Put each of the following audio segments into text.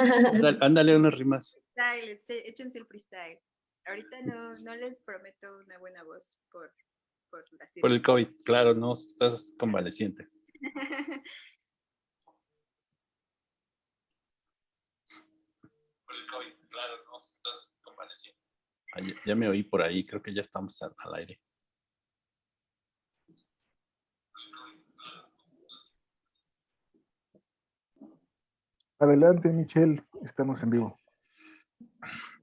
Ándale, unas rimas. Freestyle, échense el freestyle. Ahorita no, no les prometo una buena voz por, por la Por el COVID, claro, no, estás convaleciente. Por el COVID, claro, no, estás convaleciente. ya, ya me oí por ahí, creo que ya estamos al, al aire. Adelante, Michelle, estamos en vivo.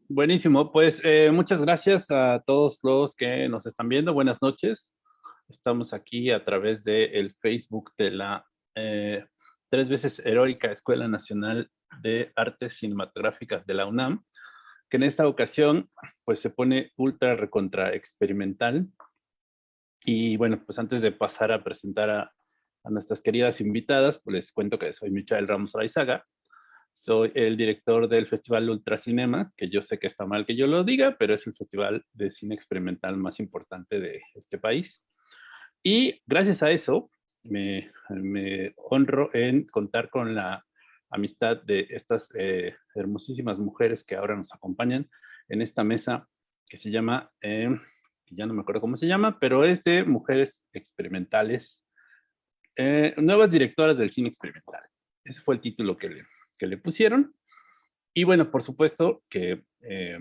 Buenísimo, pues eh, muchas gracias a todos los que nos están viendo. Buenas noches. Estamos aquí a través del Facebook de la eh, tres veces heroica Escuela Nacional de Artes Cinematográficas de la UNAM, que en esta ocasión pues se pone ultra recontra experimental. Y bueno, pues antes de pasar a presentar a, a nuestras queridas invitadas, pues les cuento que soy Michael Ramos Raizaga, soy el director del Festival Ultracinema, que yo sé que está mal que yo lo diga, pero es el festival de cine experimental más importante de este país. Y gracias a eso, me, honro en contar con la amistad de estas eh, hermosísimas mujeres que ahora nos acompañan en esta mesa que se llama, eh, ya no me acuerdo cómo se llama, pero es de mujeres experimentales, eh, nuevas directoras del cine experimental. Ese fue el título que le, que le pusieron. Y bueno, por supuesto que eh,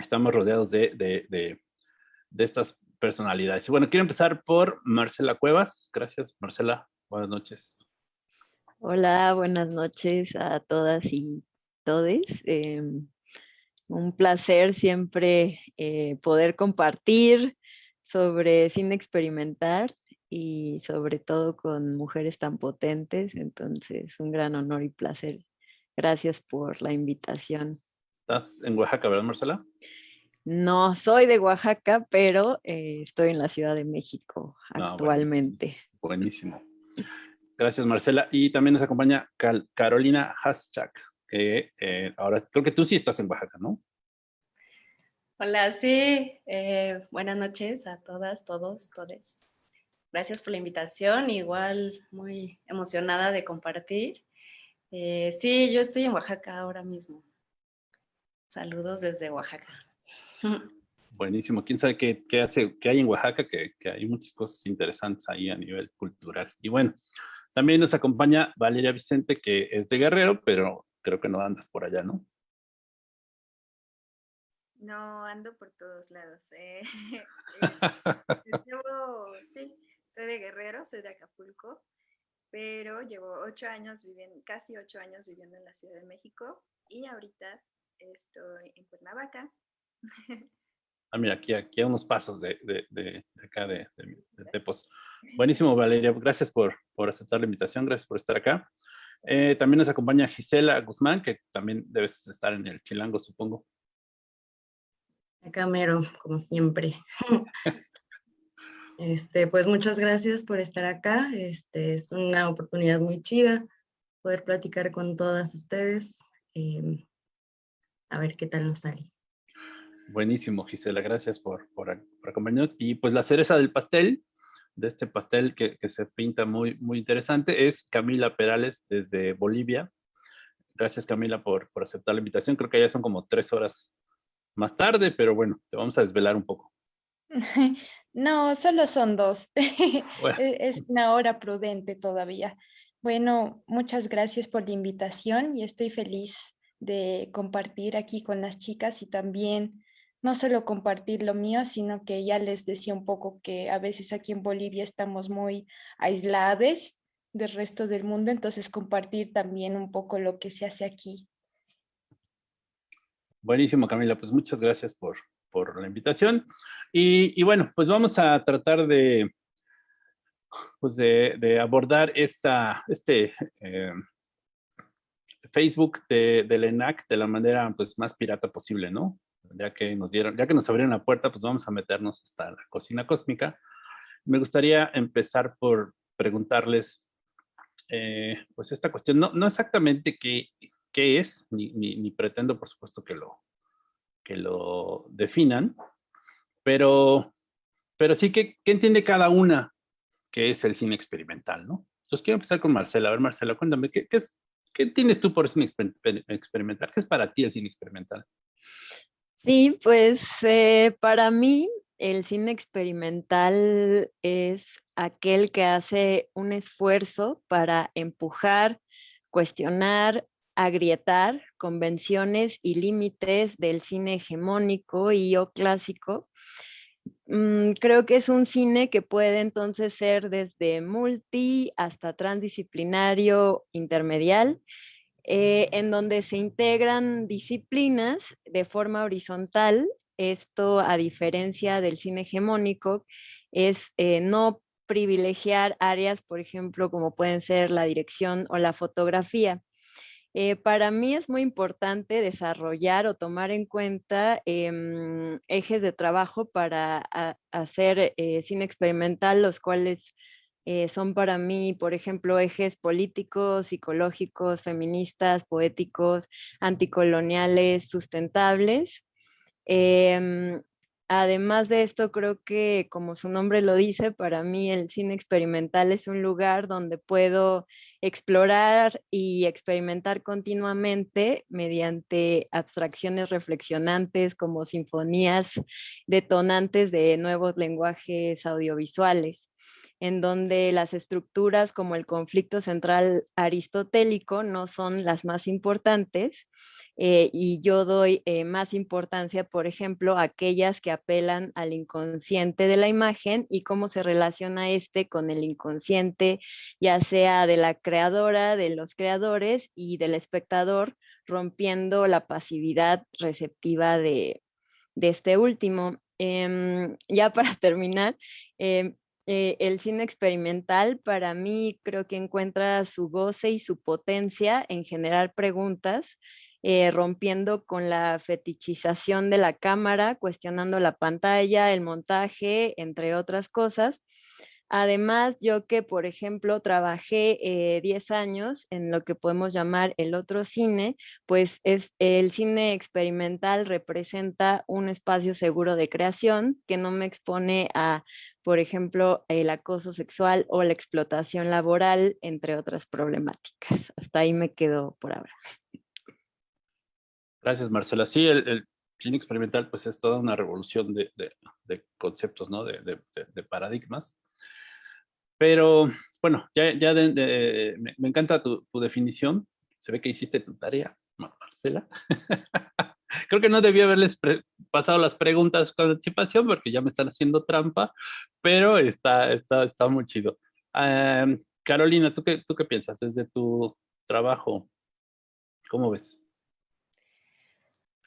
estamos rodeados de, de, de, estas personalidades. Y bueno, quiero empezar por Marcela Cuevas. Gracias, Marcela. Buenas noches. Hola, buenas noches a todas y todes. Eh, un placer siempre eh, poder compartir sobre cine experimental y sobre todo con mujeres tan potentes. Entonces, un gran honor y placer. Gracias por la invitación. ¿Estás en Oaxaca, verdad, Marcela? No soy de Oaxaca, pero eh, estoy en la Ciudad de México actualmente. Ah, bueno. Buenísimo. Gracias, Marcela. Y también nos acompaña Cal Carolina Haschak, que eh, ahora creo que tú sí estás en Oaxaca, ¿no? Hola, sí. Eh, buenas noches a todas, todos, todes. Gracias por la invitación. Igual muy emocionada de compartir. Eh, sí, yo estoy en Oaxaca ahora mismo. Saludos desde Oaxaca. Buenísimo. ¿Quién sabe qué, qué hace, qué hay en Oaxaca? Que, que, hay muchas cosas interesantes ahí a nivel cultural. Y bueno, también nos acompaña Valeria Vicente, que es de Guerrero, pero creo que no andas por allá, ¿no? No, ando por todos lados. Eh. llevo, sí, soy de Guerrero, soy de Acapulco, pero llevo ocho años viviendo, casi ocho años viviendo en la Ciudad de México y ahorita estoy en Cuernavaca. Ah, mira, aquí, aquí a unos pasos de, de, de, de acá, de, de, Tepos. Buenísimo, Valeria. Gracias por, por aceptar la invitación, gracias por estar acá. Eh, también nos acompaña Gisela Guzmán, que también debes estar en el Chilango, supongo. Acá mero, como siempre. este, pues muchas gracias por estar acá. Este, es una oportunidad muy chida poder platicar con todas ustedes. Eh, a ver qué tal nos sale. Buenísimo, Gisela, gracias por, por, por, acompañarnos. Y pues la cereza del pastel, de este pastel que, que, se pinta muy, muy interesante, es Camila Perales desde Bolivia. Gracias, Camila, por, por aceptar la invitación. Creo que ya son como tres horas más tarde, pero bueno, te vamos a desvelar un poco. No, solo son dos. Bueno. es una hora prudente todavía. Bueno, muchas gracias por la invitación y estoy feliz de compartir aquí con las chicas y también no solo compartir lo mío, sino que ya les decía un poco que a veces aquí en Bolivia estamos muy aislados del resto del mundo, entonces compartir también un poco lo que se hace aquí. Buenísimo, Camila, pues muchas gracias por, por la invitación. Y, y, bueno, pues vamos a tratar de, pues de, de abordar esta, este eh, Facebook de, del ENAC de la manera pues, más pirata posible, ¿no? Ya que nos dieron, ya que nos abrieron la puerta, pues vamos a meternos hasta la cocina cósmica. Me gustaría empezar por preguntarles, eh, pues esta cuestión, no, no exactamente qué, qué es, ni, ni, ni, pretendo por supuesto que lo, que lo definan, pero, pero sí que, que entiende cada una que es el cine experimental, ¿no? Entonces quiero empezar con Marcela. A ver, Marcela, cuéntame, ¿qué, qué es ¿Qué tienes tú por cine experimental? ¿Qué es para ti el cine experimental? Sí, pues eh, para mí el cine experimental es aquel que hace un esfuerzo para empujar, cuestionar, agrietar convenciones y límites del cine hegemónico y o clásico. Mm, creo que es un cine que puede entonces ser desde multi hasta transdisciplinario intermedial, eh, en donde se integran disciplinas de forma horizontal. Esto, a diferencia del cine hegemónico, es eh, no privilegiar áreas, por ejemplo, como pueden ser la dirección o la fotografía. Eh, para mí es muy importante desarrollar o tomar en cuenta em, ejes de trabajo para hacer eh, cine experimental, los cuales eh, son para mí, por ejemplo, ejes políticos, psicológicos, feministas, poéticos, anticoloniales, sustentables. Además de esto, creo que como su nombre lo dice, para mí el cine experimental es un lugar donde puedo explorar y experimentar continuamente mediante abstracciones reflexionantes como sinfonías detonantes de nuevos lenguajes audiovisuales en donde las estructuras como el conflicto central aristotélico no son las más importantes, eh, y yo doy eh, más importancia, por ejemplo, a aquellas que apelan al inconsciente de la imagen y cómo se relaciona este con el inconsciente, ya sea de la creadora, de los creadores y del espectador, rompiendo la pasividad receptiva de, este último. Em, ya para terminar, em, eh, el cine experimental para mí creo que encuentra su goce y su potencia en generar preguntas eh, rompiendo con la fetichización de la cámara, cuestionando la pantalla, el montaje, entre otras cosas. Además, yo que, por ejemplo, trabajé 10 eh, años en lo que podemos llamar el otro cine, pues es, el cine experimental representa un espacio seguro de creación que no me expone a, por ejemplo, el acoso sexual o la explotación laboral, entre otras problemáticas. Hasta ahí me quedo por ahora. Gracias, Marcela. Sí, el, cine experimental pues es toda una revolución de, conceptos, ¿no? De, paradigmas. Pero, bueno, ya, me, encanta tu, definición. Se ve que hiciste tu tarea, Marcela. Creo que no debía haberles pasado las preguntas con anticipación porque ya me están haciendo trampa, pero está, está, está muy chido. Carolina, ¿tú qué, ¿tú qué piensas desde tu trabajo? ¿Cómo ves?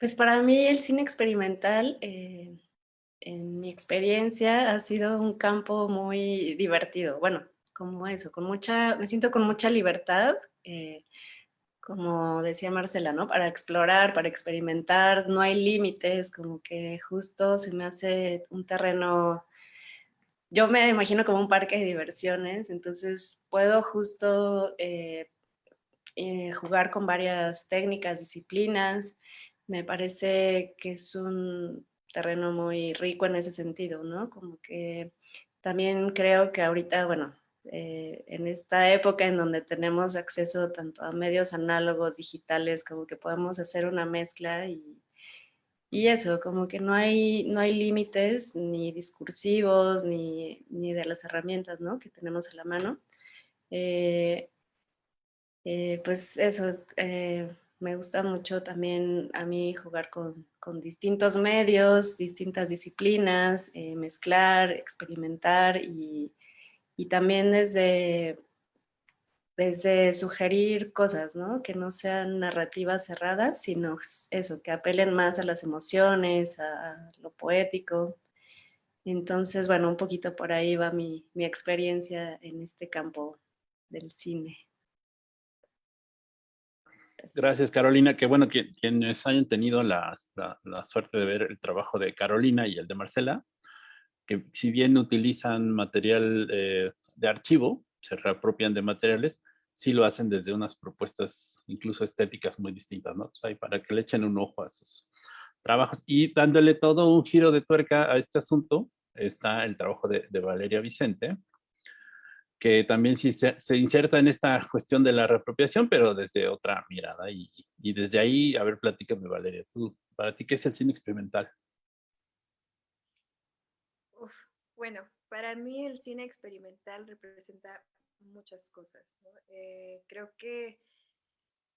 Pues para mí el cine experimental, eh, en mi experiencia, ha sido un campo muy divertido. Bueno, como eso, con mucha, me siento con mucha libertad, eh, como decía Marcela, ¿no? Para explorar, para experimentar, no hay límites, como que justo se me hace un terreno, yo me imagino como un parque de diversiones, entonces puedo justo eh, jugar con varias técnicas, disciplinas, me parece que es un terreno muy rico en ese sentido, ¿no? Como que también creo que ahorita, bueno, eh, en esta época en donde tenemos acceso tanto a medios análogos, digitales, como que podemos hacer una mezcla y, y eso, como que no hay, no hay límites ni discursivos ni, ni, de las herramientas ¿no? que tenemos a la mano. Eh, eh, pues eso, me gusta mucho también a mí jugar con, distintos medios, distintas disciplinas, eh, mezclar, experimentar y, también desde, desde sugerir cosas, ¿no? Que no sean narrativas cerradas, sino eso, que apelen más a las emociones, a, lo poético. Entonces, bueno, un poquito por ahí va mi experiencia en este campo del cine. Gracias, Carolina. Que bueno, que quienes hayan tenido la, suerte de ver el trabajo de Carolina y el de Marcela, que si bien utilizan material eh, de archivo, se reapropian de materiales, sí lo hacen desde unas propuestas incluso estéticas muy distintas, ¿no? O para que le echen un ojo a sus trabajos. Y dándole todo un giro de tuerca a este asunto, está el trabajo de Valeria Vicente, que también se, inserta en esta cuestión de la reapropiación, pero desde otra mirada. Y, y desde ahí, a ver, platícame, Valeria, tú, para ti, ¿qué es el cine experimental? bueno, para mí el cine experimental representa muchas cosas. Eh, creo que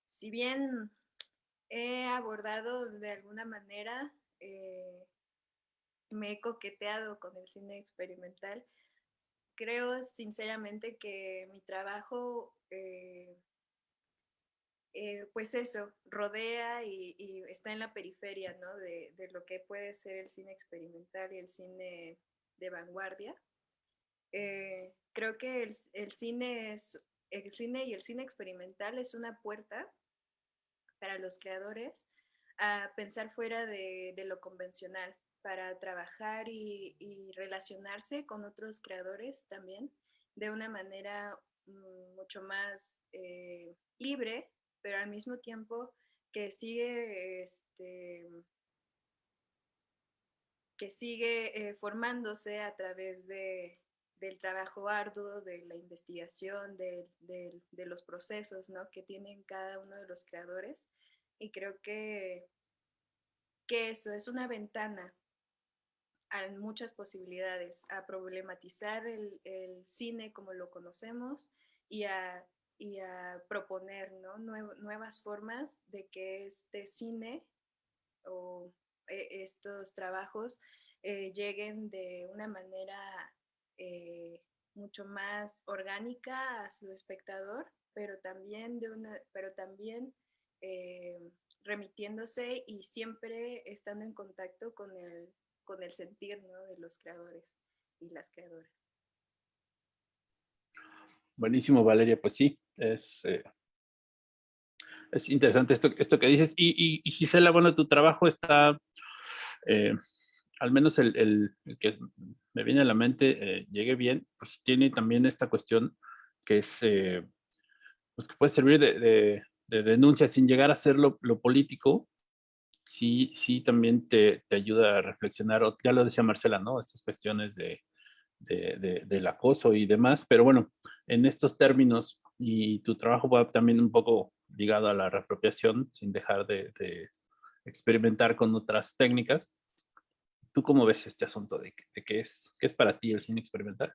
si bien he abordado de alguna manera, eh, me he coqueteado con el cine experimental, creo sinceramente que mi trabajo, eh, pues eso, rodea y, está en la periferia de, de, lo que puede ser el cine experimental y el cine de vanguardia. Eh, creo que el, cine el cine y el cine experimental es una puerta para los creadores a pensar fuera de, lo convencional, para trabajar y, relacionarse con otros creadores también de una manera mm, mucho más eh, libre, pero al mismo tiempo que sigue este, que sigue eh, formándose a través de, del trabajo arduo, de la investigación, de, los procesos ¿no? que tienen cada uno de los creadores. Y creo que, que eso es una ventana a muchas posibilidades, a problematizar el, cine como lo conocemos y a, y a proponer ¿no? nuevas formas de que este cine o e, estos trabajos eh, lleguen de una manera eh, mucho más orgánica a su espectador, pero también, de una, pero también eh, remitiéndose y siempre estando en contacto con el, con el sentir de los creadores y las creadoras. Buenísimo, Valeria. Pues sí, es, eh, es interesante esto, esto que dices. Y, y, Gisela, bueno, tu trabajo está al menos el, que me viene a la mente, eh, llegue bien, pues tiene también esta cuestión que es, eh, pues que puede servir de, denuncia sin llegar a ser lo, político, sí, sí también te, ayuda a reflexionar, ya lo decía Marcela, ¿no? Estas cuestiones de, del acoso y demás, pero bueno, en estos términos y tu trabajo va también un poco ligado a la reapropiación, sin dejar de, experimentar con otras técnicas, ¿Tú cómo ves este asunto de, qué, es, qué es para ti el cine experimental?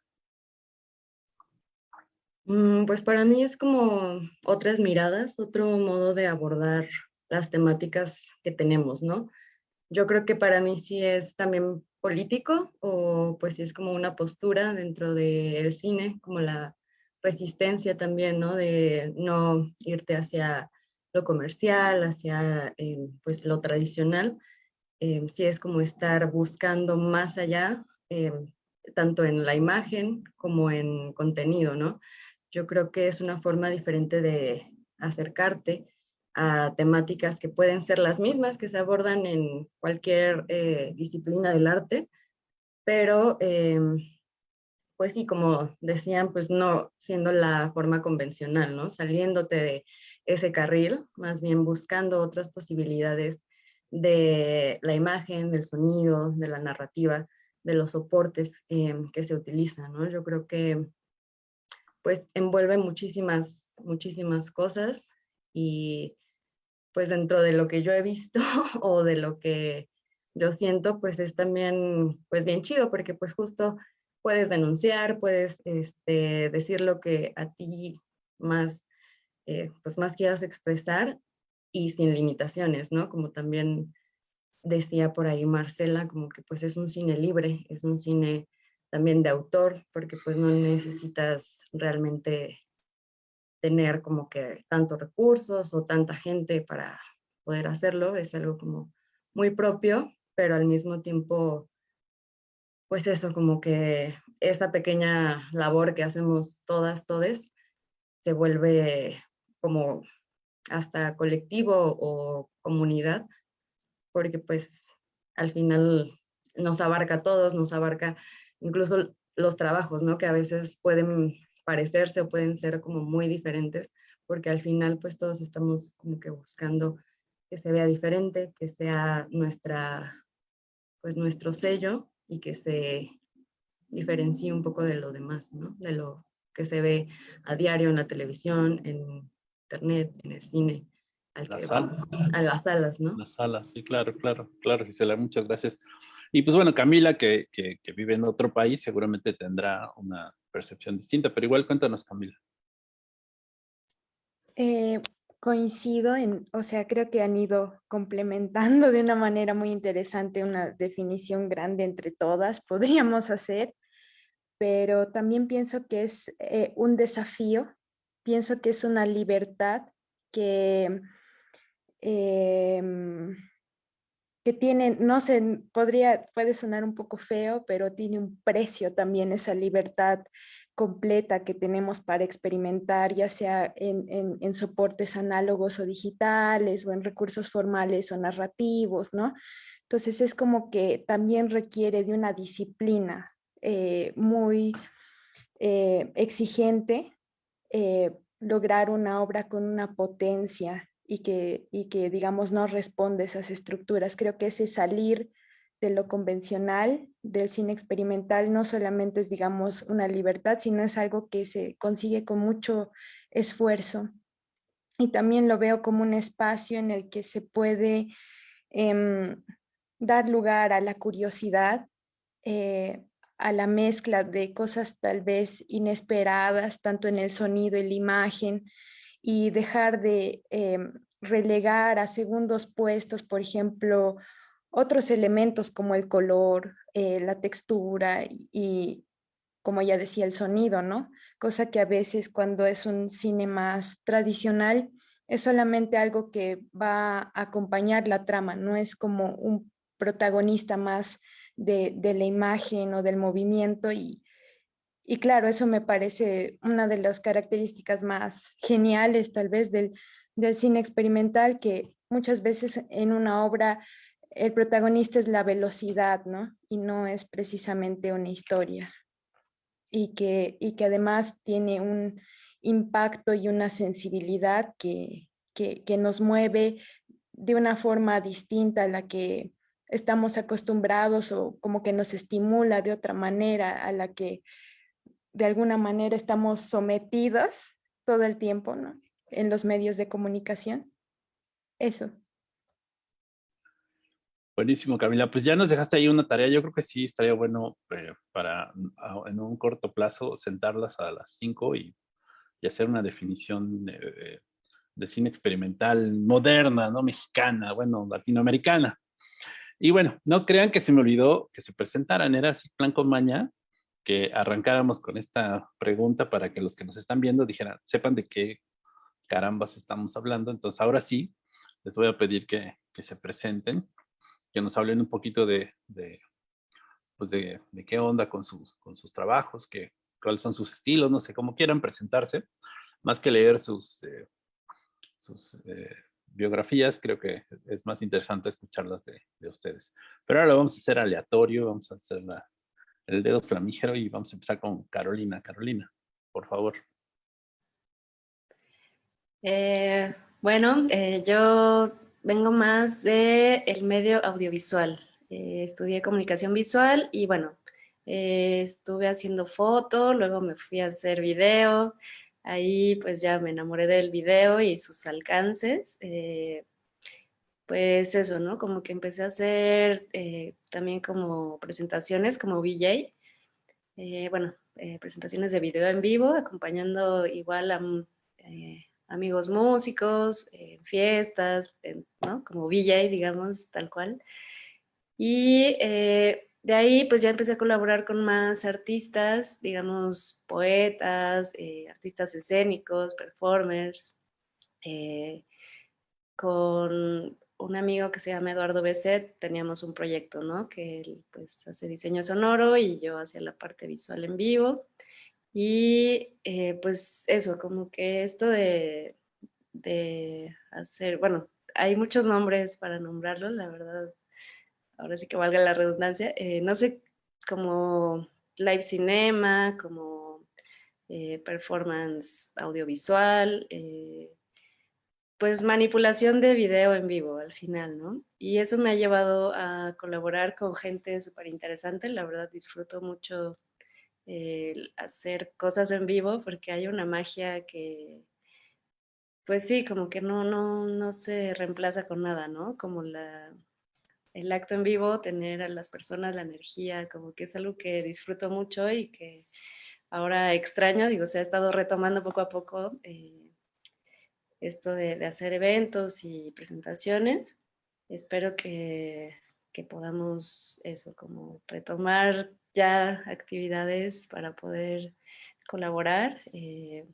Mm, pues para mí es como otras miradas, otro modo de abordar las temáticas que tenemos, ¿no? Yo creo que para mí sí es también político o pues sí es como una postura dentro del cine, como la resistencia también, ¿no? De no irte hacia lo comercial, hacia eh, pues lo tradicional, eh, sí es como estar buscando más allá, eh, tanto en la imagen como en contenido, ¿no? Yo creo que es una forma diferente de acercarte a temáticas que pueden ser las mismas que se abordan en cualquier eh, disciplina del arte, pero pues sí, como decían, pues no siendo la forma convencional, ¿no? Saliéndote de ese carril, más bien buscando otras posibilidades de la imagen, del sonido, de la narrativa, de los soportes em, que se utilizan, ¿no? Yo creo que pues envuelve muchísimas, muchísimas cosas y pues dentro de lo que yo he visto o de lo que yo siento, pues es también pues bien chido porque pues justo puedes denunciar, puedes este, decir lo que a ti más, eh, pues más quieras expresar y sin limitaciones, ¿no? Como también decía por ahí Marcela, como que pues es un cine libre, es un cine también de autor, porque pues no necesitas realmente tener como que tantos recursos o tanta gente para poder hacerlo, es algo como muy propio, pero al mismo tiempo, pues eso, como que esta pequeña labor que hacemos todas, todes, se vuelve como hasta colectivo o comunidad, porque pues al final nos abarca a todos, nos abarca incluso los trabajos, ¿no? Que a veces pueden parecerse o pueden ser como muy diferentes, porque al final pues todos estamos como que buscando que se vea diferente, que sea nuestra, pues nuestro sello y que se diferencie un poco de lo demás, ¿no? De lo que se ve a diario en la televisión, en internet, en el cine, al que vamos, a las salas, ¿no? Las salas, sí, claro, claro, claro, Gisela, muchas gracias. Y pues bueno, Camila, que, que, que vive en otro país, seguramente tendrá una percepción distinta, pero igual cuéntanos, Camila. Eh, coincido en, o sea, creo que han ido complementando de una manera muy interesante una definición grande entre todas, podríamos hacer, pero también pienso que es eh, un desafío, pienso que es una libertad que, em, que tiene, no sé, podría, puede sonar un poco feo, pero tiene un precio también esa libertad completa que tenemos para experimentar, ya sea en, soportes análogos o digitales, o en recursos formales o narrativos, ¿no? Entonces es como que también requiere de una disciplina eh, muy eh, exigente, eh, lograr una obra con una potencia y que, y que, digamos, no responde a esas estructuras. Creo que ese salir de lo convencional, del cine experimental, no solamente es, digamos, una libertad, sino es algo que se consigue con mucho esfuerzo. Y también lo veo como un espacio en el que se puede em, dar lugar a la curiosidad, eh, a la mezcla de cosas tal vez inesperadas, tanto en el sonido y la imagen, y dejar de em, relegar a segundos puestos, por ejemplo, otros elementos como el color, eh, la textura y, como ya decía, el sonido, ¿no? Cosa que a veces cuando es un cine más tradicional es solamente algo que va a acompañar la trama, no es como un protagonista más de, la imagen o del movimiento y, y claro, eso me parece una de las características más geniales tal vez del, del cine experimental que muchas veces en una obra el protagonista es la velocidad, ¿no? Y no es precisamente una historia. Y que, y que además tiene un impacto y una sensibilidad que, que, nos mueve de una forma distinta a la que estamos acostumbrados o como que nos estimula de otra manera a la que de alguna manera estamos sometidos todo el tiempo, ¿no? En los medios de comunicación. Eso. Buenísimo, Camila. Pues ya nos dejaste ahí una tarea. Yo creo que sí estaría bueno eh, para en un corto plazo sentarlas a las 5 y, hacer una definición de, cine experimental moderna, ¿no? Mexicana, bueno, latinoamericana. Y bueno, no crean que se me olvidó que se presentaran. Era plan con maña que arrancáramos con esta pregunta para que los que nos están viendo dijeran, sepan de qué carambas estamos hablando. Entonces ahora sí, les voy a pedir que, que se presenten que nos hablen un poquito de, de, pues de, de, qué onda con sus, con sus trabajos, que, cuáles son sus estilos, no sé, cómo quieran presentarse, más que leer sus, eh, sus eh, biografías, creo que es más interesante escucharlas de, de, ustedes. Pero ahora lo vamos a hacer aleatorio, vamos a hacer la, el dedo flamígero y vamos a empezar con Carolina. Carolina, por favor. Eh, bueno, yo vengo más del el medio audiovisual. Eh, estudié comunicación visual y bueno, eh, estuve haciendo foto, luego me fui a hacer video, ahí pues ya me enamoré del video y sus alcances. Eh, pues eso, ¿no? Como que empecé a hacer también como presentaciones como VJ, bueno, presentaciones de video en vivo, acompañando igual a amigos músicos, en fiestas, ¿no? Como VJ, digamos, tal cual. Y eh, de ahí pues ya empecé a colaborar con más artistas, digamos, poetas, eh, artistas escénicos, performers, eh, con un amigo que se llama Eduardo Beset, teníamos un proyecto, ¿no? Que él pues hace diseño sonoro y yo hacía la parte visual en vivo. Y eh, pues eso, como que esto de, hacer, bueno, hay muchos nombres para nombrarlo, la verdad, ahora sí que valga la redundancia, eh, no sé, como live cinema, como eh, performance audiovisual, pues manipulación de video en vivo al final, ¿no? Y eso me ha llevado a colaborar con gente súper interesante, la verdad disfruto mucho hacer cosas en vivo porque hay una magia que, pues sí, como que no, no, no se reemplaza con nada, ¿no? Como la, el acto en vivo, tener a las personas la energía, como que es algo que disfruto mucho y que ahora extraño, digo, se ha estado retomando poco a poco eh, esto de, hacer eventos y presentaciones. Espero que, que podamos eso, como retomar ya actividades para poder colaborar. Eh,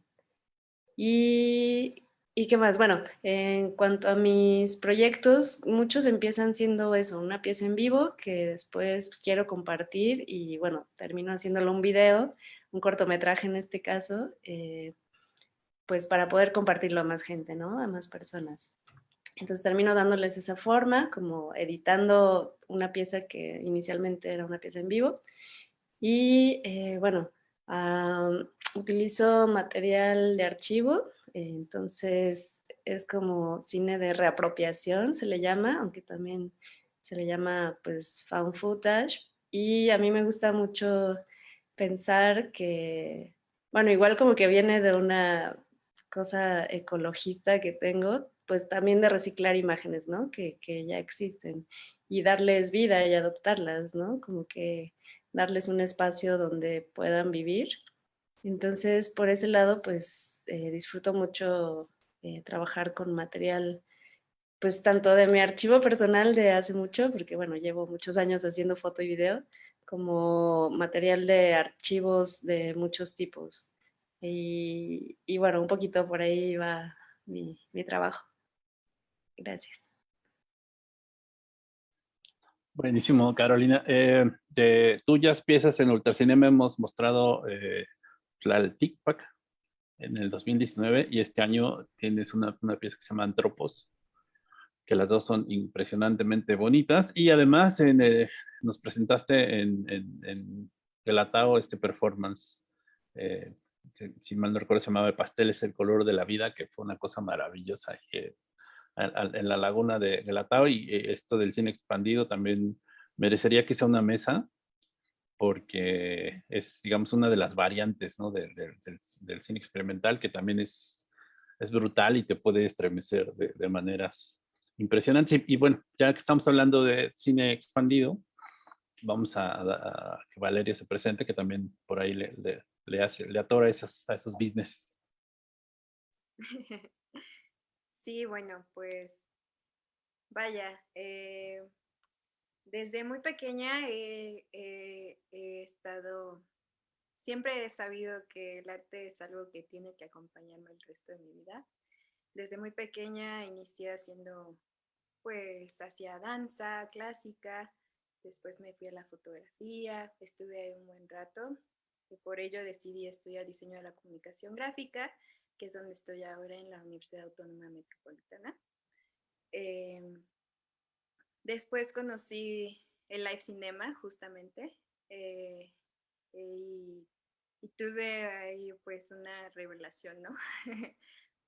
y, ¿Y qué más? Bueno, en cuanto a mis proyectos, muchos empiezan siendo eso, una pieza en vivo que después quiero compartir y bueno, termino haciéndolo un video, un cortometraje en este caso, eh, pues para poder compartirlo a más gente, ¿no? A más personas. Entonces termino dándoles esa forma, como editando una pieza que inicialmente era una pieza en vivo. Y eh, bueno, utilizo material de archivo, entonces es como cine de reapropiación, se le llama, aunque también se le llama pues found footage. Y a mí me gusta mucho pensar que, bueno, igual como que viene de una cosa ecologista que tengo, pues también de reciclar imágenes, ¿no? Que, que, ya existen y darles vida y adoptarlas, ¿no? Como que darles un espacio donde puedan vivir. Entonces, por ese lado, pues eh, disfruto mucho eh, trabajar con material, pues tanto de mi archivo personal de hace mucho, porque bueno, llevo muchos años haciendo foto y video, como material de archivos de muchos tipos. Y, bueno, un poquito por ahí va mi, trabajo. Gracias. Buenísimo, Carolina. Eh, de tuyas piezas en Ultracinema hemos mostrado eh, la TikTok en el 2019 y este año tienes una, una, pieza que se llama Antropos, que las dos son impresionantemente bonitas y además eh, nos presentaste en, en, Atao este performance, eh, si mal no recuerdo se llamaba Pastel es el color de la vida, que fue una cosa maravillosa en la laguna de Galatao y eh, esto del cine expandido también merecería que sea una mesa porque es, digamos, una de las variantes ¿no? del, del, cine experimental que también es, es brutal y te puede estremecer de, maneras impresionantes. Y, bueno, ya que estamos hablando de cine expandido, vamos a, que Valeria se presente, que también por ahí le, hace, le atora esos, a esos business. Sí, bueno, pues vaya, eh, desde muy pequeña he, estado, siempre he sabido que el arte es algo que tiene que acompañarme el resto de mi vida. Desde muy pequeña inicié haciendo, pues, hacia danza clásica, después me fui a la fotografía, estuve ahí un buen rato y por ello decidí estudiar diseño de la comunicación gráfica, que es donde estoy ahora en la Universidad Autónoma Metropolitana. Em, Después conocí el live cinema, justamente, eh, y, tuve ahí pues una revelación, ¿no?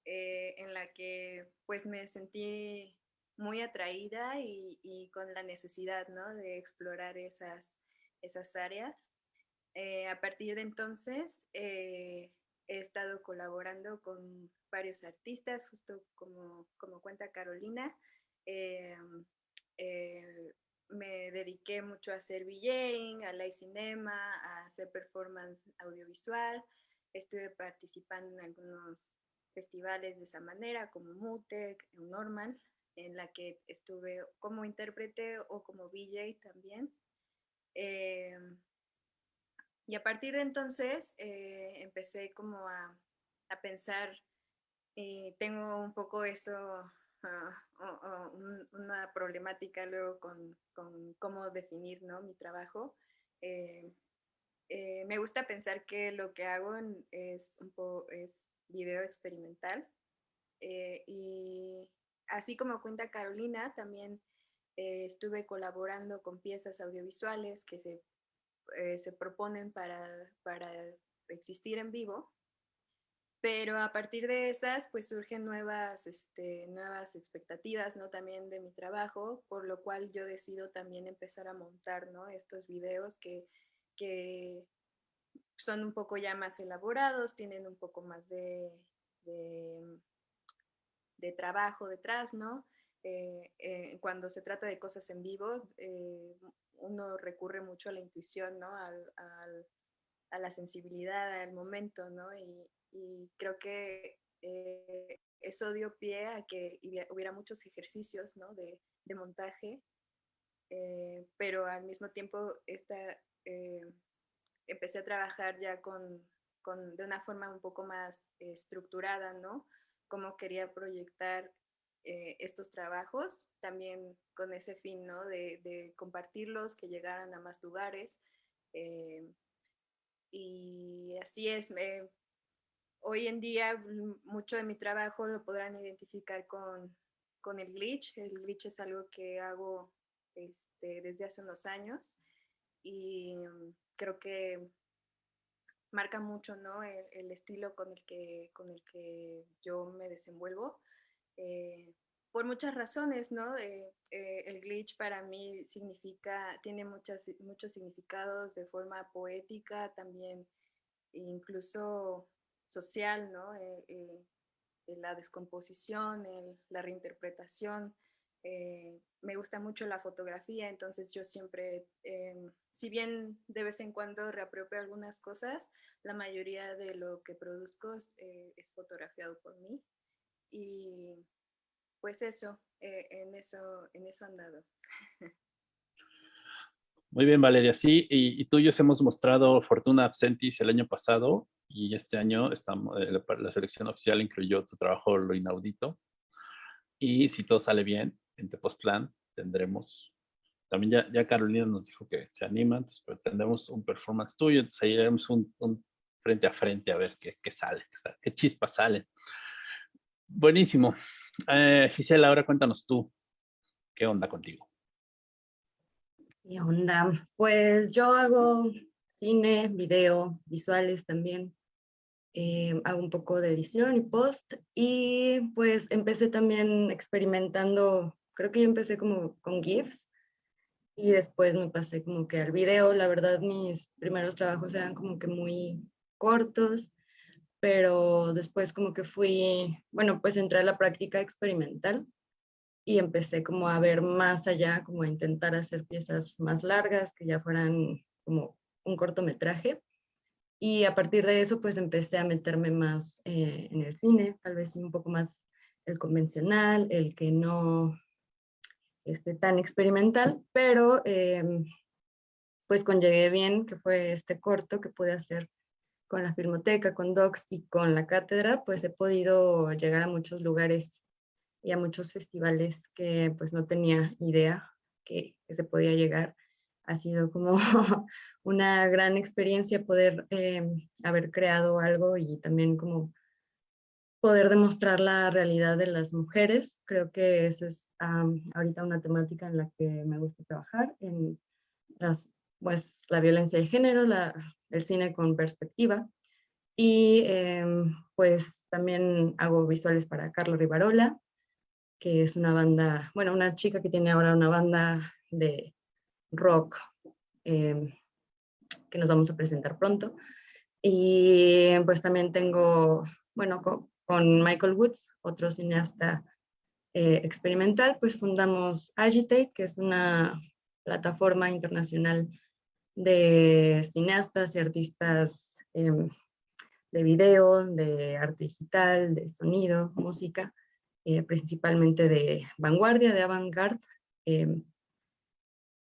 Eh, en la que pues me sentí muy atraída y, con la necesidad, ¿no? De explorar esas, esas áreas. Eh, a partir de entonces he estado colaborando con varios artistas, justo como, como cuenta Carolina. Eh, me dediqué mucho a hacer VJing, a live cinema, a hacer performance audiovisual. Estuve participando en algunos festivales de esa manera, como MUTEC, Norman, en la que estuve como intérprete o como VJ también. Eh, y a partir de entonces eh, empecé como a, a pensar, tengo un poco eso una problemática luego con, con, cómo definir ¿no? mi trabajo. Eh, eh, me gusta pensar que lo que hago es, un poco, es video experimental eh, y así como cuenta Carolina, también estuve colaborando con piezas audiovisuales que se, se proponen para, para existir en vivo pero a partir de esas, pues surgen nuevas, este, nuevas expectativas, ¿no? También de mi trabajo, por lo cual yo decido también empezar a montar, ¿no? Estos videos que, que son un poco ya más elaborados, tienen un poco más de, de, trabajo detrás, ¿no? Eh, eh, cuando se trata de cosas en vivo, uno recurre mucho a la intuición, ¿no? a la sensibilidad, al momento, ¿no? Y, creo que eso dio pie a que hubiera muchos ejercicios, ¿no? De, de montaje, pero al mismo tiempo esta, empecé a trabajar ya con, con, de una forma un poco más estructurada, ¿no? Cómo quería proyectar eh, estos trabajos, también con ese fin, ¿no? De, compartirlos, que llegaran a más lugares. Eh, y así es. Hoy en día mucho de mi trabajo lo podrán identificar con, con el glitch. El glitch es algo que hago este, desde hace unos años y creo que marca mucho ¿no? el, estilo con el, que, con el que yo me desenvuelvo. Eh, por muchas razones, ¿no? Eh, eh, el glitch para mí significa, tiene muchas, muchos significados de forma poética, también incluso social, ¿no? la descomposición, la reinterpretación, me gusta mucho la fotografía, entonces yo siempre, em, si bien de vez en cuando reapropio algunas cosas, la mayoría de lo que produzco es fotografiado por mí. Y pues eso, eh, en eso, en eso han dado. Muy bien, Valeria. Sí, y, tú y yo hemos mostrado Fortuna Absentis el año pasado y este año estamos, la, la selección oficial incluyó tu trabajo Lo Inaudito. Y si todo sale bien, en Tepoztlán tendremos, también ya, ya Carolina nos dijo que se anima, entonces, pero tendremos un performance tuyo, entonces ahí haremos un, frente a frente a ver qué, qué sale, qué, chispas sale. Buenísimo. Eh, Gisela, ahora cuéntanos tú, ¿qué onda contigo? ¿Qué onda? Pues yo hago cine, video, visuales también. Eh, hago un poco de edición y post y pues empecé también experimentando creo que yo empecé como con GIFs y después me pasé como que al video. La verdad, mis primeros trabajos eran como que muy cortos, pero después como que fui, bueno, pues entré a la práctica experimental y empecé como a ver más allá, como a intentar hacer piezas más largas, que ya fueran como un cortometraje. Y a partir de eso, pues empecé a meterme más eh, en el cine, tal vez un poco más el convencional, el que no, este, tan experimental, pero em, pues con Llegué Bien, que fue este corto que pude hacer con la Filmoteca, con Docs y con la cátedra, pues he podido llegar a muchos lugares y a muchos festivales que pues no tenía idea que, se podía llegar. Ha sido como una gran experiencia poder em, haber creado algo y también como poder demostrar la realidad de las mujeres. Creo que eso es ahorita una temática en la que me gusta trabajar, en las, pues, la violencia de género, la, el cine con perspectiva. Y em, pues también hago visuales para Carlos Rivarola, que es una banda, bueno, una chica que tiene ahora una banda de rock em, que nos vamos a presentar pronto. Y pues también tengo, bueno, con Michael Woods, otro cineasta eh, experimental, pues fundamos Agitate, que es una plataforma internacional de cineastas y artistas em, de video, de arte digital, de sonido, música, eh, principalmente de vanguardia, de avant-garde, em,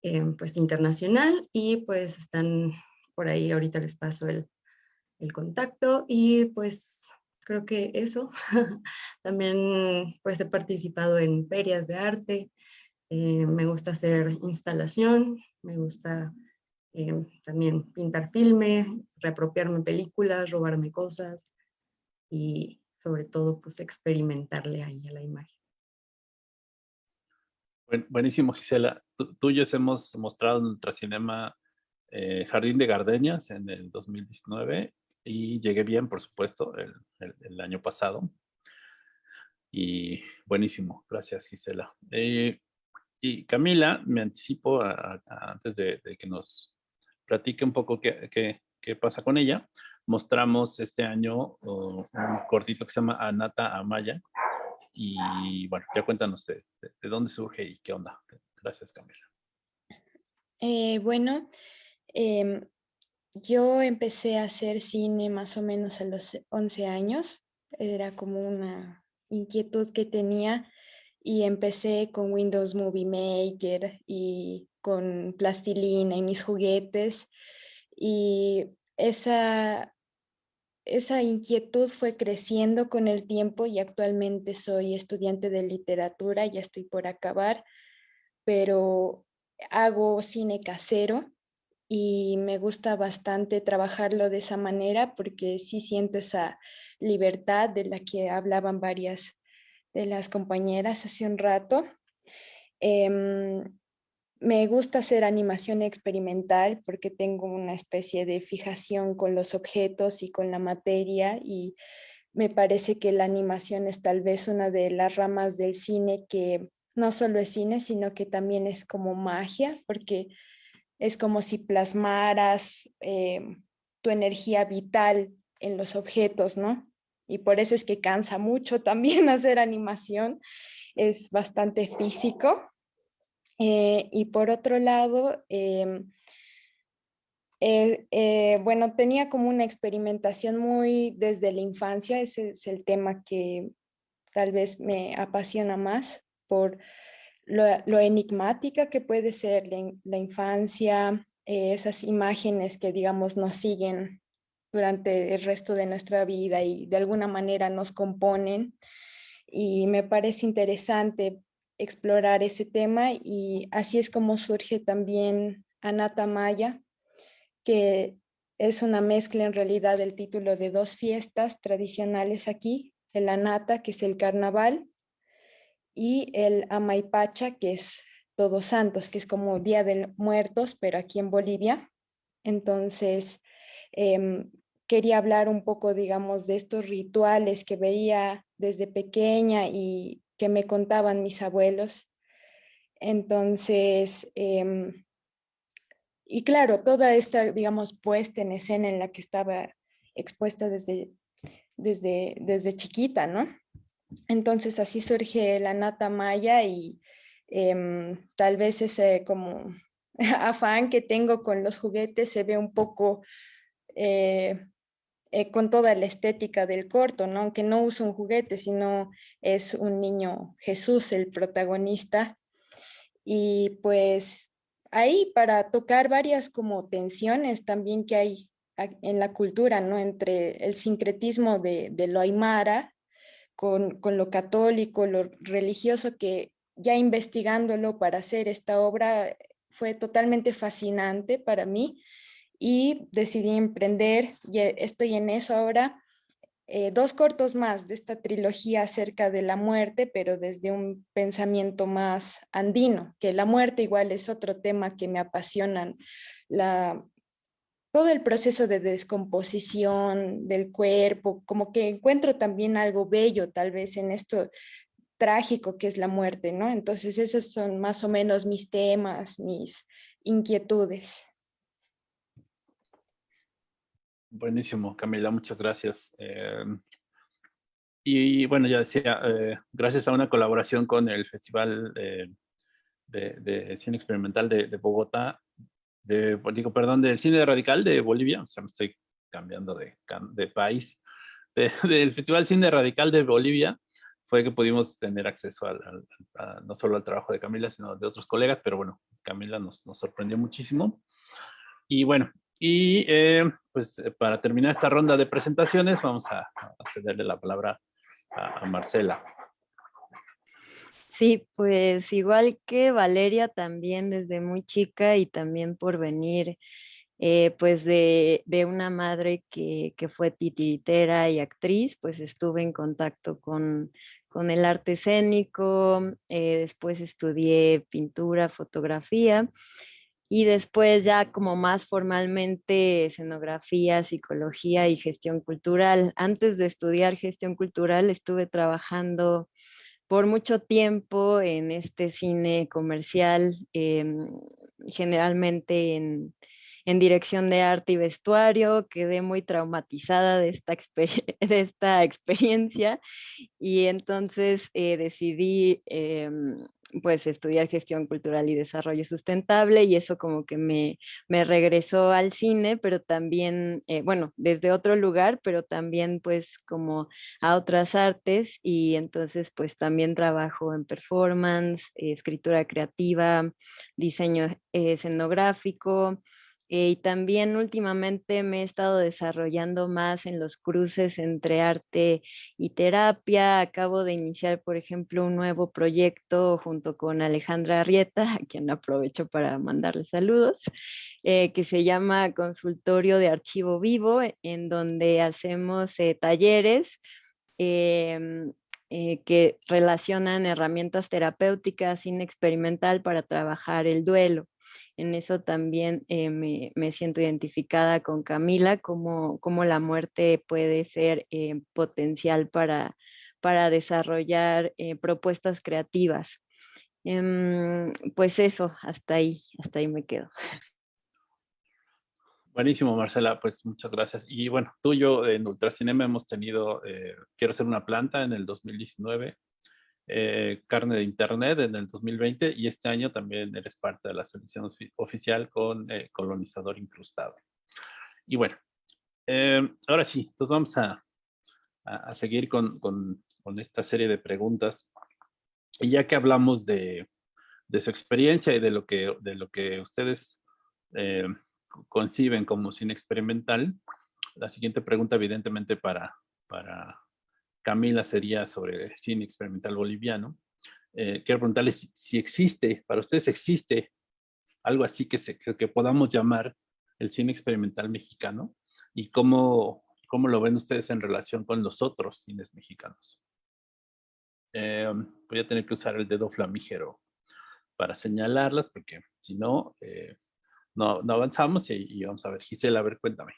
em, pues internacional, y pues están por ahí, ahorita les paso el, el contacto, y pues creo que eso. También pues he participado en ferias de arte, eh, me gusta hacer instalación, me gusta eh, también pintar filme, reapropiarme películas, robarme cosas y sobre todo pues experimentarle ahí a la imagen. buenísimo Gisela, tuyos hemos mostrado en Ultracinema eh, Jardín de Gardenias en el 2019 y llegué bien, por supuesto, el, el, año pasado. Y buenísimo, gracias Gisela. Eh, y Camila, me anticipo antes de, que nos platique un poco qué, pasa con ella, mostramos este año un cortito que se llama Anata Amaya. Y bueno, ya cuéntanos de, dónde surge y qué onda. Gracias, Camila. Eh, bueno, em, yo empecé a hacer cine más o menos a los 11 años. Era como una inquietud que tenía y empecé con Windows Movie Maker y con plastilina y mis juguetes. Y esa, esa inquietud fue creciendo con el tiempo y actualmente soy estudiante de literatura, ya estoy por acabar, pero hago cine casero y me gusta bastante trabajarlo de esa manera porque sí siento esa libertad de la que hablaban varias de las compañeras hace un rato. Em, me gusta hacer animación experimental porque tengo una especie de fijación con los objetos y con la materia y me parece que la animación es tal vez una de las ramas del cine que no solo es cine, sino que también es como magia, porque es como si plasmaras eh, tu energía vital en los objetos, ¿no? Y por eso es que cansa mucho también hacer animación, es bastante físico. Eh, y por otro lado, em, eh, bueno, tenía como una experimentación muy desde la infancia, ese es el tema que tal vez me apasiona más por lo, enigmática que puede ser la, infancia, eh, esas imágenes que digamos nos siguen durante el resto de nuestra vida y de alguna manera nos componen. Y me parece interesante explorar ese tema y así es como surge también Anata Maya, que es una mezcla en realidad del título de dos fiestas tradicionales aquí, el Anata, que es el carnaval, y el Amaipacha, que es Todos Santos, que es como Día de Muertos, pero aquí en Bolivia. Entonces, em, quería hablar un poco, digamos, de estos rituales que veía desde pequeña y que me contaban mis abuelos. Entonces, em, y claro, toda esta, digamos, puesta en escena en la que estaba expuesta desde, desde, desde chiquita, ¿no? Entonces así surge la nata maya y em, tal vez ese como afán que tengo con los juguetes se ve un poco eh, eh, con toda la estética del corto, ¿no? aunque no uso un juguete, sino es un niño Jesús el protagonista. Y pues ahí para tocar varias como tensiones también que hay en la cultura, ¿no? Entre el sincretismo de, lo aymara con, lo católico, lo religioso, que ya investigándolo para hacer esta obra fue totalmente fascinante para mí y decidí emprender, y estoy en eso ahora, eh, dos cortos más de esta trilogía acerca de la muerte, pero desde un pensamiento más andino, que la muerte igual es otro tema que me apasionan, todo el proceso de descomposición del cuerpo, como que encuentro también algo bello tal vez en esto trágico que es la muerte, ¿no? Entonces esos son más o menos mis temas, mis inquietudes. Buenísimo, Camila, muchas gracias. Eh, y bueno, ya decía, eh, gracias a una colaboración con el Festival de, Cine Experimental de, de Bogotá, de, digo, perdón, del cine radical de Bolivia, o sea, me estoy cambiando de, de país, del Festival Cine Radical de Bolivia, fue que pudimos tener acceso al, no solo al trabajo de Camila, sino de otros colegas, pero bueno, Camila nos, nos sorprendió muchísimo. Y bueno, y eh, pues para terminar esta ronda de presentaciones, vamos a, cederle la palabra a Marcela. Sí, pues igual que Valeria también desde muy chica y también por venir eh, pues de, una madre que, fue titiritera y actriz, pues estuve en contacto con, el arte escénico, eh, después estudié pintura, fotografía y después ya como más formalmente escenografía, psicología y gestión cultural. Antes de estudiar gestión cultural estuve trabajando por mucho tiempo en este cine comercial, em, generalmente en, en dirección de arte y vestuario, quedé muy traumatizada de esta, de esta experiencia y entonces eh, decidí em, pues estudiar gestión cultural y desarrollo sustentable y eso como que me, me regresó al cine, pero también, eh, bueno, desde otro lugar, pero también pues como a otras artes y entonces pues también trabajo en performance, escritura creativa, diseño eh, escenográfico, eh, y también últimamente me he estado desarrollando más en los cruces entre arte y terapia. Acabo de iniciar, por ejemplo, un nuevo proyecto junto con Alejandra Arrieta, a quien aprovecho para mandarle saludos, eh, que se llama Consultorio de Archivo Vivo, en donde hacemos eh, talleres em, que relacionan herramientas terapéuticas sin experimental para trabajar el duelo. En eso también eh, me, siento identificada con Camila, como, la muerte puede ser eh, potencial para, para desarrollar eh, propuestas creativas. Em, pues eso, hasta ahí, hasta ahí me quedo. Buenísimo, Marcela, pues muchas gracias. Y bueno, tú y yo en Ultracinema hemos tenido Quiero ser una planta en el 2019, eh, carne de Internet en el 2020 y este año también eres parte de la selección oficial con eh, colonizador incrustado. Y bueno, eh, ahora sí, entonces vamos a, a, seguir con, con, esta serie de preguntas. Y ya que hablamos de, de su experiencia y de lo que, de lo que ustedes conciben como cine experimental, la siguiente pregunta evidentemente para, para Camila sería sobre el cine experimental boliviano. Eh, quiero preguntarles si, existe, para ustedes existe algo así que, se, que, podamos llamar el cine experimental mexicano y cómo, cómo lo ven ustedes en relación con los otros cines mexicanos. Eh, voy a tener que usar el dedo flamígero para señalarlas porque si no, eh, no, no, avanzamos y, y, vamos a ver. Gisela, a ver, cuéntame.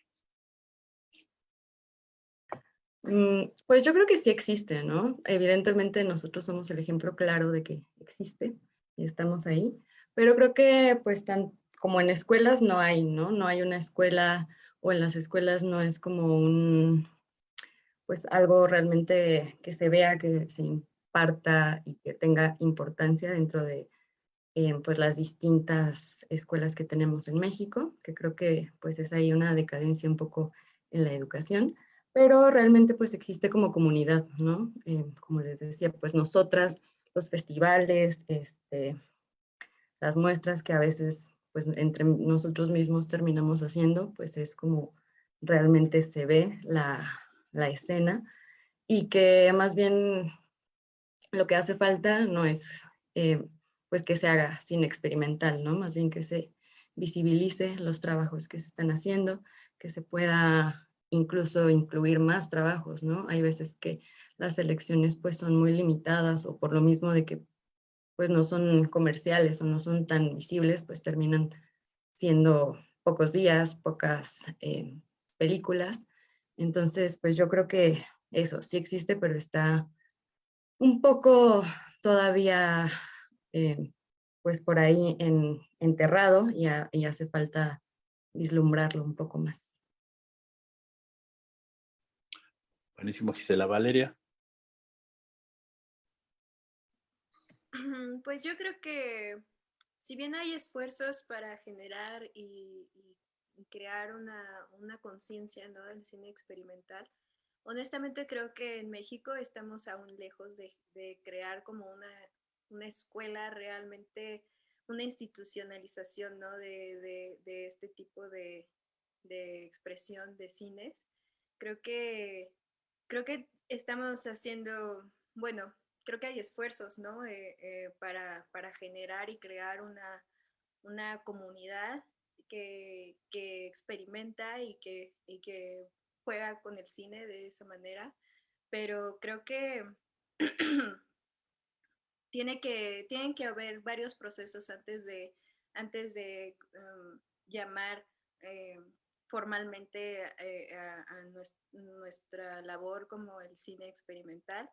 Mm, pues yo creo que sí existe, ¿no? Evidentemente nosotros somos el ejemplo claro de que existe y estamos ahí, pero creo que pues tan como en escuelas no hay, ¿no? No hay una escuela o en las escuelas no es como un, pues algo realmente que se vea, que se imparta y que tenga importancia dentro de eh, pues las distintas escuelas que tenemos en México, que creo que pues es ahí una decadencia un poco en la educación pero realmente pues existe como comunidad, ¿no? Eh, como les decía, pues nosotras, los festivales, este, las muestras que a veces pues entre nosotros mismos terminamos haciendo, pues es como realmente se ve la, la escena y que más bien lo que hace falta no es eh, pues que se haga sin experimental, ¿no? Más bien que se visibilice los trabajos que se están haciendo, que se pueda incluso incluir más trabajos, ¿no? Hay veces que las selecciones pues son muy limitadas o por lo mismo de que pues no son comerciales o no son tan visibles, pues terminan siendo pocos días, pocas eh, películas. Entonces, pues yo creo que eso sí existe, pero está un poco todavía eh, pues por ahí en, enterrado y hace falta vislumbrarlo un poco más. Buenísimo, Gisela. Valeria. Pues yo creo que si bien hay esfuerzos para generar y, crear una, conciencia ¿no? del cine experimental, honestamente creo que en México estamos aún lejos de, crear como una, escuela realmente, una institucionalización ¿no? de, este tipo de, de expresión de cines. Creo que creo que estamos haciendo, bueno, creo que hay esfuerzos, ¿no? Eh, eh, para, generar y crear una, comunidad que, experimenta y que, que juega con el cine de esa manera, pero creo que tiene que, tienen que haber varios procesos antes de, antes de um, llamar eh, formalmente eh, a, nuestra labor como el cine experimental.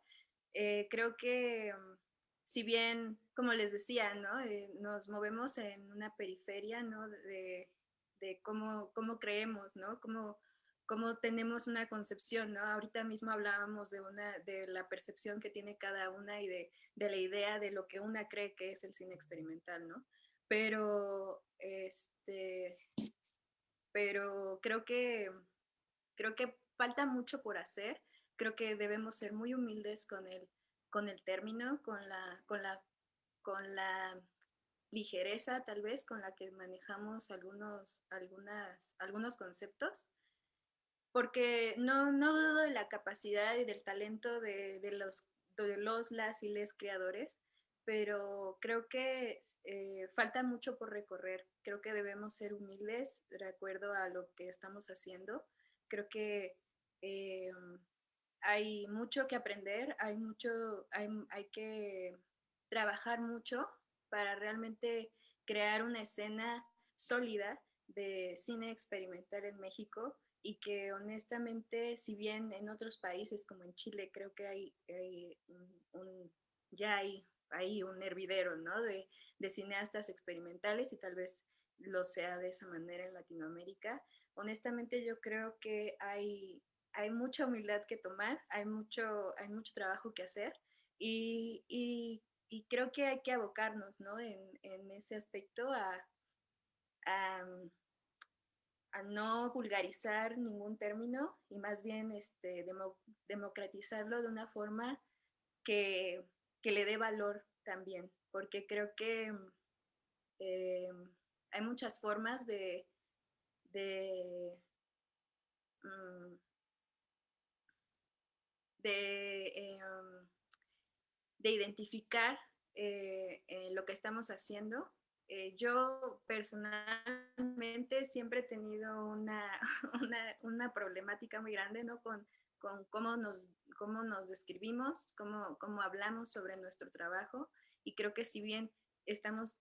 Eh, creo que mm, si bien, como les decía, ¿no? Eh, nos movemos en una periferia ¿no? de, de cómo, cómo creemos, ¿no? Cómo, cómo tenemos una concepción, ¿no? Ahorita mismo hablábamos de, una, de la percepción que tiene cada una y de, de la idea de lo que una cree que es el cine experimental, ¿no? Pero, este, pero creo que, creo que falta mucho por hacer. Creo que debemos ser muy humildes con el, con el término, con la, con la, con la ligereza tal vez con la que manejamos algunos, algunas, algunos conceptos, porque no, no dudo de la capacidad y del talento de, de los, de los, las y les creadores, pero creo que eh, falta mucho por recorrer. Creo que debemos ser humildes de acuerdo a lo que estamos haciendo. Creo que eh, hay mucho que aprender, hay mucho, hay, hay que trabajar mucho para realmente crear una escena sólida de cine experimental en México y que honestamente, si bien en otros países como en Chile creo que hay, ya hay, hay, un hervidero ¿no? de, de, cineastas experimentales y tal vez lo sea de esa manera en Latinoamérica, honestamente yo creo que hay, hay mucha humildad que tomar, hay mucho, hay mucho trabajo que hacer y, y y creo que hay que abocarnos ¿no? en, en ese aspecto a, a, a, no vulgarizar ningún término y más bien este, democratizarlo de una forma que, que, le dé valor también, porque creo que eh, hay muchas formas de, de, mm, eh, de identificar eh, lo que estamos haciendo. Yo personalmente siempre he tenido una, una, una problemática muy grande ¿no? con, con cómo, nos, cómo nos describimos, cómo, cómo hablamos sobre nuestro trabajo y creo que si bien estamos,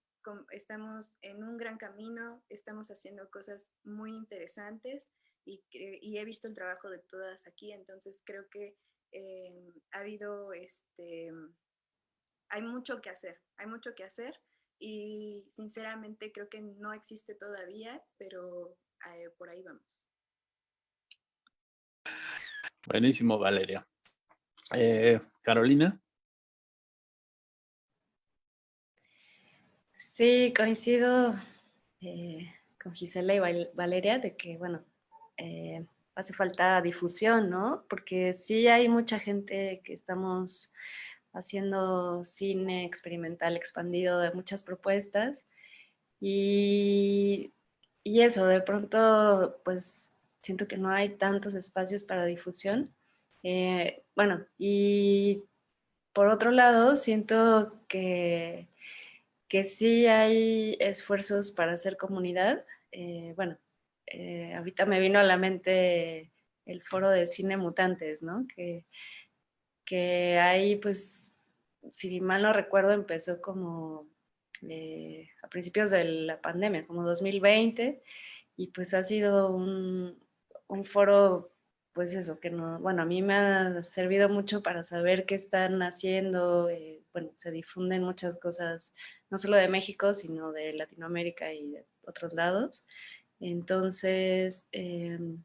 estamos en un gran camino, estamos haciendo cosas muy interesantes y, he visto el trabajo de todas aquí, entonces creo que ha habido este, hay mucho que hacer, hay mucho que hacer y sinceramente creo que no existe todavía, pero eh, por ahí vamos. Buenísimo, Valeria. Eh, Carolina. Sí, coincido eh, con Gisela y Valeria de que, bueno, hace falta difusión, ¿no? Porque sí hay mucha gente que estamos haciendo cine experimental expandido de muchas propuestas. Y, y, eso, de pronto, pues siento que no hay tantos espacios para difusión. Eh, bueno, y por otro lado, siento que, que sí hay esfuerzos para hacer comunidad. Eh, bueno, eh, ahorita me vino a la mente el foro de cine mutantes, ¿no? Que, que hay, pues, si mal no recuerdo, empezó como eh, a principios de la pandemia, como 2020, y pues ha sido un, un foro, pues eso, que no, bueno, a mí me ha servido mucho para saber qué están haciendo, eh, bueno, se difunden muchas cosas, no solo de México, sino de Latinoamérica y de otros lados. Entonces, em,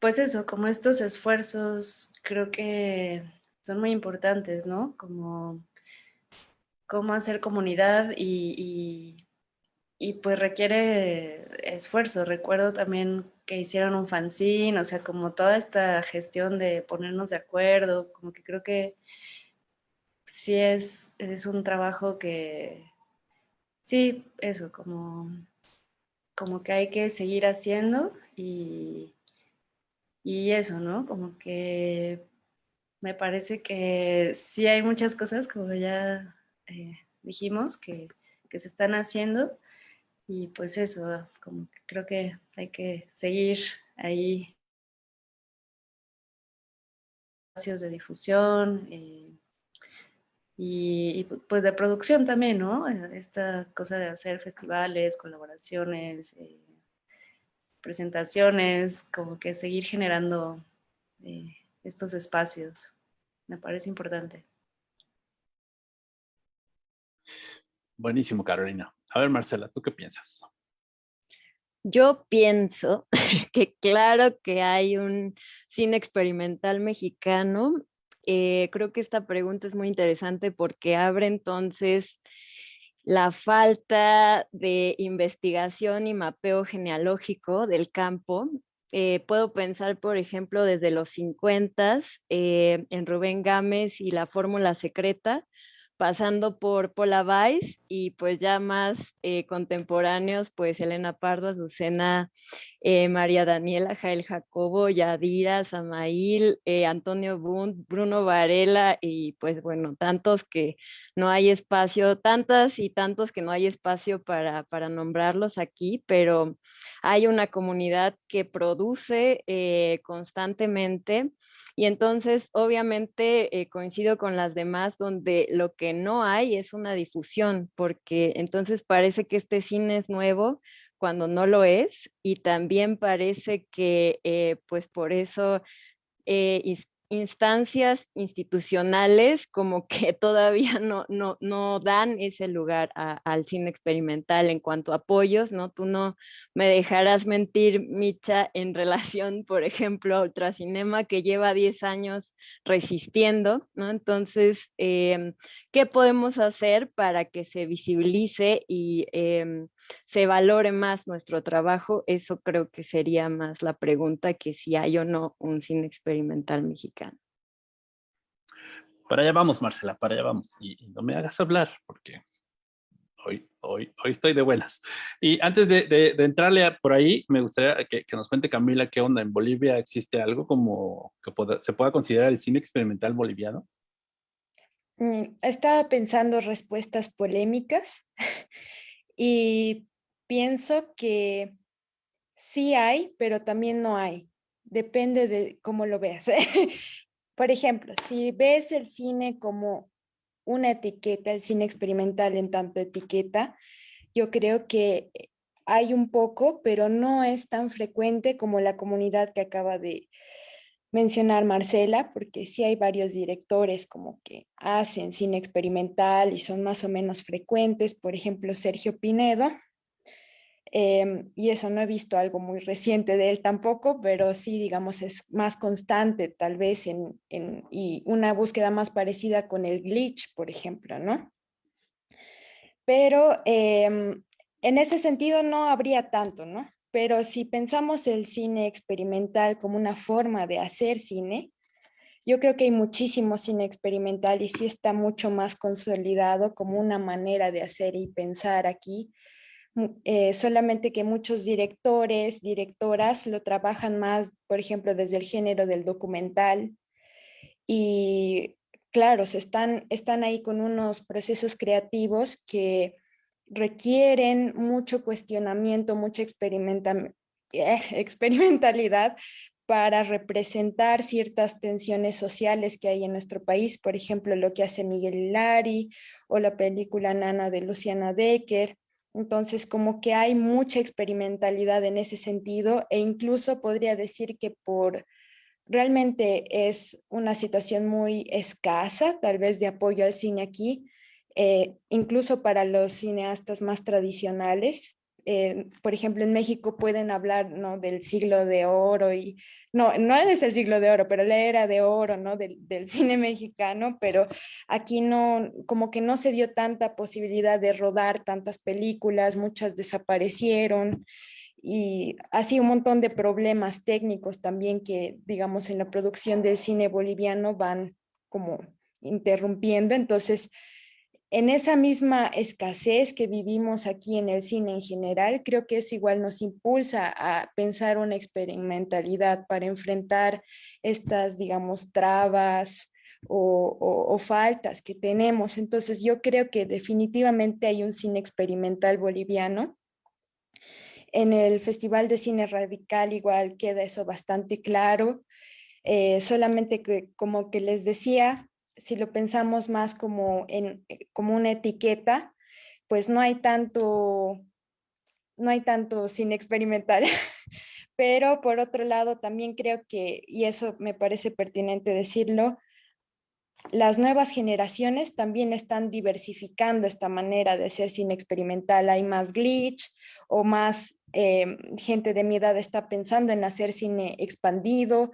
pues eso, como estos esfuerzos, creo que son muy importantes, ¿no? Como cómo hacer comunidad y, y, pues requiere esfuerzo. Recuerdo también que hicieron un fanzine, o sea, como toda esta gestión de ponernos de acuerdo, como que creo que sí es, es un trabajo que, sí, eso, como, como que hay que seguir haciendo y, y eso, ¿no? Como que me parece que sí hay muchas cosas, como ya eh, dijimos, que, se están haciendo y pues eso, como que creo que hay que seguir ahí espacios de difusión eh, y, pues de producción también, ¿no? Esta cosa de hacer festivales, colaboraciones, eh, presentaciones, como que seguir generando estos espacios. Me parece importante. Buenísimo, Carolina. A ver, Marcela, ¿tú qué piensas? Yo pienso que claro que hay un cine experimental mexicano. Eh, creo que esta pregunta es muy interesante porque abre entonces la falta de investigación y mapeo genealógico del campo. Eh, puedo pensar, por ejemplo, desde los 50 eh, en Rubén Gámez y la fórmula secreta, pasando por Paula Weiss y pues ya más eh, contemporáneos, pues Elena Pardo, Azucena, eh, María Daniela, Jael Jacobo, Yadira, Samail, eh, Antonio Bunt, Bruno Varela y pues bueno, tantos que no hay espacio, tantas y tantos que no hay espacio para, para nombrarlos aquí, pero hay una comunidad que produce constantemente y entonces, obviamente, eh, coincido con las demás donde lo que no hay es una difusión, porque entonces parece que este cine es nuevo cuando no lo es, y también parece que, eh, pues por eso, eh, instancias institucionales como que todavía no, no, no dan ese lugar al cine experimental en cuanto a apoyos, ¿no? Tú no me dejarás mentir, Micha, en relación, por ejemplo, a Ultracinema que lleva 10 años resistiendo, ¿no? Entonces, em, ¿qué podemos hacer para que se visibilice y em, se valore más nuestro trabajo, eso creo que sería más la pregunta que si hay o no un cine experimental mexicano. Para allá vamos, Marcela, para allá vamos. Y, no me hagas hablar, porque hoy, hoy, hoy estoy de buenas. Y antes de, entrarle por ahí, me gustaría que, nos cuente Camila qué onda. ¿En Bolivia existe algo como que se pueda considerar el cine experimental boliviano? Mm, estaba pensando respuestas polémicas y pienso que sí hay, pero también no hay. Depende de cómo lo veas. Por ejemplo, si ves el cine como una etiqueta, el cine experimental en tanto etiqueta, yo creo que hay un poco, pero no es tan frecuente como la comunidad que acaba de mencionar Marcela, porque sí hay varios directores como que hacen cine experimental y son más o menos frecuentes, por ejemplo, Sergio Pinedo, em, y eso no he visto algo muy reciente de él tampoco, pero sí, digamos, es más constante tal vez en, y una búsqueda más parecida con el glitch, por ejemplo, ¿no? Pero em, en ese sentido no habría tanto, ¿no? Pero si pensamos el cine experimental como una forma de hacer cine, yo creo que hay muchísimo cine experimental y sí está mucho más consolidado como una manera de hacer y pensar aquí. Eh, solamente que muchos directores, directoras lo trabajan más, por ejemplo, desde el género del documental. Y claro, se están, están ahí con unos procesos creativos que requieren mucho cuestionamiento, mucha eh, experimentalidad para representar ciertas tensiones sociales que hay en nuestro país, por ejemplo, lo que hace Miguel Lari o la película Nana de Luciana Decker. Entonces, como que hay mucha experimentalidad en ese sentido e incluso podría decir que por realmente es una situación muy escasa, tal vez de apoyo al cine aquí, eh, incluso para los cineastas más tradicionales. Eh, por ejemplo, en México pueden hablar ¿no? del siglo de oro y no, no es el siglo de oro, pero la era de oro ¿no? del, del cine mexicano, pero aquí no, como que no se dio tanta posibilidad de rodar tantas películas, muchas desaparecieron y así un montón de problemas técnicos también que, digamos, en la producción del cine boliviano van como interrumpiendo. Entonces, en esa misma escasez que vivimos aquí en el cine en general, creo que eso igual nos impulsa a pensar una experimentalidad para enfrentar estas, digamos, trabas o, faltas que tenemos. Entonces yo creo que definitivamente hay un cine experimental boliviano. En el Festival de Cine Radical igual queda eso bastante claro. Eh, solamente que, como que les decía, si lo pensamos más como, en, eh, como una etiqueta, pues no hay tanto, no hay tanto sin experimentar. Pero por otro lado, también creo que, y eso me parece pertinente decirlo, las nuevas generaciones también están diversificando esta manera de hacer cine experimental. Hay más glitch o más eh, gente de mi edad está pensando en hacer cine expandido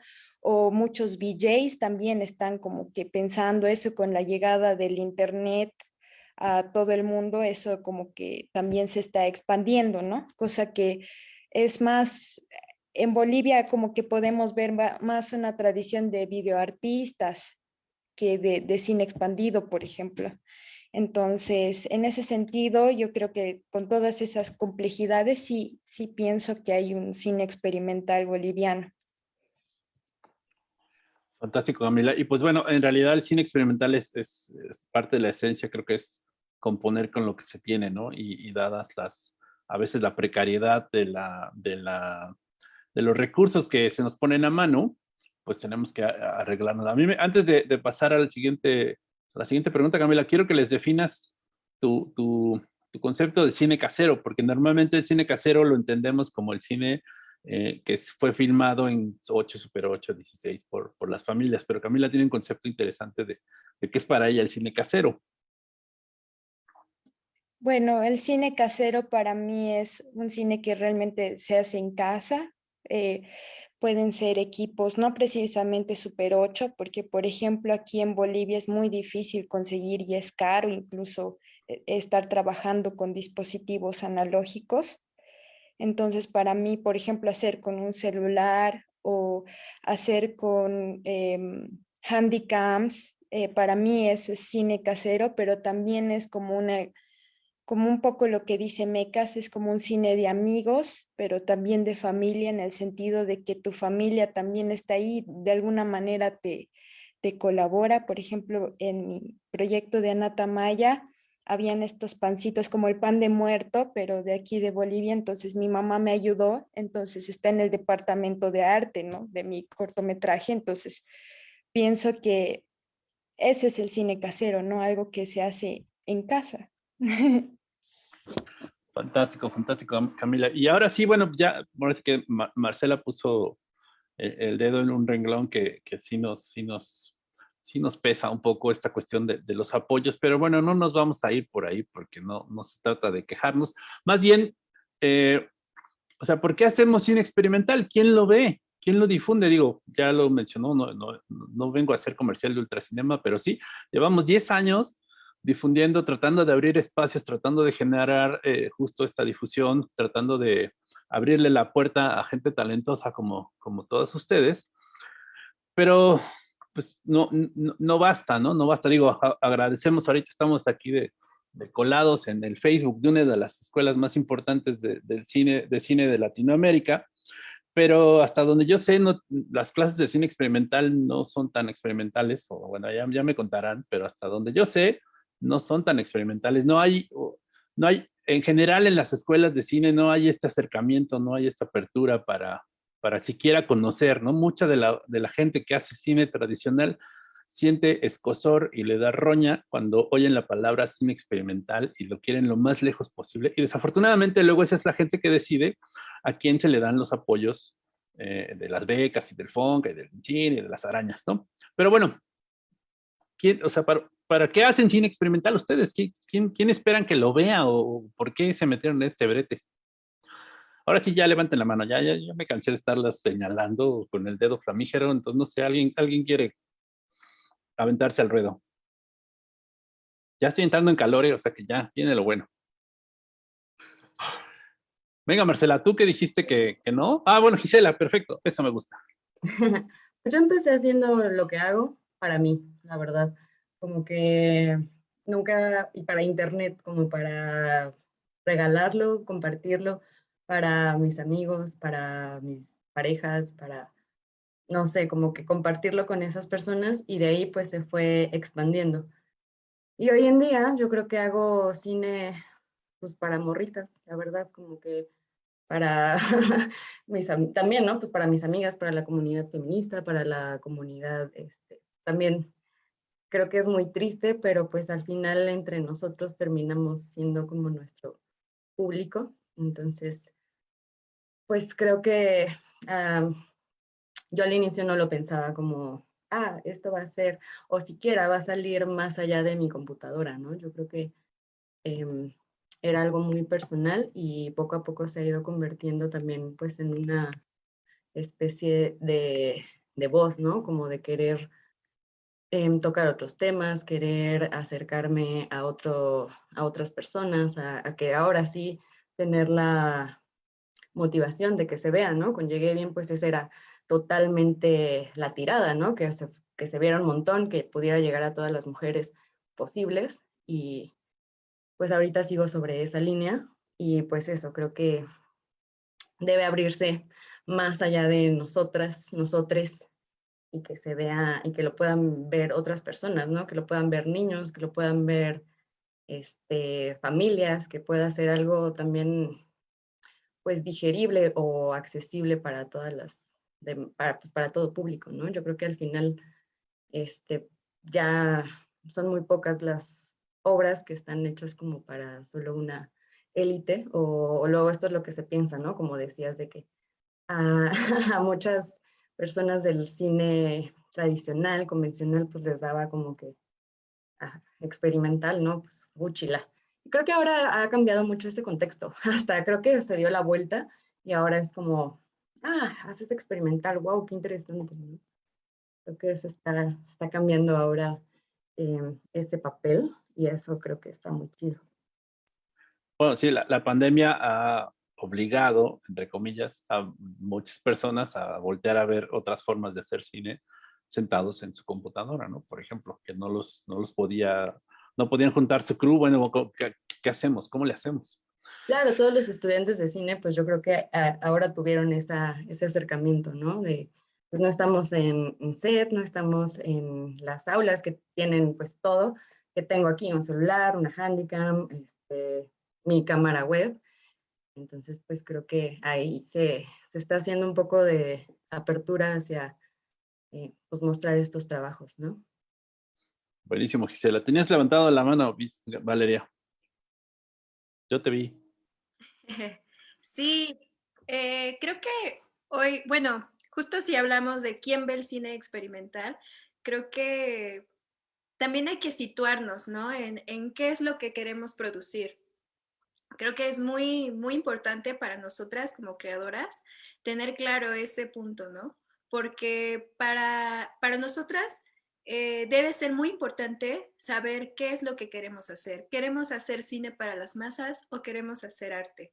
o muchos VJs también están como que pensando eso con la llegada del internet a todo el mundo, eso como que también se está expandiendo, ¿no? Cosa que es más, en Bolivia como que podemos ver más una tradición de videoartistas que de, cine expandido, por ejemplo. Entonces, en ese sentido, yo creo que con todas esas complejidades, sí, sí pienso que hay un cine experimental boliviano. Fantástico, Camila. Y pues bueno, en realidad el cine experimental es, parte de la esencia, creo que es componer con lo que se tiene, ¿no? Y, dadas las, a veces la precariedad de, la, de, la, de los recursos que se nos ponen a mano, pues tenemos que arreglarnos. A mí, antes de, pasar al siguiente la siguiente pregunta, Camila, quiero que les definas tu, tu, concepto de cine casero, porque normalmente el cine casero lo entendemos como el cine eh, que fue filmado en 8, Super 8, 16 por, por, las familias, pero Camila tiene un concepto interesante de, de qué es para ella el cine casero. Bueno, el cine casero para mí es un cine que realmente se hace en casa. Eh, pueden ser equipos no precisamente Super 8, porque por ejemplo aquí en Bolivia es muy difícil conseguir y es caro incluso eh, estar trabajando con dispositivos analógicos. Entonces para mí, por ejemplo, hacer con un celular o hacer con eh, handycams, para mí es cine casero, pero también es como un poco lo que dice Mecas, es como un cine de amigos, pero también de familia, en el sentido de que tu familia también está ahí, de alguna manera te, te colabora. Por ejemplo, en mi proyecto de Anata Maya, habían estos pancitos como el pan de muerto, pero de aquí de Bolivia, entonces mi mamá me ayudó, entonces está en el departamento de arte, ¿no? De mi cortometraje, entonces pienso que ese es el cine casero, ¿no? Algo que se hace en casa. Fantástico, fantástico, Camila. Y ahora sí, bueno, ya, parece que Marcela puso el, dedo en un renglón que, que sí, nos, sí, nos, sí nos pesa un poco esta cuestión de, de, los apoyos, pero bueno, no nos vamos a ir por ahí porque no, no se trata de quejarnos. Más bien, eh, o sea, ¿por qué hacemos cine experimental? ¿Quién lo ve? ¿Quién lo difunde? Digo, ya lo mencionó, no, no, no vengo a hacer comercial de ultracinema, pero sí, llevamos 10 años difundiendo, tratando de abrir espacios, tratando de generar eh, justo esta difusión, tratando de abrirle la puerta a gente talentosa como, como todos ustedes. Pero pues no, no, basta, ¿no? No basta. Digo, agradecemos, ahorita estamos aquí de, colados en el Facebook de una de las escuelas más importantes de, del cine, de cine de Latinoamérica, pero hasta donde yo sé, no, las clases de cine experimental no son tan experimentales, o bueno, ya, ya me contarán, pero hasta donde yo sé, no son tan experimentales. No hay, no hay, en general en las escuelas de cine no hay este acercamiento, no hay esta apertura para, para siquiera conocer, ¿no? Mucha de la, de la gente que hace cine tradicional siente escosor y le da roña cuando oyen la palabra cine experimental y lo quieren lo más lejos posible. Y desafortunadamente luego esa es la gente que decide a quién se le dan los apoyos eh, de las becas y del FONCA y del cine y de las arañas, ¿no? Pero bueno, ¿quién, o sea, para, ¿para qué hacen cine experimental ustedes? ¿Quién, quién esperan que lo vea o por qué se metieron en este brete? Ahora sí, ya levanten la mano, ya, ya, ya me cansé de estarlas señalando con el dedo flamígero, entonces no sé, alguien, alguien quiere aventarse al ruedo. Ya estoy entrando en calor, eh, o sea que ya viene lo bueno. Venga, Marcela, ¿tú qué dijiste que, que no? Ah, bueno, Gisela, perfecto, eso me gusta. Yo empecé haciendo lo que hago para mí, la verdad como que nunca, y para internet, como para regalarlo, compartirlo para mis amigos, para mis parejas, para, no sé, como que compartirlo con esas personas y de ahí pues se fue expandiendo. Y hoy en día yo creo que hago cine pues para morritas, la verdad, como que para mis, también, ¿no? Pues para mis amigas, para la comunidad feminista, para la comunidad, este, también creo que es muy triste, pero pues al final entre nosotros terminamos siendo como nuestro público. Entonces, pues creo que yo al inicio no lo pensaba como, ah, esto va a ser, o siquiera va a salir más allá de mi computadora, ¿no? Yo creo que em, era algo muy personal y poco a poco se ha ido convirtiendo también pues en una especie de, de voz, ¿no? Como de querer em, tocar otros temas, querer acercarme a, otro, a otras personas, a, que ahora sí tener la motivación de que se vea, ¿no? Con Llegué Bien, pues esa era totalmente la tirada, ¿no? Que se, que se viera un montón, que pudiera llegar a todas las mujeres posibles y pues ahorita sigo sobre esa línea y pues eso, creo que debe abrirse más allá de nosotras, nosotres, y que se vea, y que lo puedan ver otras personas, ¿no? Que lo puedan ver niños, que lo puedan ver este, familias, que pueda ser algo también, pues, digerible o accesible para todas las, para, pues, para todo público, ¿no? Yo creo que al final, este, ya son muy pocas las obras que están hechas como para solo una élite, o, o, luego esto es lo que se piensa, ¿no? Como decías, de que a, muchas personas del cine tradicional, convencional, pues les daba como que experimental, ¿no? Pues Guchila. Creo que ahora ha cambiado mucho este contexto, hasta creo que se dio la vuelta y ahora es como, ah, haces experimental, wow, qué interesante. Creo que se está, está cambiando ahora eh, ese papel y eso creo que está muy chido. Bueno, sí, la, la pandemia ha obligado, entre comillas, a muchas personas a voltear a ver otras formas de hacer cine sentados en su computadora, ¿no? Por ejemplo, que no los, no los podía, no podían juntar su crew, bueno, ¿qué, hacemos? ¿Cómo le hacemos? Claro, todos los estudiantes de cine, pues yo creo que ahora tuvieron esa, ese acercamiento, ¿no? De, pues no estamos en, set, no estamos en las aulas que tienen pues todo, que tengo aquí un celular, una handicam, este, mi cámara web, entonces, pues creo que ahí se, está haciendo un poco de apertura hacia eh, pues mostrar estos trabajos, ¿no? Buenísimo, Gisela. Tenías levantado la mano, Valeria. Yo te vi. Sí, eh, creo que hoy, bueno, justo si hablamos de quién ve el cine experimental, creo que también hay que situarnos, ¿no? En, en qué es lo que queremos producir creo que es muy, muy importante para nosotras como creadoras tener claro ese punto, ¿no? Porque para, para nosotras eh, debe ser muy importante saber qué es lo que queremos hacer. ¿Queremos hacer cine para las masas o queremos hacer arte?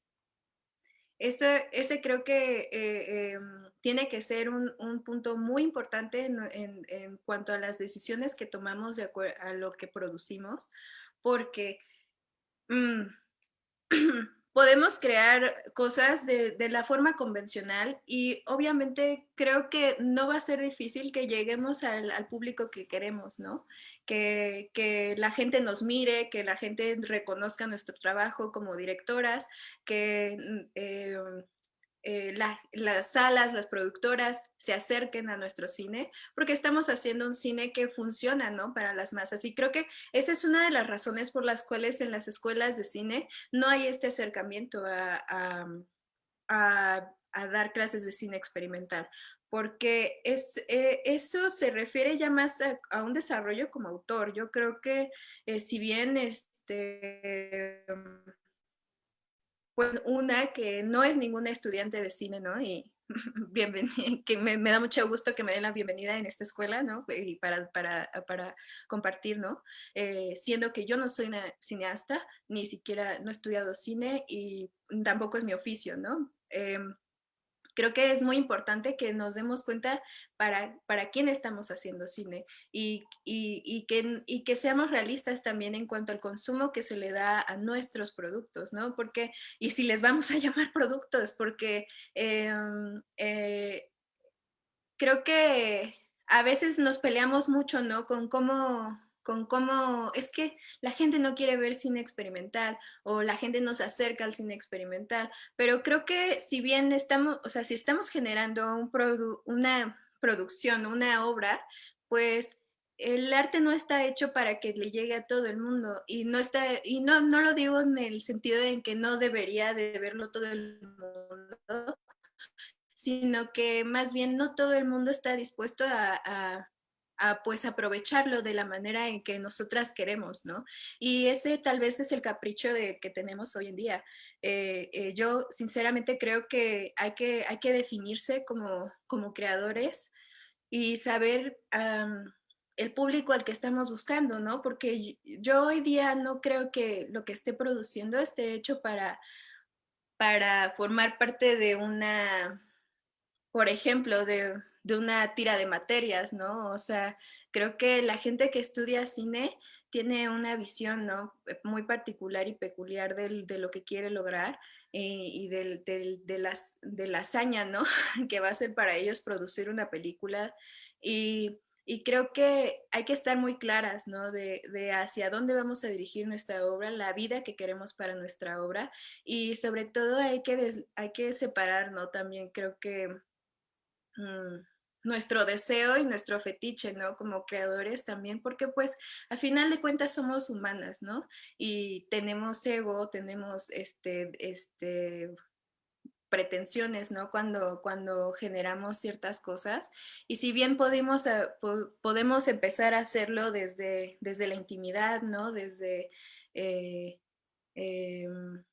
Eso, ese creo que eh, em, tiene que ser un, un punto muy importante en, en, cuanto a las decisiones que tomamos de acuerdo a lo que producimos, porque... Mm, podemos crear cosas de, la forma convencional y obviamente creo que no va a ser difícil que lleguemos al, público que queremos, ¿no? Que, la gente nos mire, que la gente reconozca nuestro trabajo como directoras, que mm, eh, eh, las salas, las productoras se acerquen a nuestro cine, porque estamos haciendo un cine que funciona ¿no? para las masas. Y creo que esa es una de las razones por las cuales en las escuelas de cine no hay este acercamiento a, dar clases de cine experimental, porque es, eh, eso se refiere ya más a, un desarrollo como autor. Yo creo que eh, si bien este pues una que no es ninguna estudiante de cine, ¿no? Y bienvenida, que me, da mucho gusto que me den la bienvenida en esta escuela, ¿no? Y para, para, para compartir, ¿no? Eh, siendo que yo no soy una cineasta, ni siquiera no he estudiado cine y tampoco es mi oficio, ¿no? Em, creo que es muy importante que nos demos cuenta para, para quién estamos haciendo cine y, y, que, y que seamos realistas también en cuanto al consumo que se le da a nuestros productos, ¿no? Porque, y si les vamos a llamar productos, porque em, eh, creo que a veces nos peleamos mucho, ¿no? Con cómo con cómo es que la gente no quiere ver cine experimental o la gente no se acerca al cine experimental, pero creo que si bien estamos, o sea, si estamos generando un una producción, una obra, pues el arte no está hecho para que le llegue a todo el mundo y no está y no, no lo digo en el sentido en que no debería de verlo todo el mundo, sino que más bien no todo el mundo está dispuesto a pues aprovecharlo de la manera en que nosotras queremos, ¿no? Y ese tal vez es el capricho de, que tenemos hoy en día. Eh, eh, yo sinceramente creo que hay que, hay que definirse como, como creadores y saber el público al que estamos buscando, ¿no? Porque yo hoy día no creo que lo que esté produciendo esté hecho para, para formar parte de una, por ejemplo, de de una tira de materias, ¿no? O sea, creo que la gente que estudia cine tiene una visión ¿no? Eh, muy particular y peculiar de lo que quiere lograr eh, y de, las, de la hazaña ¿no? que va a ser para ellos producir una película. Y, creo que hay que estar muy claras ¿no? de, hacia dónde vamos a dirigir nuestra obra, la vida que queremos para nuestra obra y sobre todo hay que, hay que separar ¿no? también creo que... Mm, nuestro deseo y nuestro fetiche, ¿no? Como creadores también, porque pues a final de cuentas somos humanas, ¿no? Y tenemos ego, tenemos este, este, pretensiones, ¿no? Cuando, cuando generamos ciertas cosas. Y si bien podemos, eh, podemos empezar a hacerlo desde, desde la intimidad, ¿no? Desde, eh, em,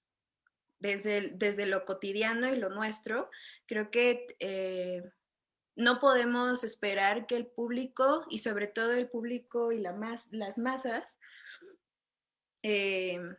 desde, desde lo cotidiano y lo nuestro, creo que eh, no podemos esperar que el público, y sobre todo el público y la las masas, em,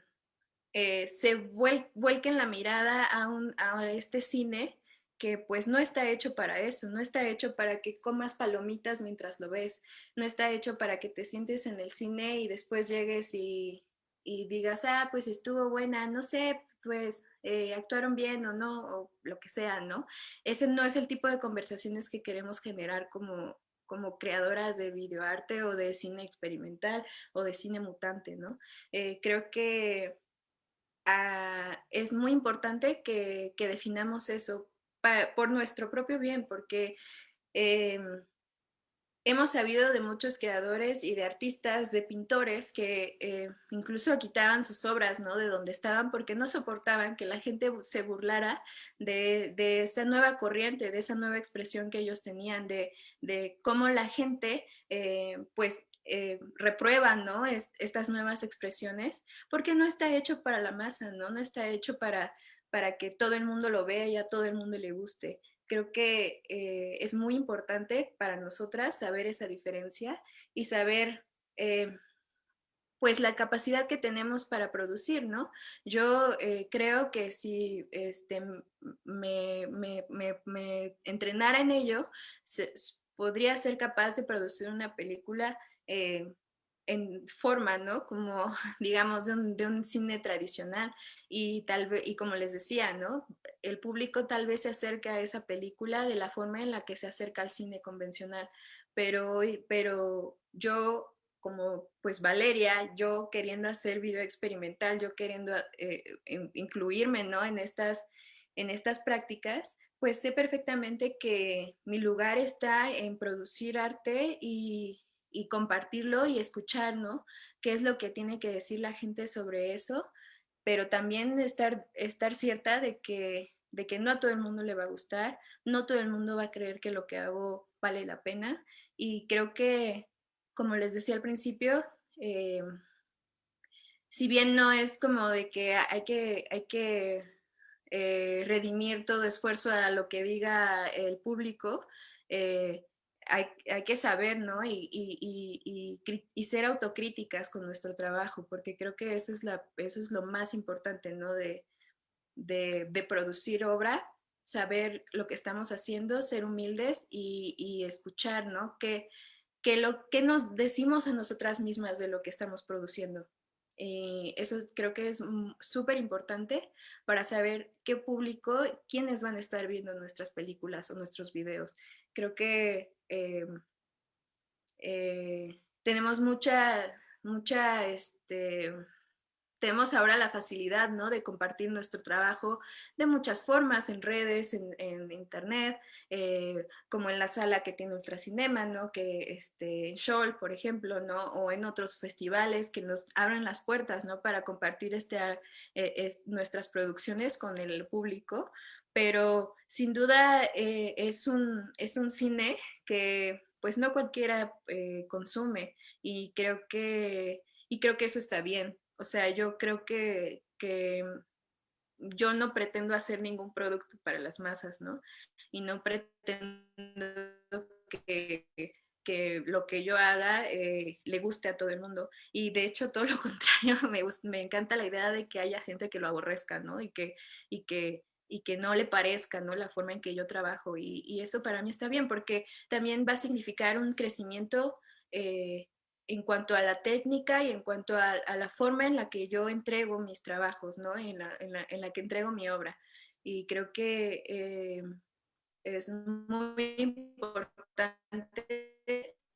eh, se vuelquen la mirada a, a este cine que pues no está hecho para eso, no está hecho para que comas palomitas mientras lo ves, no está hecho para que te sientes en el cine y después llegues y, y digas, ah, pues estuvo buena, no sé, pues eh, actuaron bien o no, o lo que sea, ¿no? Ese no es el tipo de conversaciones que queremos generar como, como creadoras de videoarte o de cine experimental o de cine mutante, ¿no? Eh, creo que ah, es muy importante que, definamos eso por nuestro propio bien, porque em, hemos sabido de muchos creadores y de artistas, de pintores que eh, incluso quitaban sus obras ¿no? de donde estaban porque no soportaban que la gente se burlara de, esa nueva corriente, de esa nueva expresión que ellos tenían, de, cómo la gente eh, pues eh, ¿no? estas nuevas expresiones porque no está hecho para la masa, no, no está hecho para, para que todo el mundo lo vea y a todo el mundo le guste creo que eh, es muy importante para nosotras saber esa diferencia y saber eh, pues la capacidad que tenemos para producir, ¿no? Yo eh, creo que si este, me, entrenara en ello, podría ser capaz de producir una película en forma, ¿no? Como, digamos, de un, cine tradicional. Y tal vez, y como les decía, ¿no? El público tal vez se acerca a esa película de la forma en la que se acerca al cine convencional. Pero, pero yo, como pues Valeria, yo queriendo hacer video experimental, yo queriendo eh, incluirme, ¿no? En estas, en estas prácticas, pues sé perfectamente que mi lugar está en producir arte y, y compartirlo y escuchar, ¿no? ¿Qué es lo que tiene que decir la gente sobre eso? Pero también estar, estar cierta de que, de que no a todo el mundo le va a gustar, no todo el mundo va a creer que lo que hago vale la pena. Y creo que, como les decía al principio, eh, si bien no es como de que hay que, hay que eh, redimir todo esfuerzo a lo que diga el público, eh, hay, que saber, ¿no? Y, ser autocríticas con nuestro trabajo, porque creo que eso es, lo más importante, ¿no? De, producir obra, saber lo que estamos haciendo, ser humildes y, escuchar, ¿no? Que, lo que nos decimos a nosotras mismas de lo que estamos produciendo. Y eso creo que es súper importante para saber qué público, quiénes van a estar viendo nuestras películas o nuestros videos. Creo que eh, eh, tenemos mucha, mucha, este, tenemos ahora la facilidad, ¿no? De compartir nuestro trabajo de muchas formas, en redes, en, internet, eh, como en la sala que tiene Ultracinema, ¿no? Que, este, en Shoal, por ejemplo, ¿no? O en otros festivales que nos abren las puertas, ¿no? Para compartir este, nuestras producciones con el público, pero sin duda es, un, es un cine que, pues no cualquiera eh, consume y creo que, y creo que eso está bien. O sea, yo creo que, que yo no pretendo hacer ningún producto para las masas, ¿no? Y no pretendo que, que lo que yo haga eh, le guste a todo el mundo. Y de hecho, todo lo contrario, me, me encanta la idea de que haya gente que lo aborrezca, ¿no? Y que, y que, y que no le parezca, ¿no? La forma en que yo trabajo. Y, eso para mí está bien, porque también va a significar un crecimiento eh, en cuanto a la técnica y en cuanto a, la forma en la que yo entrego mis trabajos, ¿no? En la, en la, en la que entrego mi obra. Y creo que... Eh, es muy importante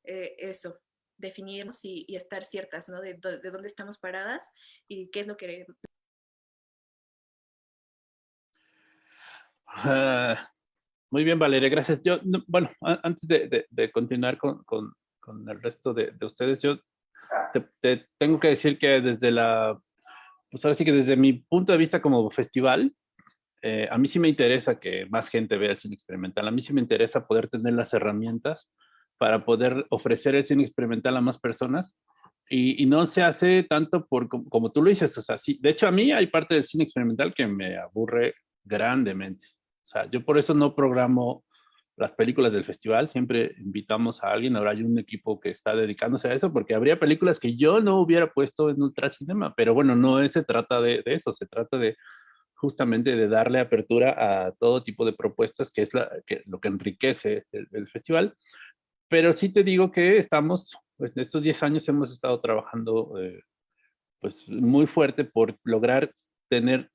eh, eso, definirnos y, estar ciertas ¿no? de, dónde estamos paradas y qué es lo que... Ah, muy bien, Valeria, gracias. Yo, bueno, antes de, continuar con, el resto de, ustedes, yo te, tengo que decir que desde la, pues ahora sí que desde mi punto de vista como festival, eh, a mí sí me interesa que más gente vea el cine experimental. A mí sí me interesa poder tener las herramientas para poder ofrecer el cine experimental a más personas. Y, no se hace tanto por, como, tú lo dices, o sea, sí, de hecho a mí hay parte del cine experimental que me aburre grandemente. O sea, yo por eso no programo las películas del festival, siempre invitamos a alguien, ahora hay un equipo que está dedicándose a eso, porque habría películas que yo no hubiera puesto en Ultracinema, pero bueno, no se trata de eso, se trata de justamente de darle apertura a todo tipo de propuestas, que es lo que enriquece el, festival. Pero sí te digo que estamos, pues en estos 10 años hemos estado trabajando eh, pues muy fuerte por lograr tener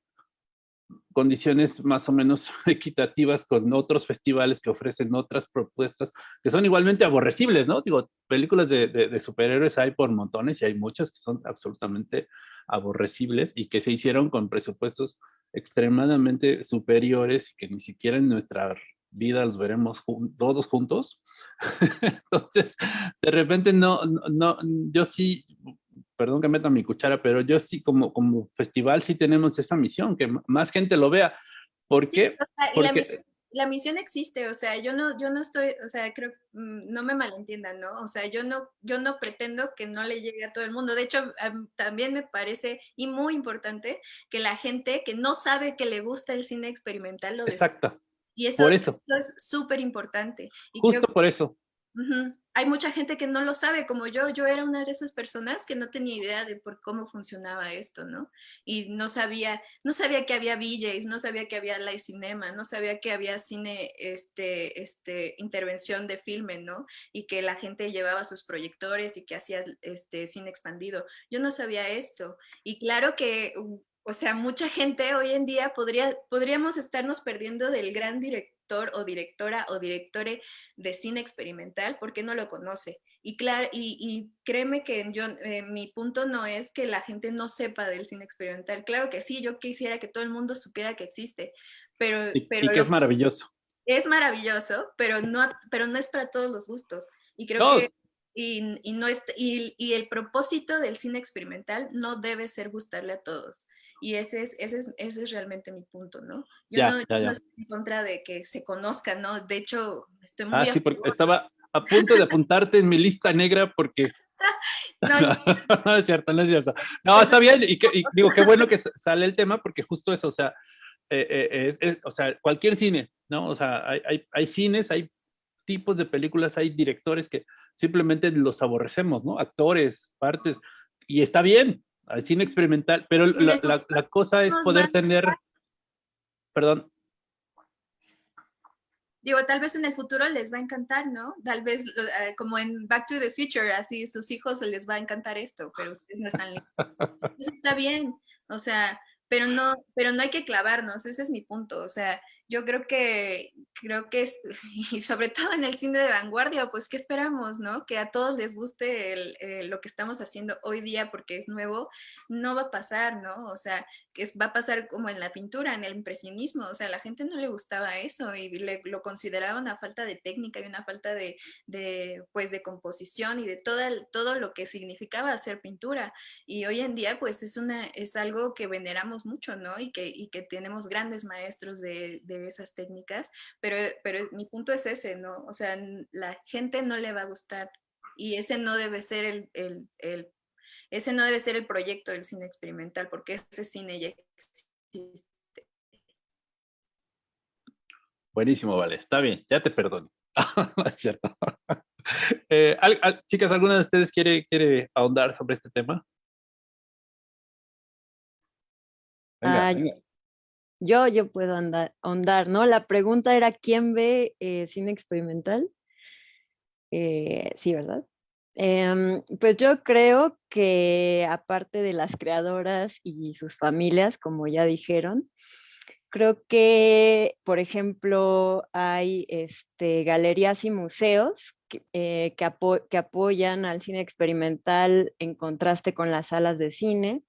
condiciones más o menos equitativas con otros festivales que ofrecen otras propuestas que son igualmente aborrecibles, ¿no? Digo, películas de, de, superhéroes hay por montones y hay muchas que son absolutamente aborrecibles y que se hicieron con presupuestos extremadamente superiores que ni siquiera en nuestra vida los veremos todos juntos. Entonces, de repente no, no, yo sí, perdón que meta mi cuchara, pero yo sí como, como festival sí tenemos esa misión, que más gente lo vea. ¿Por qué? Porque la misión existe, o sea, yo no, yo no estoy, o sea, creo, mm, no me malentiendan, ¿no? O sea, yo no, yo no pretendo que no le llegue a todo el mundo. De hecho, también me parece, y muy importante, que la gente que no sabe que le gusta el cine experimental lo Exacto. Y eso, eso. es súper importante. Justo por eso. Hay mucha gente que no lo sabe, como yo, yo era una de esas personas que no tenía idea de por cómo funcionaba esto, ¿no? Y no sabía, no sabía que había VJs, no sabía que había live cinema, no sabía que había cine, este, este, intervención de filme, ¿no? Y que la gente llevaba sus proyectores y que hacía este cine expandido. Yo no sabía esto. Y claro que o sea, mucha gente hoy en día podría, podríamos estarnos perdiendo del gran director o directora o directore de cine experimental porque no lo conoce. Y, claro, y, créeme que yo, eh, mi punto no es que la gente no sepa del cine experimental. Claro que sí, yo quisiera que todo el mundo supiera que existe, pero... Y, que es maravilloso. Es maravilloso, pero no, pero no es para todos los gustos. Y creo que... Y, no es, y el propósito del cine experimental no debe ser gustarle a todos. Y ese es, ese es, ese es realmente mi punto, ¿no? Yo, no, estoy en contra de que se conozca, ¿no? De hecho, estoy muy... Ah, sí, porque estaba a punto de apuntarte en mi lista negra porque... no, es cierto, no es cierto. No, está bien, y, digo, qué bueno que sale el tema porque justo eso, o sea, eh, eh, o sea, cualquier cine, ¿no? O sea, hay, hay, hay cines, hay tipos de películas, hay directores que simplemente los aborrecemos, ¿no? Actores, partes, y está bien, al cine experimental, pero la, cosa es poder tener, perdón. Digo, tal vez en el futuro les va a encantar, ¿no? Tal vez eh, como en Back to the Future, así sus hijos les va a encantar esto, pero ustedes no están listos. Eso está bien, o sea, pero no, pero no hay que clavarnos, ese es mi punto, o sea, yo creo que, creo que es, y sobre todo en el cine de vanguardia, pues, ¿qué esperamos, no? Que a todos les guste eh, lo que estamos haciendo hoy día porque es nuevo, no va a pasar, ¿no? O sea, que va a pasar como en la pintura, en el impresionismo, o sea, a la gente no le gustaba eso y lo consideraba una falta de técnica y una falta de, pues, de composición y de todo, todo lo que significaba hacer pintura. Y hoy en día, pues, es, una, es algo que veneramos mucho, ¿no? Y que, y que tenemos grandes maestros de, esas técnicas, pero, pero mi punto es ese, ¿no? O sea, la gente no le va a gustar y ese no debe ser el, el, el ese no debe ser el proyecto del cine experimental, porque ese cine ya existe. Buenísimo, vale, está bien, ya te perdono. es cierto. Eh, chicas, ¿alguna de ustedes quiere, quiere ahondar sobre este tema? Ah, yo, yo puedo andar, ahondar, ¿no? La pregunta era, ¿quién ve eh, cine experimental? Eh, sí, ¿verdad? Em, pues yo creo que aparte de las creadoras y sus familias, como ya dijeron, creo que, por ejemplo, hay este, galerías y museos que, eh, que apoyan al cine experimental en contraste con las salas de cine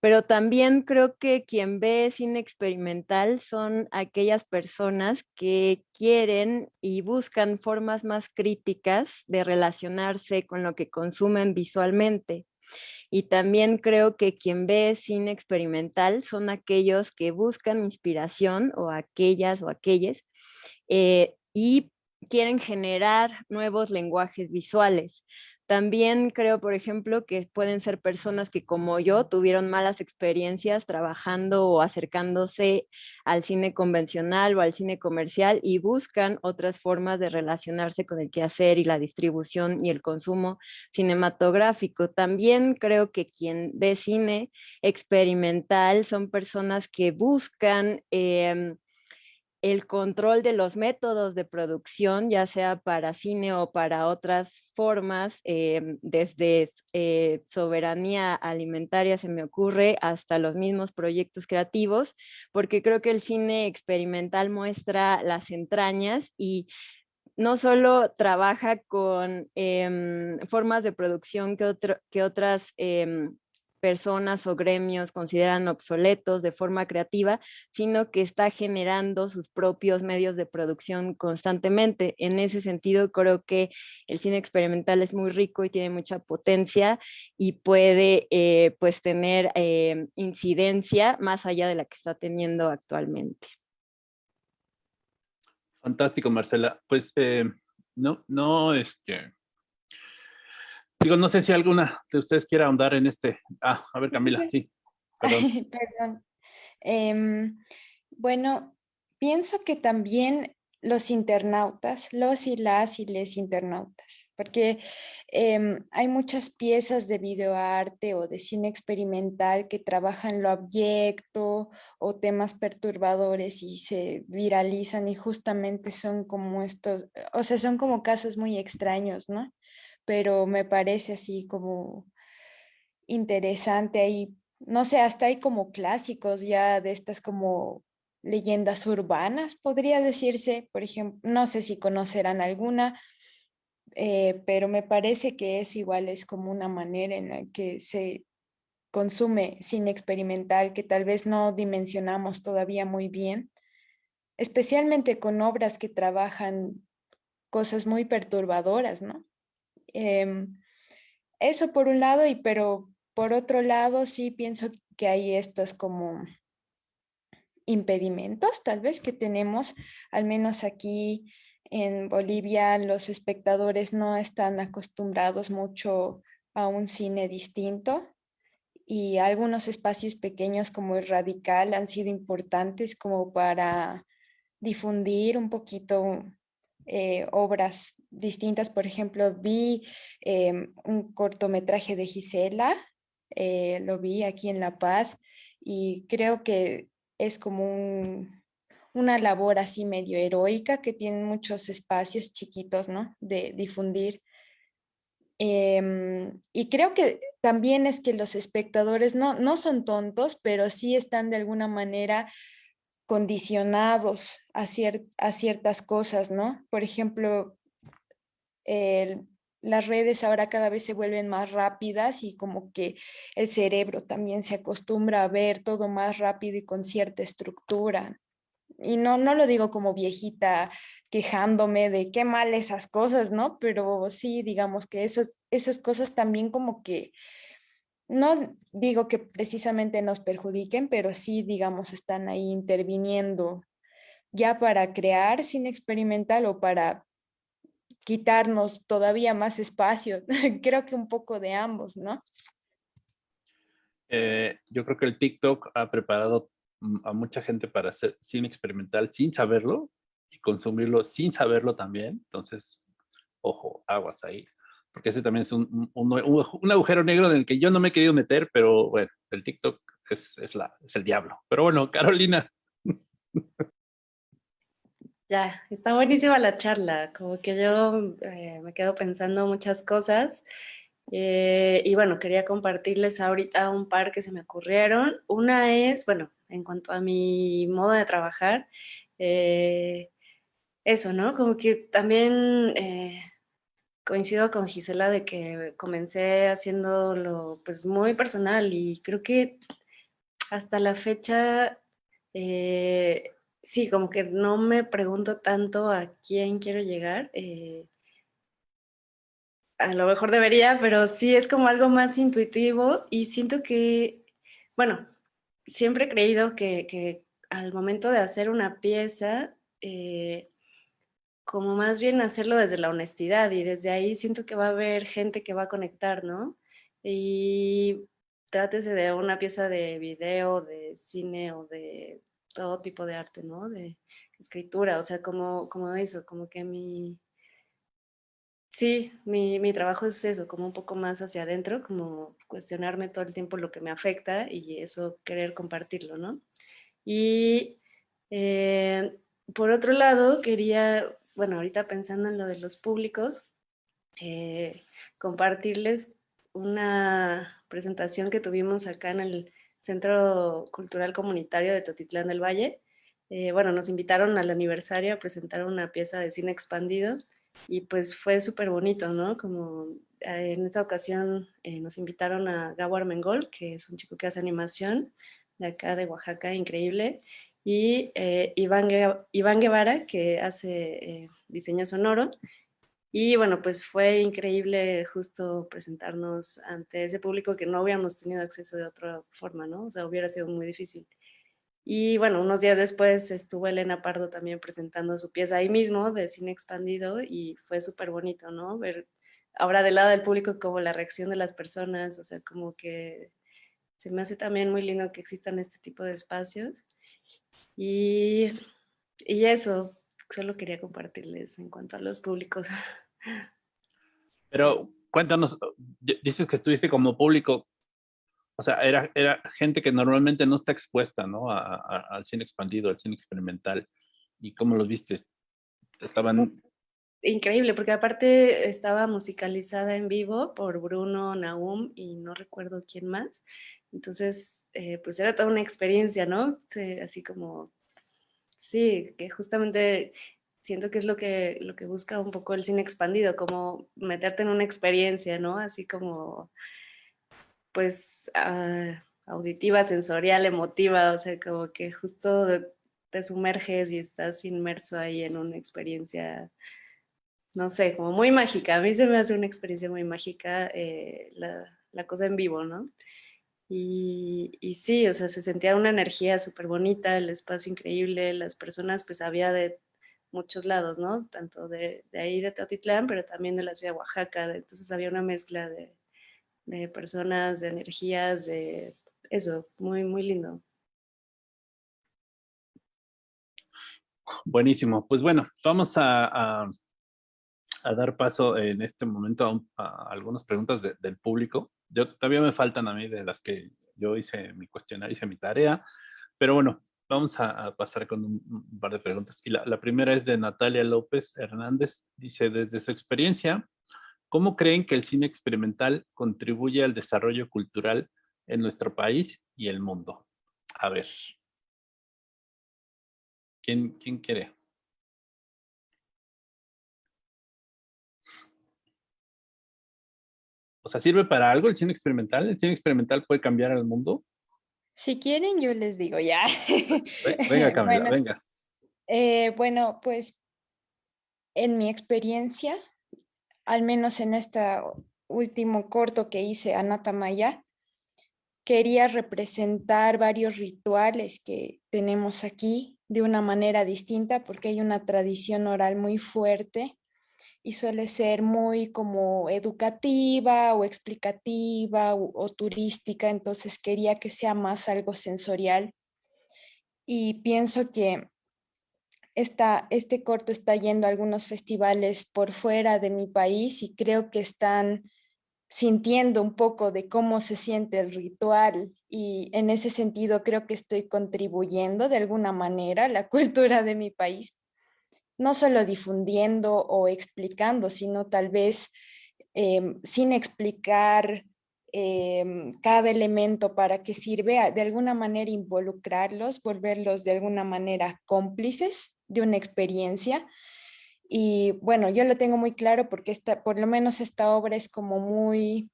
pero también creo que quien ve cine experimental son aquellas personas que quieren y buscan formas más críticas de relacionarse con lo que consumen visualmente. Y también creo que quien ve cine experimental son aquellos que buscan inspiración o aquellas o aquellos eh, y quieren generar nuevos lenguajes visuales. También creo, por ejemplo, que pueden ser personas que como yo tuvieron malas experiencias trabajando o acercándose al cine convencional o al cine comercial y buscan otras formas de relacionarse con el quehacer y la distribución y el consumo cinematográfico. También creo que quien ve cine experimental son personas que buscan... Em, el control de los métodos de producción, ya sea para cine o para otras formas, em, desde eh, soberanía alimentaria se me ocurre hasta los mismos proyectos creativos, porque creo que el cine experimental muestra las entrañas y no solo trabaja con em, formas de producción que, otras em, personas o gremios consideran obsoletos de forma creativa, sino que está generando sus propios medios de producción constantemente. En ese sentido, creo que el cine experimental es muy rico y tiene mucha potencia y puede eh, pues tener eh, incidencia más allá de la que está teniendo actualmente. Fantástico, Marcela. Pues eh, no, no, este, Digo, no sé si alguna de ustedes quiera ahondar en este. Ah, a ver, Camila, sí. Perdón. Em, bueno, pienso que también los internautas, los y las y les internautas, porque em, hay muchas piezas de videoarte o de cine experimental que trabajan lo abyecto o temas perturbadores y se viralizan y justamente son como estos, o sea, son como casos muy extraños, ¿no? Pero me parece así como interesante ahí, no sé, hasta hay como clásicos ya de estas como leyendas urbanas, podría decirse, por ejemplo, no sé si conocerán alguna, eh, pero me parece que es igual, es como una manera en la que se consume cine experimental que tal vez no dimensionamos todavía muy bien, especialmente con obras que trabajan cosas muy perturbadoras, ¿no? Em, eso por un lado, y pero por otro lado sí pienso que hay estos como impedimentos tal vez que tenemos, al menos aquí en Bolivia los espectadores no están acostumbrados mucho a un cine distinto y algunos espacios pequeños como el Radical han sido importantes como para difundir un poquito eh, obras distintas. Por ejemplo, vi em, un cortometraje de Gisela, eh, lo vi aquí en La Paz y creo que es como una labor así medio heroica que tienen muchos espacios chiquitos, ¿no? De difundir. Em, y creo que también es que los espectadores no, no son tontos, pero sí están de alguna manera condicionados a, ciertas cosas, ¿no? Por ejemplo, las redes ahora cada vez se vuelven más rápidas y como que el cerebro también se acostumbra a ver todo más rápido y con cierta estructura. Y no, no lo digo como viejita quejándome de qué mal esas cosas, ¿no? Pero sí, digamos que esas cosas también como que, no digo que precisamente nos perjudiquen, pero sí, digamos, están ahí interviniendo ya para crear sin experimental o para quitarnos todavía más espacio. creo que un poco de ambos, ¿no? Eh, yo creo que el TikTok ha preparado mm, a mucha gente para hacer cine experimental sin saberlo y consumirlo sin saberlo también. Entonces, ojo, aguas ahí. Porque ese también es un, un, agujero negro en el que yo no me he querido meter, pero bueno, el TikTok es, es, la, es el diablo. Pero bueno, Carolina. Ya, está buenísima la charla, como que yo eh, me quedo pensando muchas cosas eh, y bueno, quería compartirles ahorita un par que se me ocurrieron. Una es, bueno, en cuanto a mi modo de trabajar, eh, eso, ¿no? Como que también coincido con Gisela de que comencé haciéndolo pues muy personal y creo que hasta la fecha sí, como que no me pregunto tanto a quién quiero llegar. Eh, a lo mejor debería, pero sí es como algo más intuitivo y siento que, bueno, siempre he creído que, al momento de hacer una pieza, eh, como más bien hacerlo desde la honestidad y desde ahí siento que va a haber gente que va a conectar, ¿no? Y trátese de una pieza de video, de cine o de todo tipo de arte, ¿no? De escritura, o sea, como, como eso, como que mi... Sí, mi, mi trabajo es eso, como un poco más hacia adentro, como cuestionarme todo el tiempo lo que me afecta y eso querer compartirlo, ¿no? Y eh, por otro lado, quería, bueno, ahorita pensando en lo de los públicos, eh, compartirles una presentación que tuvimos acá en el Centro Cultural Comunitario de Totitlán del Valle. Eh, bueno, nos invitaron al aniversario a presentar una pieza de cine expandido y pues fue súper bonito, ¿no? Como eh, en esta ocasión nos invitaron a Gabo Armengol, que es un chico que hace animación de acá de Oaxaca, increíble, y Iván, Iván Guevara, que hace diseño sonoro, y bueno, pues fue increíble justo presentarnos ante ese público que no habíamos tenido acceso de otra forma, ¿no? O sea, hubiera sido muy difícil. Y bueno, unos días después estuvo Elena Pardo también presentando su pieza ahí mismo de cine expandido y fue súper bonito, ¿no? Ver ahora del lado del público como la reacción de las personas, o sea, como que se me hace también muy lindo que existan este tipo de espacios. Y, y eso, solo quería compartirles en cuanto a los públicos. Pero cuéntanos, dices que estuviste como público, o sea, era, era gente que normalmente no está expuesta, ¿no? al cine expandido, al cine experimental. ¿Y cómo los viste? Estaban... Increíble, porque aparte estaba musicalizada en vivo por Bruno, Naum y no recuerdo quién más. Entonces, eh, pues era toda una experiencia, ¿no? así como Sí, que justamente siento que es lo que, lo que busca un poco el cine expandido, como meterte en una experiencia, ¿no? Así como, pues, ah, auditiva, sensorial, emotiva, o sea, como que justo te sumerges y estás inmerso ahí en una experiencia, no sé, como muy mágica. A mí se me hace una experiencia muy mágica eh, la, la cosa en vivo, ¿no? Y, sí, o sea, se sentía una energía súper bonita, el espacio increíble, las personas, pues había de muchos lados, ¿no? Tanto de, ahí de Teotitlán, pero también de la ciudad de Oaxaca, entonces había una mezcla de, de, personas, de energías, de eso, muy, muy lindo. Buenísimo, pues bueno, vamos a, a, dar paso en este momento a, algunas preguntas del público yo todavía me faltan a mí de las que yo hice mi cuestionario, hice mi tarea, pero bueno, vamos a, pasar con un, par de preguntas. Y la, primera es de Natalia López Hernández, dice, desde su experiencia, ¿cómo creen que el cine experimental contribuye al desarrollo cultural en nuestro país y el mundo? A ver. ¿Quién, quién quiere? O sea, ¿sirve para algo el cine experimental? ¿El cine experimental puede cambiar al mundo? Si quieren, yo les digo ya. Venga, Camila, venga. Eh, bueno, pues en mi experiencia, al menos en este último corto que hice, Anatamaya, quería representar varios rituales que tenemos aquí de una manera distinta porque hay una tradición oral muy fuerte y suele ser muy como educativa o explicativa o, turística, entonces quería que sea más algo sensorial. Y pienso que esta, este corto está yendo a algunos festivales por fuera de mi país y creo que están sintiendo un poco de cómo se siente el ritual y en ese sentido creo que estoy contribuyendo de alguna manera a la cultura de mi país, no solo difundiendo o explicando, sino tal vez em, sin explicar em, cada elemento para qué sirve, de alguna manera involucrarlos, volverlos de alguna manera cómplices de una experiencia y bueno, yo lo tengo muy claro porque esta, por lo menos esta obra es como muy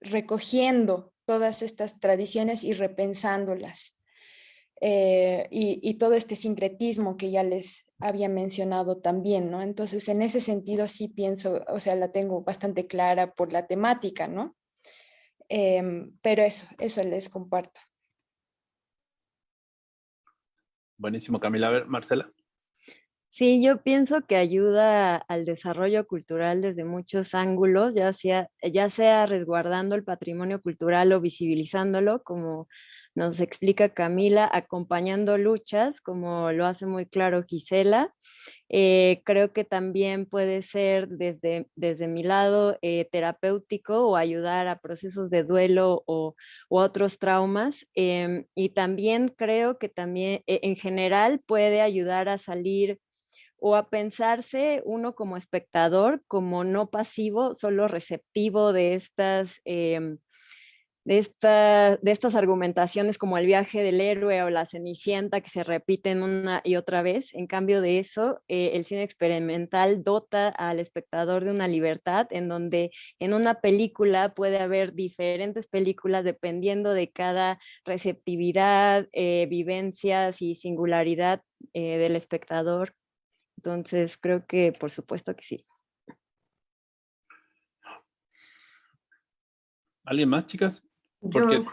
recogiendo todas estas tradiciones y repensándolas. Eh, y, todo este sincretismo que ya les había mencionado también, ¿no? Entonces, en ese sentido sí pienso, o sea, la tengo bastante clara por la temática, ¿no? Em, pero eso, eso les comparto. Buenísimo, Camila. A ver, Marcela. Sí, yo pienso que ayuda al desarrollo cultural desde muchos ángulos, ya sea, ya sea resguardando el patrimonio cultural o visibilizándolo, como nos explica Camila, acompañando luchas, como lo hace muy claro Gisela. Eh, creo que también puede ser desde, desde mi lado eh, terapéutico o ayudar a procesos de duelo o otros traumas. Em, y también creo que también e, en general puede ayudar a salir o a pensarse uno como espectador, como no pasivo, solo receptivo de estas, em, de, de estas argumentaciones como el viaje del héroe o la cenicienta que se repiten una y otra vez. En cambio de eso, eh, el cine experimental dota al espectador de una libertad en donde en una película puede haber diferentes películas dependiendo de cada receptividad, eh, vivencias y singularidad eh, del espectador entonces, creo que por supuesto que sí. ¿Alguien más, chicas? Porque,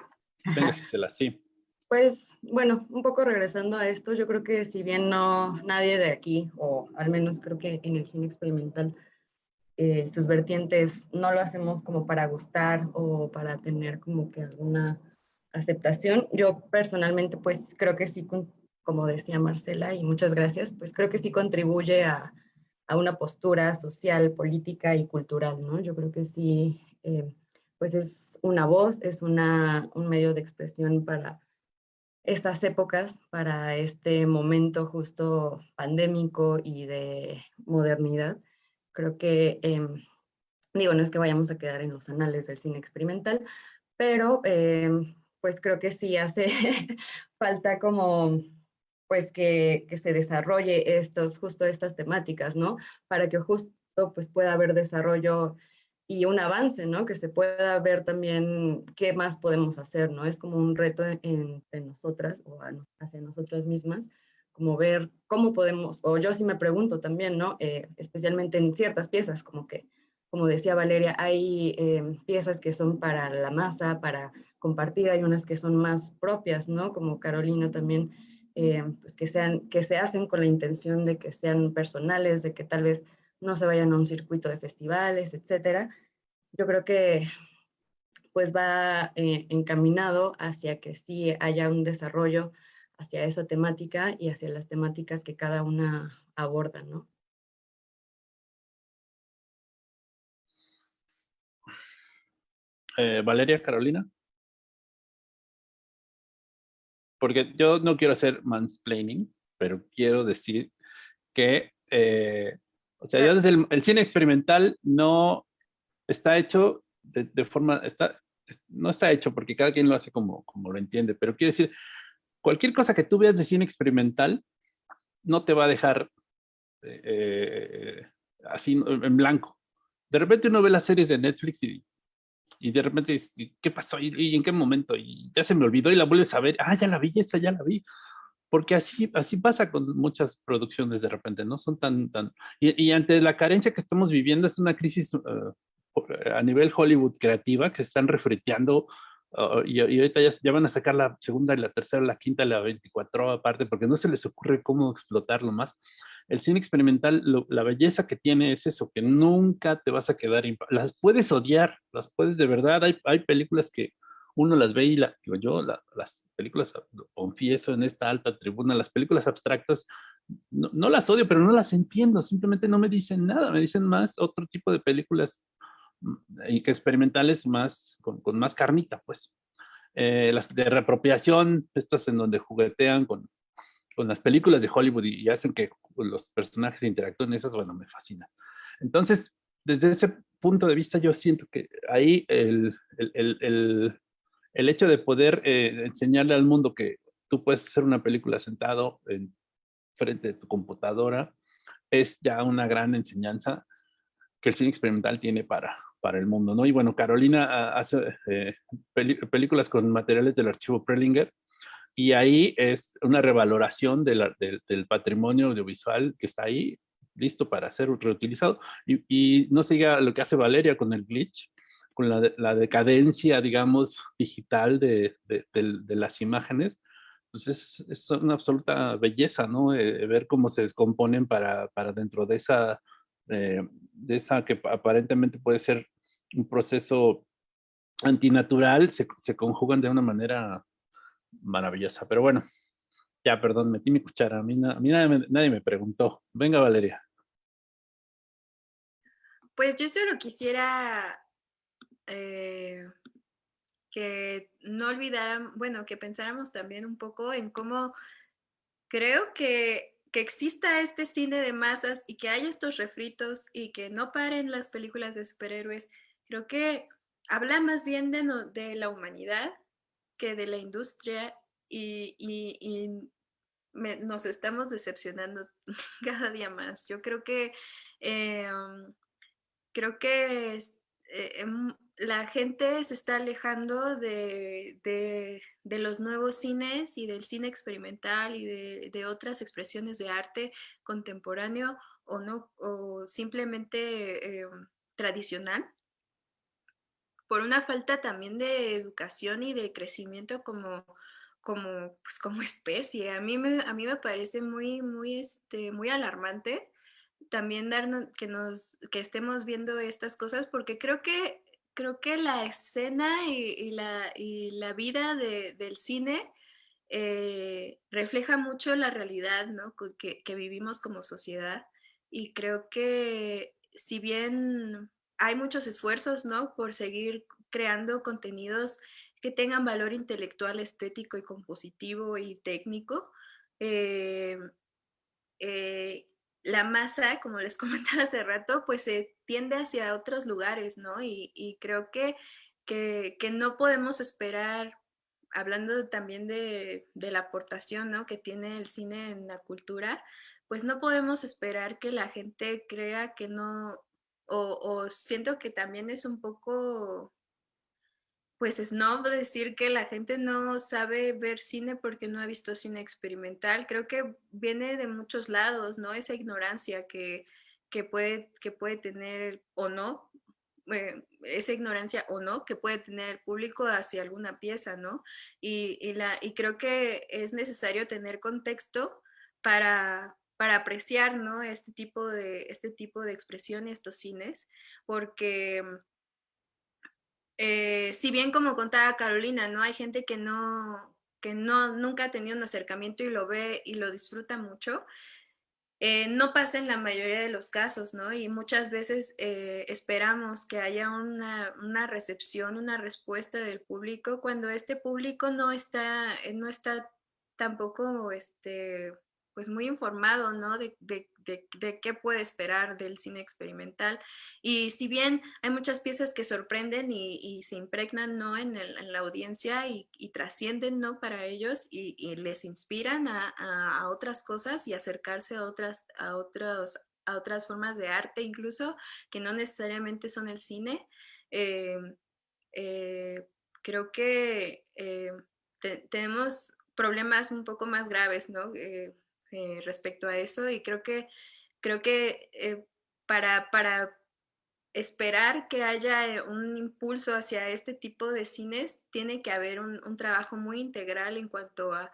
venga, Gisela, sí. Pues, bueno, un poco regresando a esto, yo creo que si bien no nadie de aquí, o al menos creo que en el cine experimental, eh, sus vertientes no lo hacemos como para gustar o para tener como que alguna aceptación. Yo personalmente, pues creo que sí como decía Marcela, y muchas gracias, pues creo que sí contribuye a, a una postura social, política y cultural, ¿no? Yo creo que sí, eh, pues es una voz, es una, un medio de expresión para estas épocas, para este momento justo pandémico y de modernidad. Creo que, em, digo, no es que vayamos a quedar en los anales del cine experimental, pero em, pues creo que sí hace falta como pues que, que, se desarrolle estos, justo estas temáticas, ¿no? Para que justo pues pueda haber desarrollo y un avance, ¿no? Que se pueda ver también qué más podemos hacer, ¿no? Es como un reto entre nosotras o hacia nosotras mismas, como ver cómo podemos, o yo sí me pregunto también, ¿no? Eh, especialmente en ciertas piezas, como que, como decía Valeria, hay eh, piezas que son para la masa, para compartir, hay unas que son más propias, ¿no? Como Carolina también eh, pues que, sean, que se hacen con la intención de que sean personales, de que tal vez no se vayan a un circuito de festivales, etcétera. Yo creo que pues va eh, encaminado hacia que sí haya un desarrollo hacia esa temática y hacia las temáticas que cada una aborda, ¿no? Eh, Valeria, Carolina porque yo no quiero hacer mansplaining, pero quiero decir que, eh, o sea, ya desde el, cine experimental no está hecho de, forma, está, no está hecho porque cada quien lo hace como, como lo entiende, pero quiero decir, cualquier cosa que tú veas de cine experimental no te va a dejar eh, así en blanco. De repente uno ve las series de Netflix y y de repente, ¿qué pasó? ¿Y, en qué momento? Y ya se me olvidó y la vuelves a ver, ah, ya la vi, esa ya la vi. Porque así, así pasa con muchas producciones de repente, ¿no? Son tan, tan... Y, ante la carencia que estamos viviendo, es una crisis eh, a nivel Hollywood creativa que se están refreteando uh, y, ahorita ya, ya, van a sacar la segunda y la tercera, la quinta, la 24 aparte, porque no se les ocurre cómo explotarlo más el cine experimental, la belleza que tiene es eso, que nunca te vas a quedar, las puedes odiar, las puedes de verdad, hay, hay películas que uno las ve y la, digo yo, las películas, confieso en esta alta tribuna, las películas abstractas, no, las odio, pero no las entiendo, simplemente no me dicen nada, me dicen más otro tipo de películas mm, que experimentales más, con, más carnita, pues. Eh, las de reapropiación, estas en donde juguetean con, con las películas de Hollywood y, hacen que los personajes interactúen, esas, bueno, me fascinan. Entonces, desde ese punto de vista, yo siento que ahí el, el, el, el hecho de poder eh, enseñarle al mundo que tú puedes hacer una película sentado en frente de tu computadora es ya una gran enseñanza que el cine experimental tiene para, para el mundo, ¿no? Y bueno, Carolina ah, hace eh, películas con materiales del archivo Prelinger, y ahí es una revaloración del patrimonio audiovisual que está ahí, listo para ser reutilizado. Y, no siga lo que hace Valeria con el glitch, con la, decadencia, digamos, digital de, las imágenes, pues es, una absoluta belleza, ¿no? Eh, ver cómo se descomponen para, dentro de esa, eh, de esa que aparentemente puede ser un proceso antinatural, se, se conjugan de una manera maravillosa. Pero bueno, ya, perdón, metí mi cuchara. A mí, nadie, me, preguntó. Venga, Valeria. Pues yo solo quisiera eh, que no olvidaran, bueno, que pensáramos también un poco en cómo creo que, que exista este cine de masas y que haya estos refritos y que no paren las películas de superhéroes. Creo que habla más bien de, de la humanidad que de la industria y, nos estamos decepcionando cada día más. Yo creo que, em, creo que eh, em, la gente se está alejando de, los nuevos cines y del cine experimental y de, otras expresiones de arte contemporáneo o no o simplemente em, tradicional por una falta también de educación y de crecimiento como, como, pues, como especie. A mí, me, a mí me parece muy, muy, este, muy alarmante también darnos, que, nos, que estemos viendo estas cosas porque creo que, creo que la escena y, la, y la, vida del cine eh, refleja mucho la realidad ¿no? que, que vivimos como sociedad y creo que si bien hay muchos esfuerzos, ¿no? Por seguir creando contenidos que tengan valor intelectual, estético y compositivo y técnico. Eh, eh, la masa, como les comentaba hace rato, pues se tiende hacia otros lugares, ¿no? Y, creo que, que, no podemos esperar, hablando también de, de, la aportación, ¿no? Que tiene el cine en la cultura, pues no podemos esperar que la gente crea que no, o, siento que también es un poco, pues es no decir que la gente no sabe ver cine porque no ha visto cine experimental. Creo que viene de muchos lados, ¿no? Esa ignorancia que, puede, que puede tener o no, eh, esa ignorancia o no que puede tener el público hacia alguna pieza, ¿no? Y, la, y creo que es necesario tener contexto para, para apreciar ¿no? este, tipo de, este tipo de expresión y estos cines, porque eh, si bien como contaba Carolina, ¿no? hay gente que, no, que no, nunca ha tenido un acercamiento y lo ve y lo disfruta mucho, eh, no pasa en la mayoría de los casos, ¿no? Y muchas veces eh, esperamos que haya una, una, recepción, una respuesta del público, cuando este público no está, no está tampoco este, pues muy informado, ¿no? De, qué puede esperar del cine experimental. Y si bien hay muchas piezas que sorprenden y, se impregnan, ¿no? En, la audiencia y, trascienden, ¿no? Para ellos y, les inspiran a, otras cosas y acercarse a otras, a, otros, a otras formas de arte incluso, que no necesariamente son el cine. Eh, eh, creo que eh, tenemos problemas un poco más graves, ¿no? Respecto a eso y creo que, creo que para, para esperar que haya un impulso hacia este tipo de cines, tiene que haber un, trabajo muy integral en cuanto a,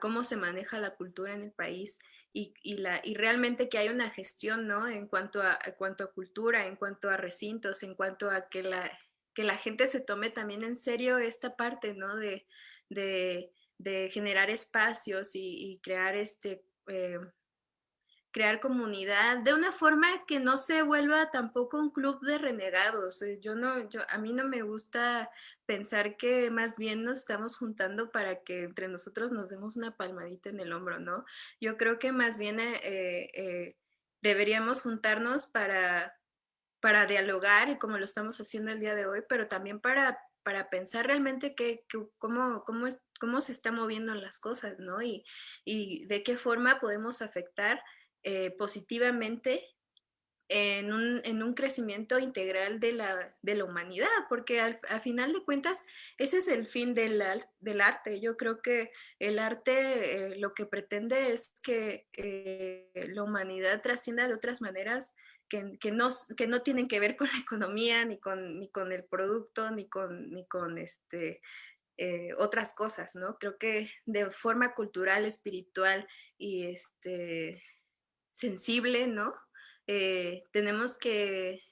cómo se maneja la cultura en el país y, la, y realmente que haya una gestión ¿no? en, cuanto a, cuanto a cultura, en cuanto a recintos, en cuanto a que la, que la gente se tome también en serio esta parte ¿no? de, de, generar espacios y, crear este... Eh, crear comunidad de una forma que no se vuelva tampoco un club de renegados. Eh, yo no, yo, a mí no me gusta pensar que más bien nos estamos juntando para que entre nosotros nos demos una palmadita en el hombro, ¿no? Yo creo que más bien eh, eh, deberíamos juntarnos para, para dialogar y como lo estamos haciendo el día de hoy, pero también para, para pensar realmente que, cómo, cómo, es, cómo se están moviendo las cosas, ¿no? Y, y de qué forma podemos afectar eh, positivamente en un, crecimiento integral de la, de la humanidad, porque al, final de cuentas ese es el fin del, del arte. Yo creo que el arte eh, lo que pretende es que eh, la humanidad trascienda de otras maneras que, que, no, que no tienen que ver con la economía, ni con, ni con el producto, ni con, ni con este, otras cosas, ¿no? Creo que de forma cultural, espiritual y este, sensible, ¿no? Eh, tenemos que,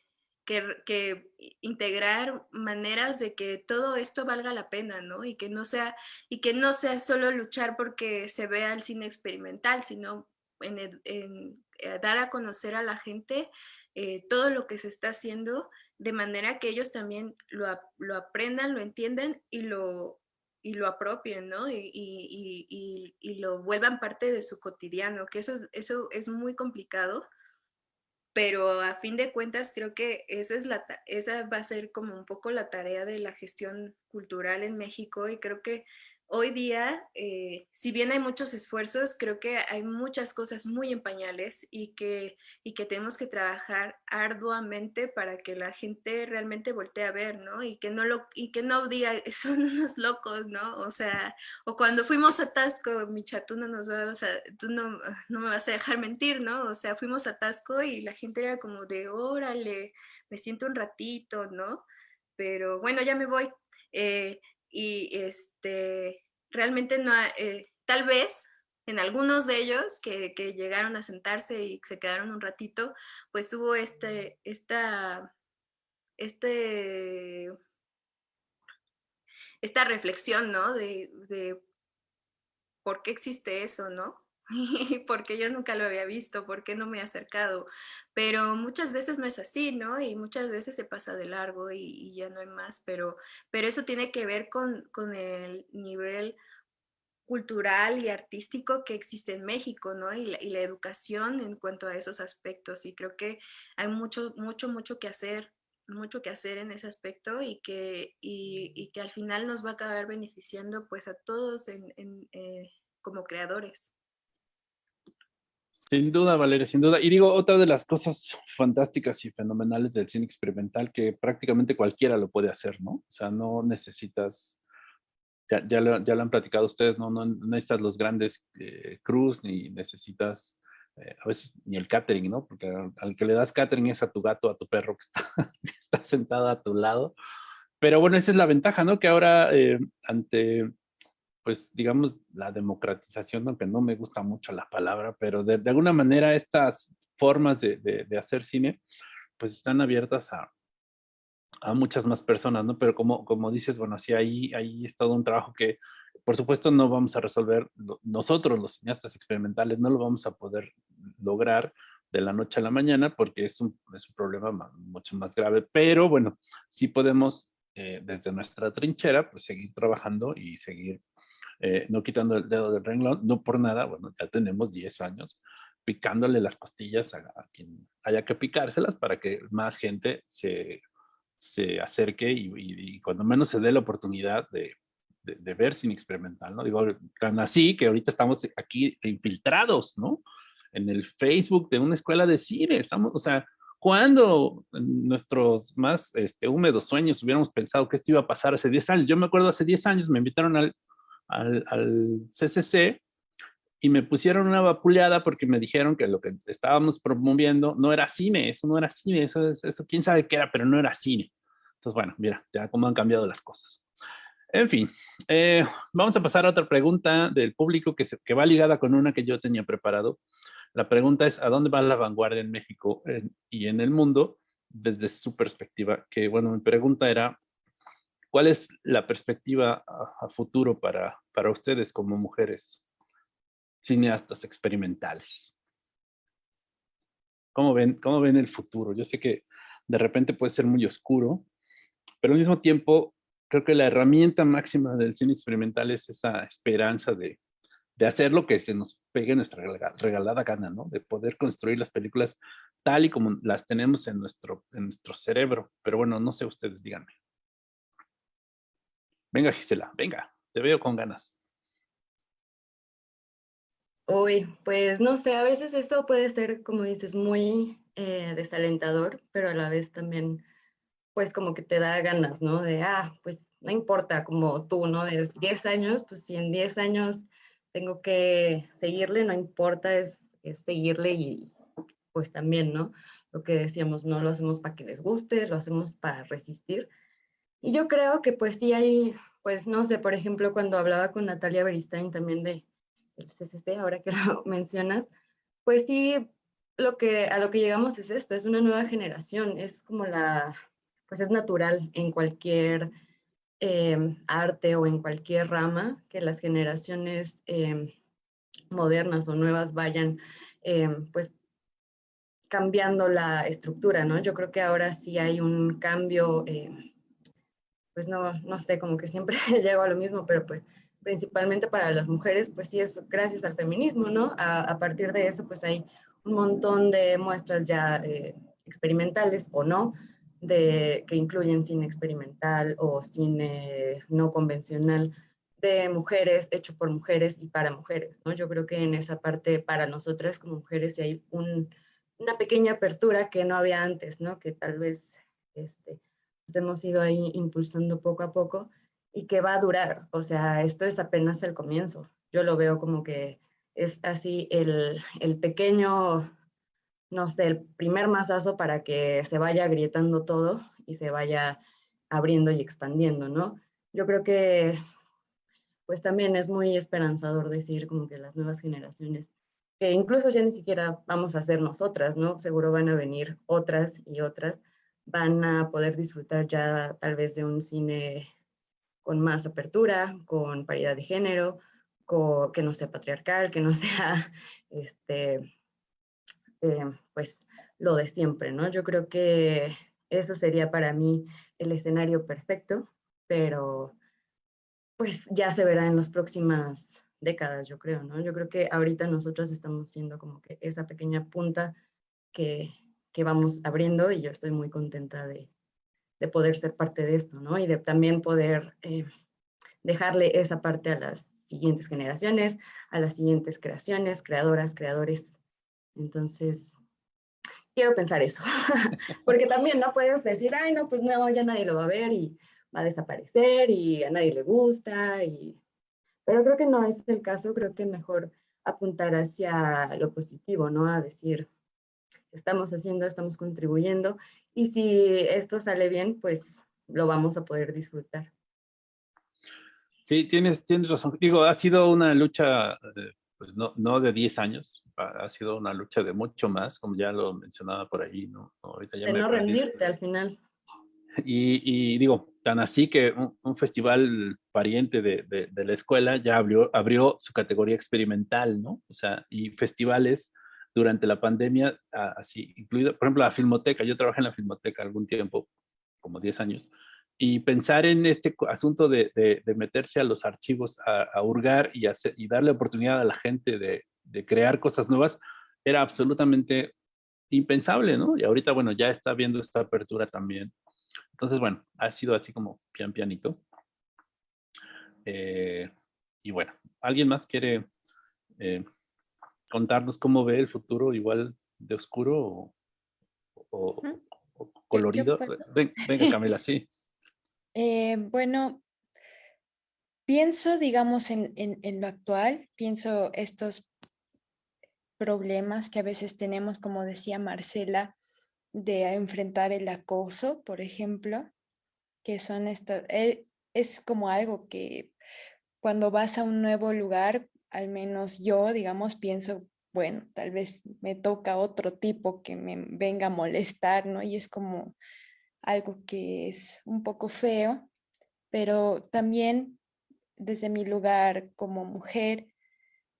que, integrar maneras de que todo esto valga la pena, ¿no? Y que no sea, y que no sea solo luchar porque se vea el cine experimental, sino en, eh, dar a conocer a la gente eh, todo lo que se está haciendo de manera que ellos también lo, lo aprendan, lo entiendan y lo, y lo apropien, ¿no? Y, y, y, lo vuelvan parte de su cotidiano, que eso, eso es muy complicado, pero a fin de cuentas creo que esa, es la, esa va a ser como un poco la tarea de la gestión cultural en México y creo que hoy día, eh, si bien hay muchos esfuerzos, creo que hay muchas cosas muy en pañales y que, y que tenemos que trabajar arduamente para que la gente realmente voltee a ver, ¿no? Y que no, lo, y que no diga, son unos locos, ¿no? O sea, o cuando fuimos a Tasco, Micha, tú no nos vas a, tú no, no me vas a dejar mentir, ¿no? O sea, fuimos a Tasco y la gente era como de, órale, me siento un ratito, ¿no? Pero bueno, ya me voy. Eh, y este, realmente no, eh, tal vez en algunos de ellos que, llegaron a sentarse y se quedaron un ratito, pues hubo este, esta, este, esta reflexión, ¿no? De, de por qué existe eso, ¿no? porque yo nunca lo había visto, por qué no me he acercado. Pero muchas veces no es así, ¿no? Y muchas veces se pasa de largo y, ya no hay más, pero, pero eso tiene que ver con, con, el nivel cultural y artístico que existe en México, ¿no? Y la, educación en cuanto a esos aspectos. Y creo que hay mucho, mucho, mucho que hacer mucho que hacer en ese aspecto y que, y, que al final nos va a acabar beneficiando pues a todos eh, como creadores. Sin duda, Valeria, sin duda. Y digo, otra de las cosas fantásticas y fenomenales del cine experimental que prácticamente cualquiera lo puede hacer, ¿no? O sea, no necesitas, ya, ya, lo, ya lo han platicado ustedes, ¿no? No, necesitas los grandes eh, ni necesitas eh, a veces ni el catering, ¿no? Porque al, que le das catering es a tu gato, a tu perro que está, que está sentado a tu lado. Pero bueno, esa es la ventaja, ¿no? Que ahora eh, ante pues digamos, la democratización, aunque no me gusta mucho la palabra, pero de, alguna manera estas formas de, de, hacer cine, pues están abiertas a, a, muchas más personas, ¿no? Pero como, como dices, bueno, sí, ahí, ahí es todo un trabajo que, por supuesto, no vamos a resolver nosotros, los cineastas experimentales, no lo vamos a poder lograr de la noche a la mañana porque es un, es un problema mucho más grave, pero bueno, sí podemos eh, desde nuestra trinchera, pues seguir trabajando y seguir eh, no quitando el dedo del renglón, no por nada, bueno, ya tenemos 10 años picándole las costillas a, quien haya que picárselas para que más gente se, se acerque y, cuando menos se dé la oportunidad de, de, ver sin experimental, ¿no? Digo, tan así que ahorita estamos aquí infiltrados, ¿no? En el Facebook de una escuela de cine, estamos, o sea, ¿Cuándo en nuestros más este, húmedos sueños hubiéramos pensado que esto iba a pasar hace 10 años? Yo me acuerdo hace 10 años me invitaron al, al, al CCC y me pusieron una vapuleada porque me dijeron que lo que estábamos promoviendo no era cine, eso no era cine, eso, eso quién sabe qué era, pero no era cine. Entonces, bueno, mira, ya cómo han cambiado las cosas. En fin, eh, vamos a pasar a otra pregunta del público que, se, que va ligada con una que yo tenía preparado. La pregunta es, ¿a dónde va la vanguardia en México y en el mundo desde su perspectiva? Que, bueno, mi pregunta era, ¿cuál es la perspectiva a, futuro para, para ustedes como mujeres cineastas experimentales? ¿Cómo ven, ¿Cómo ven el futuro? Yo sé que de repente puede ser muy oscuro, pero al mismo tiempo creo que la herramienta máxima del cine experimental es esa esperanza de, de hacer lo que se nos pegue nuestra regalada gana, ¿no? De poder construir las películas tal y como las tenemos en nuestro, en nuestro cerebro. Pero bueno, no sé ustedes, díganme. Venga, Gisela, venga, te veo con ganas. Uy, pues no sé, a veces esto puede ser, como dices, muy eh, desalentador, pero a la vez también pues como que te da ganas, ¿no? De, ah, pues no importa, como tú, ¿no? De 10 años, pues si en 10 años tengo que seguirle, no importa, es, es seguirle y pues también, ¿no? Lo que decíamos, no lo hacemos para que les guste, lo hacemos para resistir. Y yo creo que pues sí hay, pues no sé, por ejemplo, cuando hablaba con Natalia Beristain también de CCC, ahora que lo mencionas, pues sí, lo que, a lo que llegamos es esto, es una nueva generación, es como la, pues es natural en cualquier em, arte o en cualquier rama que las generaciones em, modernas o nuevas vayan em, pues cambiando la estructura, ¿no? Yo creo que ahora sí hay un cambio, pues no, no sé, como que siempre llego a lo mismo, pero pues principalmente para las mujeres, pues sí es gracias al feminismo, ¿no? A, a partir de eso, pues hay un montón de muestras ya eh, experimentales o no, de, que incluyen cine experimental o cine no convencional de mujeres, hecho por mujeres y para mujeres, ¿no? Yo creo que en esa parte para nosotras como mujeres hay una pequeña apertura que no había antes, ¿no? Que tal vez este, hemos ido ahí impulsando poco a poco y que va a durar, o sea, esto es apenas el comienzo. Yo lo veo como que es así el, el pequeño no sé, el primer masazo para que se vaya agrietando todo y se vaya abriendo y expandiendo, ¿no? Yo creo que pues también es muy esperanzador decir como que las nuevas generaciones, que incluso ya ni siquiera vamos a ser nosotras, ¿no? Seguro van a venir otras y otras, van a poder disfrutar ya tal vez de un cine con más apertura, con paridad de género, que no sea patriarcal, que no sea este, eh, pues lo de siempre, ¿no? Yo creo que eso sería para mí el escenario perfecto, pero pues ya se verá en las próximas décadas, yo creo, ¿no? Yo creo que ahorita nosotros estamos siendo como que esa pequeña punta que, que vamos abriendo y yo estoy muy contenta de, de, poder ser parte de esto, ¿no? Y de también poder eh, dejarle esa parte a las siguientes generaciones, a las siguientes creaciones, creadoras, creadores entonces, quiero pensar eso, porque también no puedes decir, ay, no, pues no, ya nadie lo va a ver y va a desaparecer y a nadie le gusta, y... pero creo que no es el caso, creo que mejor apuntar hacia lo positivo, ¿no? A decir, estamos haciendo, estamos contribuyendo, y si esto sale bien, pues lo vamos a poder disfrutar. Sí, tienes, tienes razón. Digo, ha sido una lucha, eh, pues no, no de 10 años, ha sido una lucha de mucho más, como ya lo mencionaba por ahí, ¿no? Ahorita ya de no rendirte al final. Y, y, digo, tan así que un, festival pariente de, de, la escuela ya abrió, abrió su categoría experimental, ¿no? O sea, y festivales durante la pandemia, así, incluido, por ejemplo, la Filmoteca, yo trabajé en la Filmoteca algún tiempo, como 10 años, y pensar en este asunto de, de meterse a los archivos a, a hurgar y, hacer, y darle oportunidad a la gente de, de crear cosas nuevas, era absolutamente impensable, ¿no? Y ahorita, bueno, ya está viendo esta apertura también. Entonces, bueno, ha sido así como pian pianito. Eh, y bueno, ¿alguien más quiere eh, contarnos cómo ve el futuro igual de oscuro o, o, colorido. venga, Camila, sí. Eh, bueno, pienso, digamos, en, en, lo actual, pienso estos problemas que a veces tenemos, como decía Marcela, de enfrentar el acoso, por ejemplo, que son estas, eh, es como algo que cuando vas a un nuevo lugar, al menos yo, digamos, pienso, bueno, tal vez me toca otro tipo que me venga a molestar, ¿no? Y es como algo que es un poco feo, pero también desde mi lugar como mujer,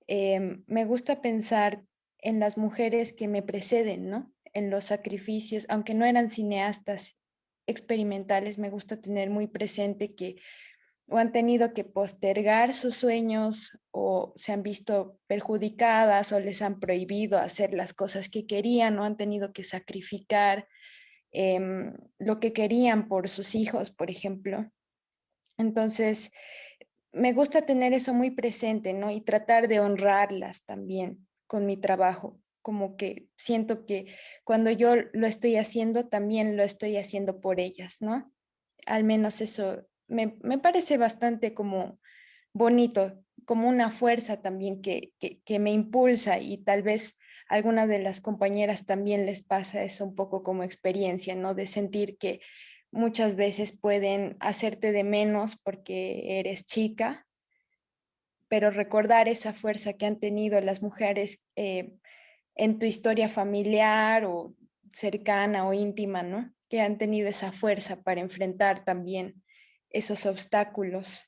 em, me gusta pensar en las mujeres que me preceden, ¿no? En los sacrificios, aunque no eran cineastas experimentales, me gusta tener muy presente que o han tenido que postergar sus sueños o se han visto perjudicadas o les han prohibido hacer las cosas que querían o han tenido que sacrificar em, lo que querían por sus hijos, por ejemplo. Entonces, me gusta tener eso muy presente, ¿no? Y tratar de honrarlas también con mi trabajo, como que siento que cuando yo lo estoy haciendo, también lo estoy haciendo por ellas, ¿no? Al menos eso me, parece bastante como bonito, como una fuerza también que, que, me impulsa y tal vez a algunas de las compañeras también les pasa eso un poco como experiencia, ¿no? De sentir que muchas veces pueden hacerte de menos porque eres chica pero recordar esa fuerza que han tenido las mujeres eh, en tu historia familiar o cercana o íntima, ¿no? Que han tenido esa fuerza para enfrentar también esos obstáculos.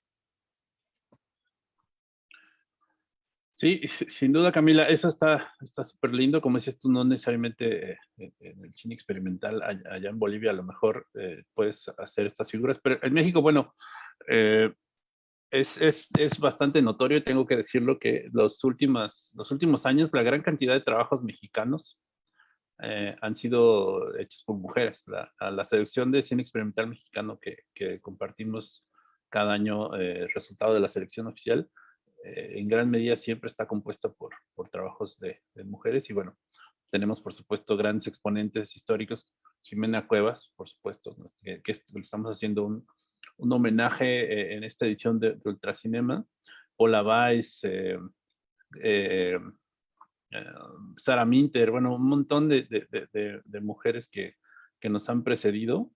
Sí, sin duda, Camila, eso está súper lindo. Como dices tú, no necesariamente eh, en el cine experimental allá en Bolivia a lo mejor eh, puedes hacer estas figuras, pero en México, bueno, es, es, es, bastante notorio, tengo que decirlo, que los, los últimos años la gran cantidad de trabajos mexicanos eh, han sido hechos por mujeres. La, la, selección de cine experimental mexicano que, que compartimos cada año, eh, resultado de la selección oficial, eh, en gran medida siempre está compuesta por, por trabajos de, de, mujeres y bueno, tenemos por supuesto grandes exponentes históricos, Jimena Cuevas, por supuesto, que, que estamos haciendo un, un homenaje eh, en esta edición de, Ultracinema. Paula Weiss, eh, eh, Sara Minter, bueno, un montón de, mujeres que, nos han precedido.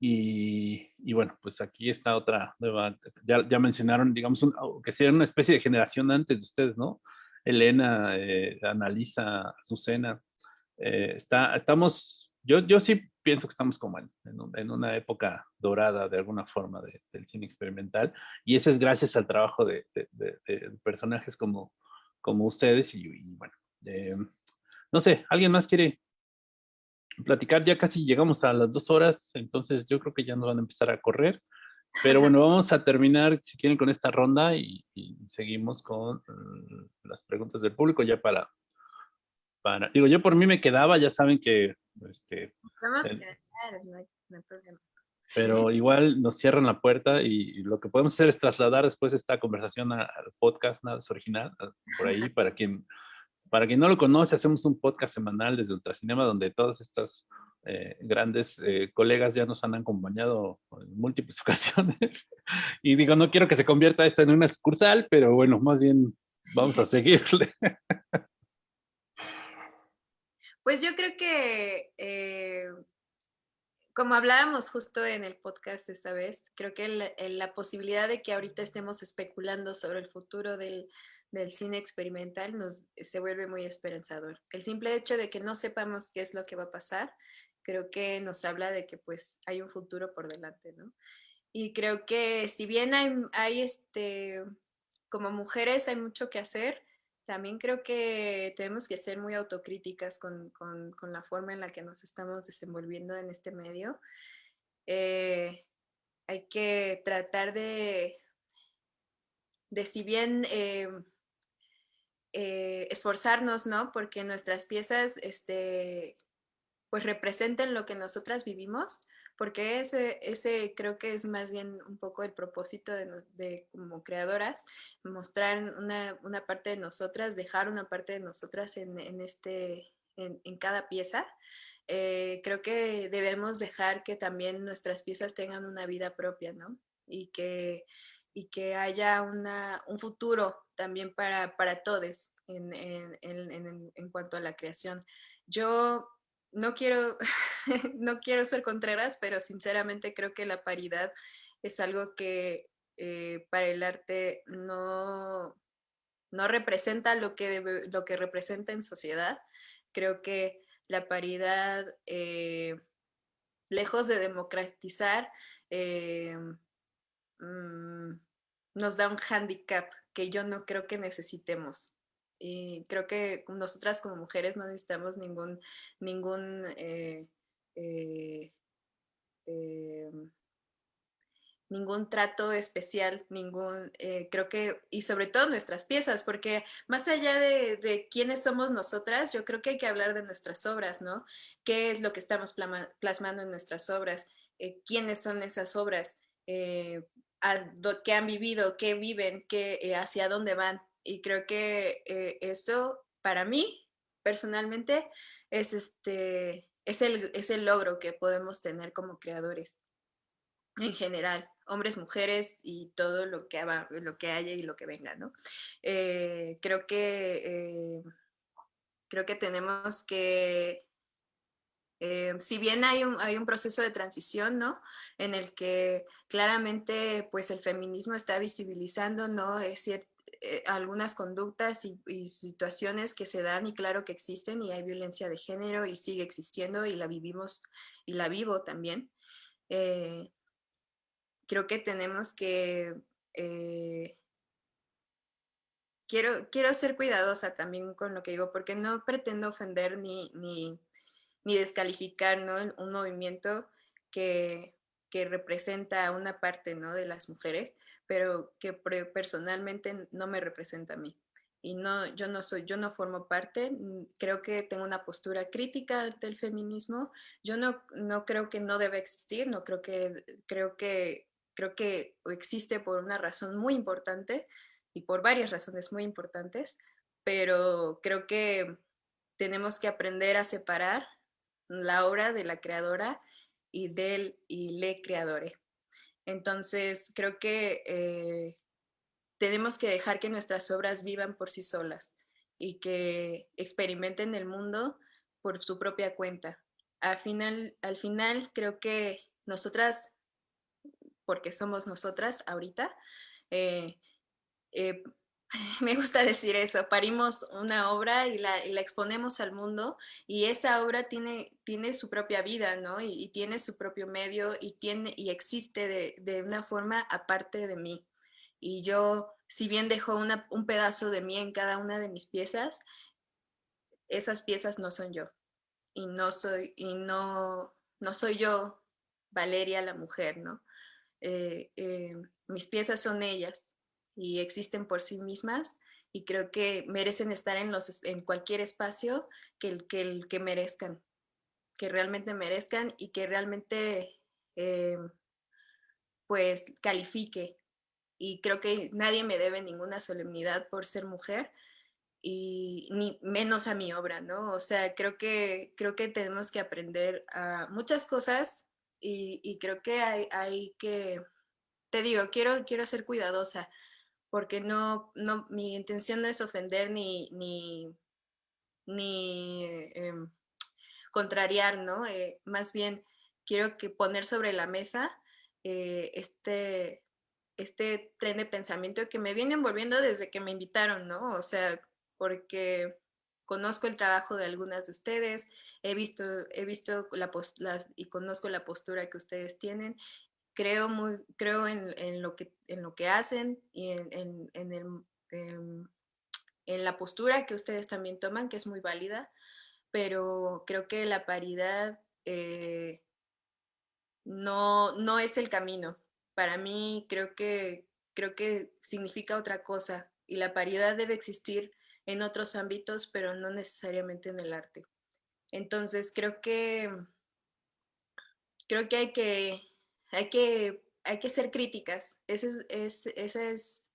Y, bueno, pues aquí está otra nueva, ya, mencionaron, digamos, que sea una especie de generación antes de ustedes, ¿no? Elena, Analisa, Azucena. está, estamos, yo, yo sí pienso que estamos como en, una época dorada de alguna forma del cine experimental y eso es gracias al trabajo de, personajes como, como ustedes y, bueno, eh, no sé, ¿alguien más quiere platicar? Ya casi llegamos a las dos horas, entonces yo creo que ya nos van a empezar a correr. Pero bueno, vamos a terminar, si quieren, con esta ronda y, seguimos con mm, las preguntas del público ya para, para... Digo, yo por mí me quedaba, ya saben que este, pero igual nos cierran la puerta y, lo que podemos hacer es trasladar después esta conversación al podcast nada original, por ahí, para quien, para quien no lo conoce, hacemos un podcast semanal desde Ultracinema donde todas estas eh, grandes eh, colegas ya nos han acompañado en múltiples ocasiones. y digo, no quiero que se convierta esto en una excursal, pero bueno, más bien vamos a seguirle. Pues yo creo que, eh, como hablábamos justo en el podcast esta vez, creo que la, posibilidad de que ahorita estemos especulando sobre el futuro del, cine experimental nos, se vuelve muy esperanzador. El simple hecho de que no sepamos qué es lo que va a pasar, creo que nos habla de que pues hay un futuro por delante, ¿no? Y creo que si bien hay, hay este, como mujeres hay mucho que hacer, también creo que tenemos que ser muy autocríticas con, la forma en la que nos estamos desenvolviendo en este medio. Eh, hay que tratar de, de si bien eh, eh, esforzarnos, ¿no? Porque nuestras piezas este, pues representen lo que nosotras vivimos, porque ese, ese creo que es más bien un poco el propósito de, como creadoras, mostrar una, una, parte de nosotras, dejar una parte de nosotras en, en este, en, en, cada pieza. eh, creo que debemos dejar que también nuestras piezas tengan una vida propia, ¿no? Y que, y que haya una, un futuro también para, para todos en, en, en, en, cuanto a la creación. Yo no quiero, no quiero ser contreras, pero sinceramente creo que la paridad es algo que eh, para el arte no, no representa lo que, lo que representa en sociedad. Creo que la paridad, eh, lejos de democratizar, eh, mm, nos da un handicap que yo no creo que necesitemos. Y creo que nosotras como mujeres no necesitamos ningún, ningún eh, ningún trato especial, ningún, eh, creo que, y sobre todo nuestras piezas, porque más allá de, quiénes somos nosotras, yo creo que hay que hablar de nuestras obras, ¿no? ¿Qué es lo que estamos plasmando en nuestras obras? Eh, ¿Quiénes son esas obras? Eh, ¿Qué han vivido? ¿Qué viven? Qué, ¿Hacia dónde van? Y creo que eso, para mí, personalmente, es, este, es, el, es el logro que podemos tener como creadores en general hombres, mujeres y todo lo que, lo que haya y lo que venga, ¿no? Eh, creo que, eh, creo que tenemos que, eh, si bien hay un, hay un proceso de transición, ¿no? En el que claramente, pues, el feminismo está visibilizando, ¿no? Es cierto, algunas conductas y, situaciones que se dan y claro que existen y hay violencia de género y sigue existiendo y la vivimos y la vivo también creo que tenemos que... Eh, quiero, quiero ser cuidadosa también con lo que digo, porque no pretendo ofender ni, ni, ni descalificar ¿no? un movimiento que, que representa a una parte ¿no? de las mujeres, pero que personalmente no me representa a mí y no, yo no soy, yo no formo parte, creo que tengo una postura crítica del feminismo, yo no, no creo que no debe existir, no creo que, creo que creo que existe por una razón muy importante y por varias razones muy importantes, pero creo que tenemos que aprender a separar la obra de la creadora y del y le creadore. Entonces, creo que eh, tenemos que dejar que nuestras obras vivan por sí solas y que experimenten el mundo por su propia cuenta. Al final, al final creo que nosotras porque somos nosotras ahorita. Eh, eh, me gusta decir eso, parimos una obra y la, exponemos al mundo y esa obra tiene, su propia vida, ¿no? Y, tiene su propio medio y, tiene, y existe de, una forma aparte de mí. Y yo, si bien dejo un pedazo de mí en cada una de mis piezas, esas piezas no son yo. Y no soy, y no, no soy yo, Valeria la mujer, ¿no? Eh, eh, mis piezas son ellas y existen por sí mismas y creo que merecen estar en, los, en cualquier espacio que el, que el que merezcan, que realmente merezcan y que realmente eh, pues califique. Y creo que nadie me debe ninguna solemnidad por ser mujer y ni menos a mi obra, ¿no? O sea, creo que, creo que tenemos que aprender muchas cosas y, creo que hay, hay, que, te digo, quiero, quiero ser cuidadosa, porque no, no, mi intención no es ofender ni, ni, ni em, contrariar, ¿no? Eh, más bien quiero que poner sobre la mesa eh, este, este tren de pensamiento que me viene envolviendo desde que me invitaron, ¿no? O sea, porque conozco el trabajo de algunas de ustedes, he visto, he visto la, y conozco la postura que ustedes tienen, creo, muy, creo en, lo, que, en lo que hacen y en, en, el, em, en, la postura que ustedes también toman, que es muy válida, pero creo que la paridad eh, no, no es el camino. Para mí creo que, creo que significa otra cosa y la paridad debe existir en otros ámbitos, pero no necesariamente en el arte. Entonces creo que, creo que hay que, hay que, hay que ser críticas. Eso es, esa es,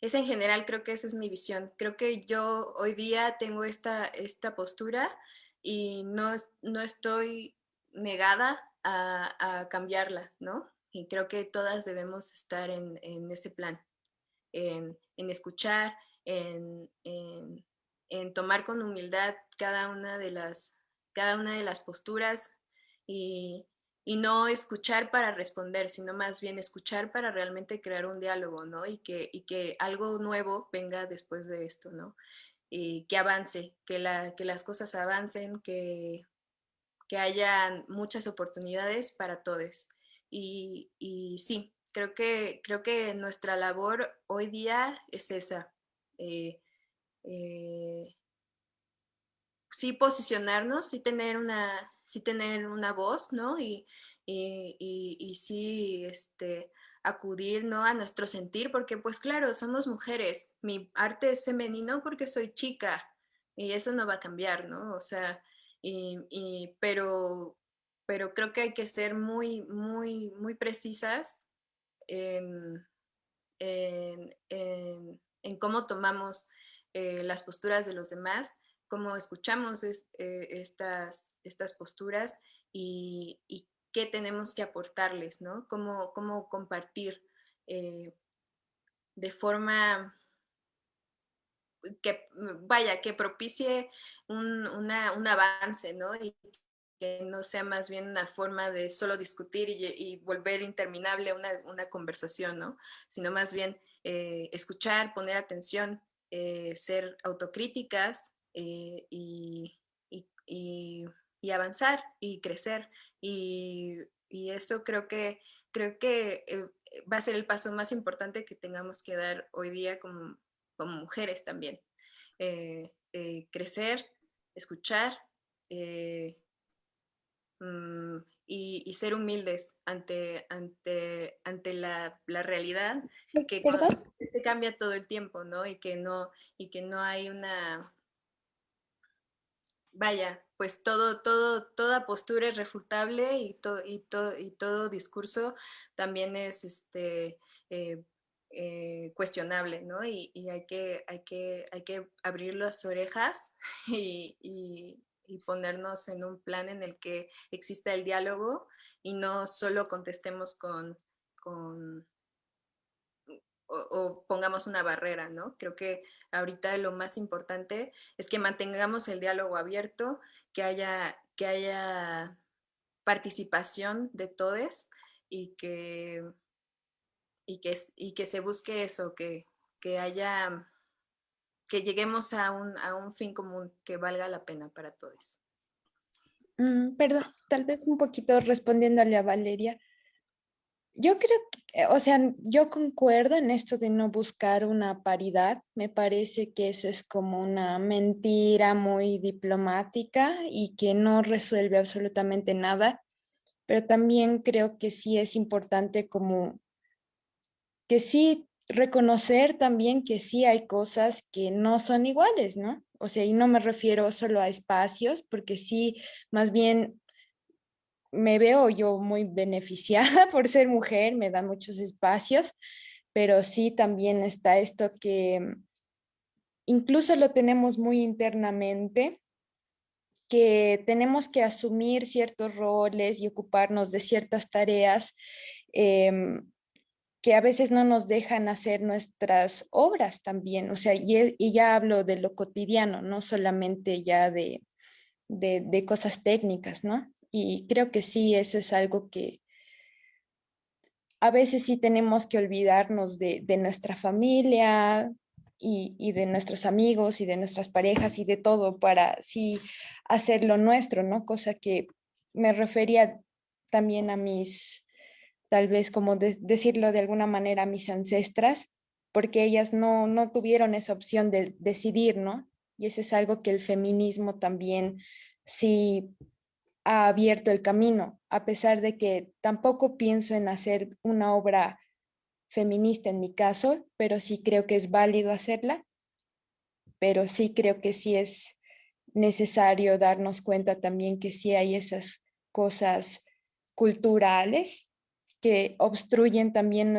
en general creo que esa es mi visión. Creo que yo hoy día tengo esta, esta postura y no, no estoy negada a, cambiarla, ¿no? Y creo que todas debemos estar en, ese plan, en, escuchar, en, en, tomar con humildad cada una de las, cada una de las posturas y, y no escuchar para responder, sino más bien escuchar para realmente crear un diálogo, ¿no? Y que, y que algo nuevo venga después de esto, ¿no? Y que avance, que, la, que las cosas avancen, que, que haya muchas oportunidades para todos. Y, y, sí, creo que, creo que nuestra labor hoy día es esa. Eh, eh, sí posicionarnos, sí tener una, sí tener una voz, ¿no? Y, y, sí este, acudir, ¿no? A nuestro sentir, porque pues claro, somos mujeres, mi arte es femenino porque soy chica y eso no va a cambiar, ¿no? O sea, y, pero, pero creo que hay que ser muy, muy, muy precisas en, cómo tomamos eh, las posturas de los demás cómo escuchamos eh, estas, estas posturas y, qué tenemos que aportarles, ¿no? Cómo, cómo compartir eh, de forma que, vaya, que propicie un, avance, ¿no? Y que no sea más bien una forma de solo discutir y, volver interminable una, una, conversación, ¿no? Sino más bien eh, escuchar, poner atención, ser autocríticas eh, y, avanzar y crecer. Y, eso creo que, creo que eh, va a ser el paso más importante que tengamos que dar hoy día como, como mujeres también. Eh, crecer, escuchar mm, y, ser humildes ante, ante, ante la, realidad que, que, cambia todo el tiempo, ¿no? Y que no, y que no hay una, vaya, pues todo, todo, toda postura es refutable y, y, y todo discurso también es este, eh, eh, cuestionable, ¿no? Y, hay, que, hay, que, hay que abrir las orejas y, ponernos en un plan en el que exista el diálogo y no solo contestemos con, con o, pongamos una barrera, ¿no? Creo que ahorita lo más importante es que mantengamos el diálogo abierto, que haya, que haya participación de todos y que, y que, se busque eso, que, que haya, que lleguemos a un, a un fin común que valga la pena para todos. Mm, perdón, tal vez un poquito respondiéndole a Valeria. Yo creo que, o sea, yo concuerdo en esto de no buscar una paridad. Me parece que eso es como una mentira muy diplomática y que no resuelve absolutamente nada. Pero también creo que sí es importante como que sí reconocer también que sí hay cosas que no son iguales, ¿no? O sea, y no me refiero solo a espacios, porque sí, más bien me veo yo muy beneficiada por ser mujer, me dan muchos espacios, pero sí también está esto que mm, incluso lo tenemos muy internamente, que tenemos que asumir ciertos roles y ocuparnos de ciertas tareas em, que a veces no nos dejan hacer nuestras obras también, o sea, y, ya hablo de lo cotidiano, no solamente ya de, de cosas técnicas, ¿no? Y creo que sí, eso es algo que a veces sí tenemos que olvidarnos de, nuestra familia y, de nuestros amigos y de nuestras parejas y de todo para sí hacer lo nuestro, ¿no? Cosa que me refería también a mis, tal vez como decirlo de alguna manera, a mis ancestras, porque ellas no, no tuvieron esa opción de decidir, ¿no? Y eso es algo que el feminismo también sí ha abierto el camino, a pesar de que tampoco pienso en hacer una obra feminista en mi caso, pero sí creo que es válido hacerla, pero sí creo que sí es necesario darnos cuenta también que sí hay esas cosas culturales que obstruyen también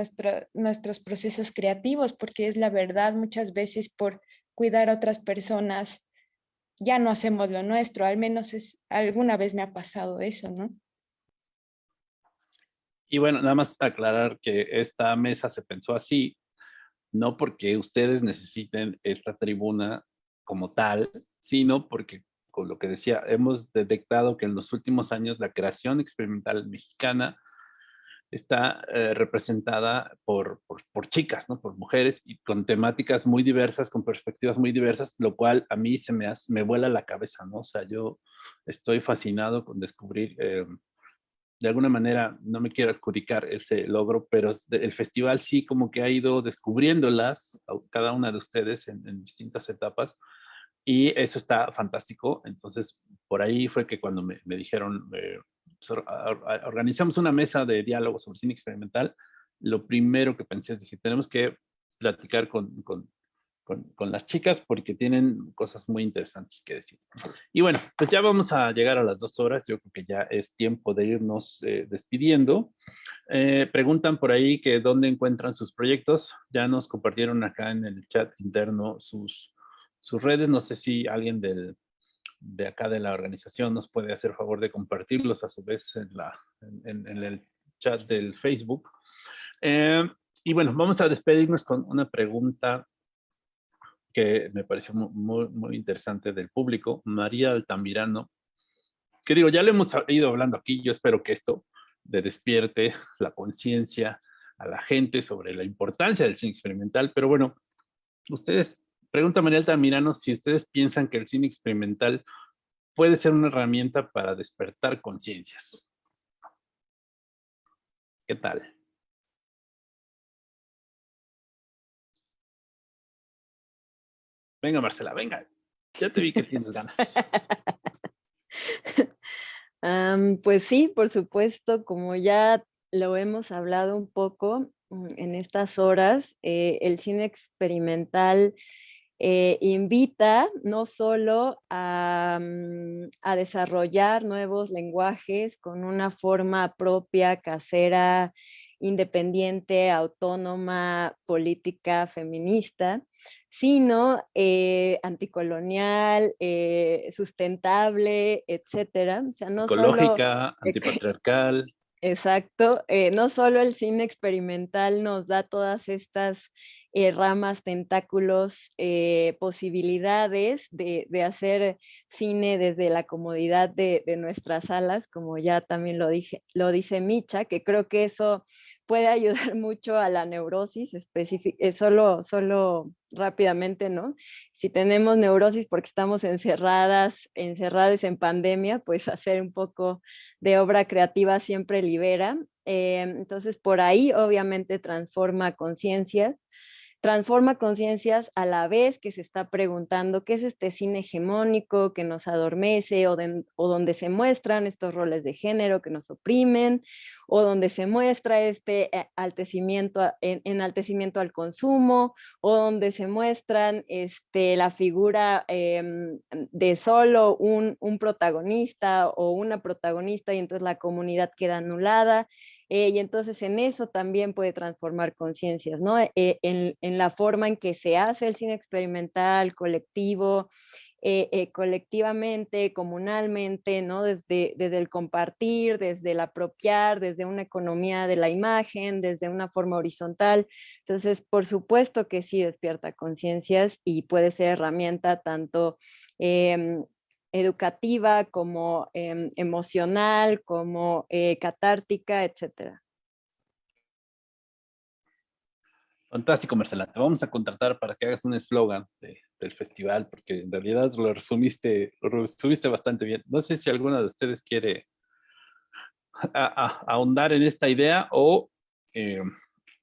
nuestros procesos creativos, porque es la verdad, muchas veces por cuidar a otras personas ya no hacemos lo nuestro, al menos es, alguna vez me ha pasado eso, ¿no? Y bueno, nada más aclarar que esta mesa se pensó así, no porque ustedes necesiten esta tribuna como tal, sino porque, con lo que decía, hemos detectado que en los últimos años la creación experimental mexicana está eh, representada por, por, chicas, ¿no? por mujeres y con temáticas muy diversas, con perspectivas muy diversas, lo cual a mí se me, hace, me vuela la cabeza, ¿no? O sea, yo estoy fascinado con descubrir, eh, de alguna manera, no me quiero adjudicar ese logro, pero el festival sí como que ha ido descubriéndolas, cada una de ustedes en, distintas etapas, y eso está fantástico. Entonces, por ahí fue que cuando me, me dijeron, eh, organizamos una mesa de diálogo sobre cine experimental, lo primero que pensé es, dije, tenemos que platicar con, con, con, las chicas porque tienen cosas muy interesantes que decir. Y bueno, pues ya vamos a llegar a las dos horas, yo creo que ya es tiempo de irnos eh, despidiendo. Eh, preguntan por ahí que dónde encuentran sus proyectos, ya nos compartieron acá en el chat interno sus, sus redes, no sé si alguien del, de acá de la organización nos puede hacer favor de compartirlos a su vez en, la, en, el chat del Facebook. Eh, y bueno, vamos a despedirnos con una pregunta que me pareció muy, muy interesante del público. María Altamirano, que digo, ya le hemos ido hablando aquí, yo espero que esto de despierte la conciencia a la gente sobre la importancia del cine experimental, pero bueno, ustedes Pregunta María Altamirano si ustedes piensan que el cine experimental puede ser una herramienta para despertar conciencias. ¿Qué tal? Venga, Marcela, venga. Ya te vi que tienes ganas. pues sí, por supuesto, como ya lo hemos hablado un poco mm, en estas horas, eh, el cine experimental eh, invita no solo mm, a, desarrollar nuevos lenguajes con una forma propia, casera, independiente, autónoma, política, feminista, sino eh, anticolonial, eh, sustentable, etcétera. O sea, no Ecológica, antipatriarcal. Exacto, no solo el cine experimental nos da todas estas eh, ramas, tentáculos, eh, posibilidades de, hacer cine desde la comodidad de, nuestras salas, como ya también lo, dije, lo dice Micha, que creo que eso puede ayudar mucho a la neurosis eh, solo, solo rápidamente, ¿no? Si tenemos neurosis porque estamos encerradas, encerradas en pandemia, pues hacer un poco de obra creativa siempre libera. entonces, por ahí obviamente transforma conciencias transforma conciencias a la vez que se está preguntando qué es este cine hegemónico que nos adormece o, donde se muestran estos roles de género que nos oprimen o donde se muestra este eh, altecimiento, enaltecimiento al consumo o donde se muestran este, la figura em, de solo un, un protagonista o una protagonista y entonces la comunidad queda anulada eh, y entonces en eso también puede transformar conciencias, ¿no? Eh, en, en, la forma en que se hace el cine experimental, colectivo, eh, colectivamente, comunalmente, ¿no? Desde, desde el compartir, desde el apropiar, desde una economía de la imagen, desde una forma horizontal. Entonces, por supuesto que sí despierta conciencias y puede ser herramienta tanto em, educativa, como em, emocional, como eh, catártica, etcétera. Fantástico, Marcela. Te vamos a contratar para que hagas un eslogan del festival, porque en realidad lo resumiste, lo resumiste bastante bien. No sé si alguna de ustedes quiere ahondar en esta idea o, em,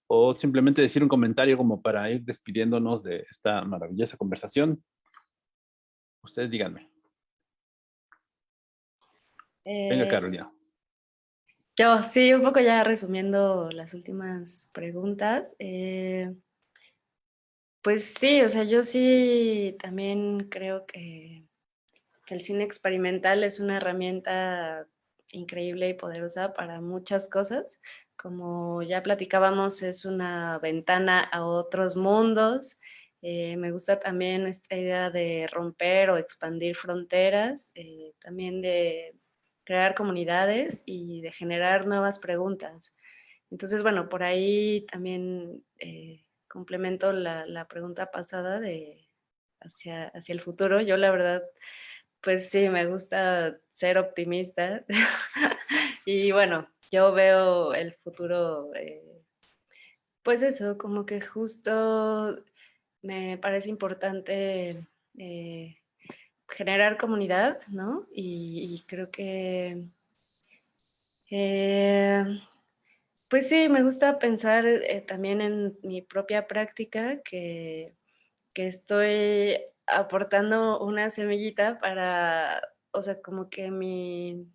o simplemente decir un comentario como para ir despidiéndonos de esta maravillosa conversación. Ustedes díganme. Venga, eh, Carolina. Yo, sí, un poco ya resumiendo las últimas preguntas. Eh, pues sí, o sea, yo sí también creo que, el cine experimental es una herramienta increíble y poderosa para muchas cosas. Como ya platicábamos, es una ventana a otros mundos, Eh, me gusta también esta idea de romper o expandir fronteras, eh, también de crear comunidades y de generar nuevas preguntas. Entonces, bueno, por ahí también eh, complemento la, pregunta pasada de hacia, hacia el futuro. Yo la verdad, pues sí, me gusta ser optimista. y bueno, yo veo el futuro, pues eso, como que justo me parece importante eh, generar comunidad, ¿no? Y, creo que, eh, pues sí, me gusta pensar eh, también en mi propia práctica que, que estoy aportando una semillita para, o sea, como que mi,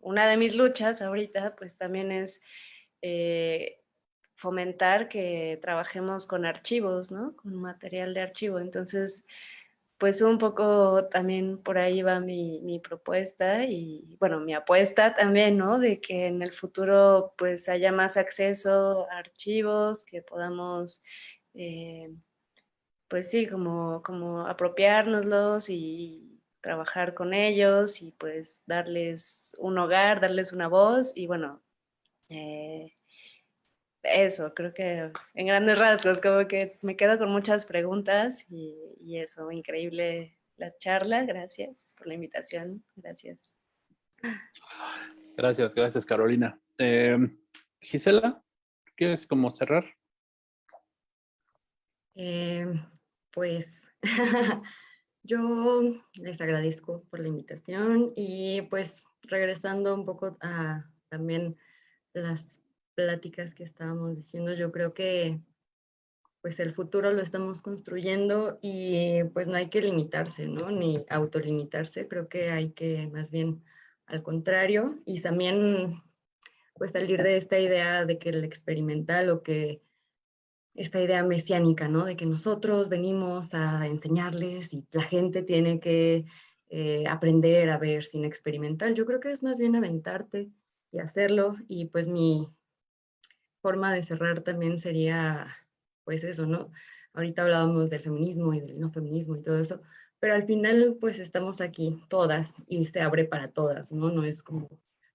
una de mis luchas ahorita, pues también es fomentar que trabajemos con archivos, ¿no? Con material de archivo. Entonces, pues un poco también por ahí va mi, propuesta y, bueno, mi apuesta también, ¿no? De que en el futuro pues haya más acceso a archivos, que podamos, eh, pues sí, como, como apropiárnoslos y trabajar con ellos y pues darles un hogar, darles una voz y bueno, eh, eso, creo que en grandes rasgos, como que me quedo con muchas preguntas y, eso, increíble la charla, gracias por la invitación, gracias. Gracias, gracias Carolina. Em, Gisela, ¿quieres como cerrar? Em, pues yo les agradezco por la invitación y pues regresando un poco a también las pláticas que estábamos diciendo, yo creo que pues el futuro lo estamos construyendo y pues no hay que limitarse, ¿no? Ni autolimitarse, creo que hay que más bien al contrario y también pues salir de esta idea de que el experimental o que esta idea mesiánica, ¿no? De que nosotros venimos a enseñarles y la gente tiene que eh, aprender a ver sin experimental. Yo creo que es más bien aventarte y hacerlo y pues mi, forma de cerrar también sería, pues eso, ¿no? Ahorita hablábamos del feminismo y del no feminismo y todo eso, pero al final pues estamos aquí todas y se abre para todas, ¿no? No es como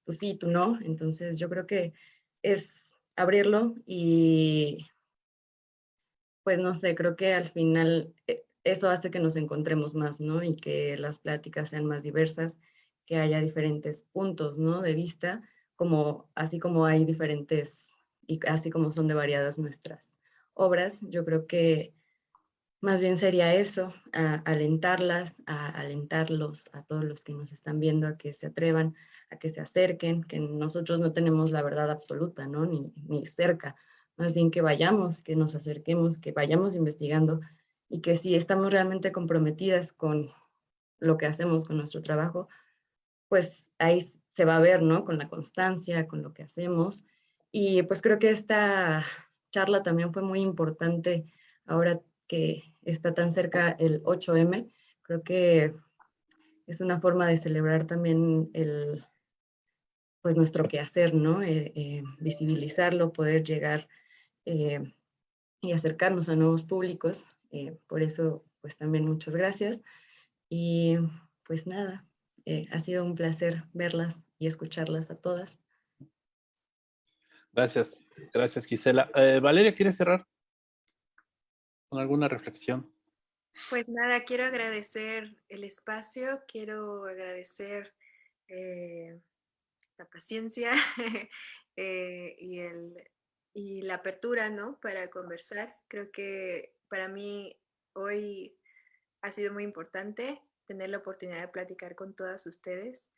tú sí, tú no. Entonces yo creo que es abrirlo y pues no sé, creo que al final eh, eso hace que nos encontremos más, ¿no? Y que las pláticas sean más diversas, que haya diferentes puntos, ¿no? De vista, como así como hay diferentes y así como son de variadas nuestras obras, yo creo que más bien sería eso, alentarlas, a alentarlos a todos los que nos están viendo a que se atrevan, a que se acerquen, que nosotros no tenemos la verdad absoluta, ¿no? Ni, ni cerca, más bien que vayamos, que nos acerquemos, que vayamos investigando y que si estamos realmente comprometidas con lo que hacemos, con nuestro trabajo, pues ahí se va a ver, ¿no? Con la constancia, con lo que hacemos y pues creo que esta charla también fue muy importante ahora que está tan cerca el 8M. Creo que es una forma de celebrar también el, pues nuestro quehacer, ¿no? Eh, eh, visibilizarlo, poder llegar eh, y acercarnos a nuevos públicos. por eso, pues también muchas gracias. Y pues nada, ha sido un placer verlas y escucharlas a todas. Gracias, gracias Gisela. Eh, Valeria, ¿quieres cerrar con alguna reflexión? Pues nada, quiero agradecer el espacio, quiero agradecer eh, la paciencia eh, y, el, y la apertura, ¿no? Para conversar. Creo que para mí hoy ha sido muy importante tener la oportunidad de platicar con todas ustedes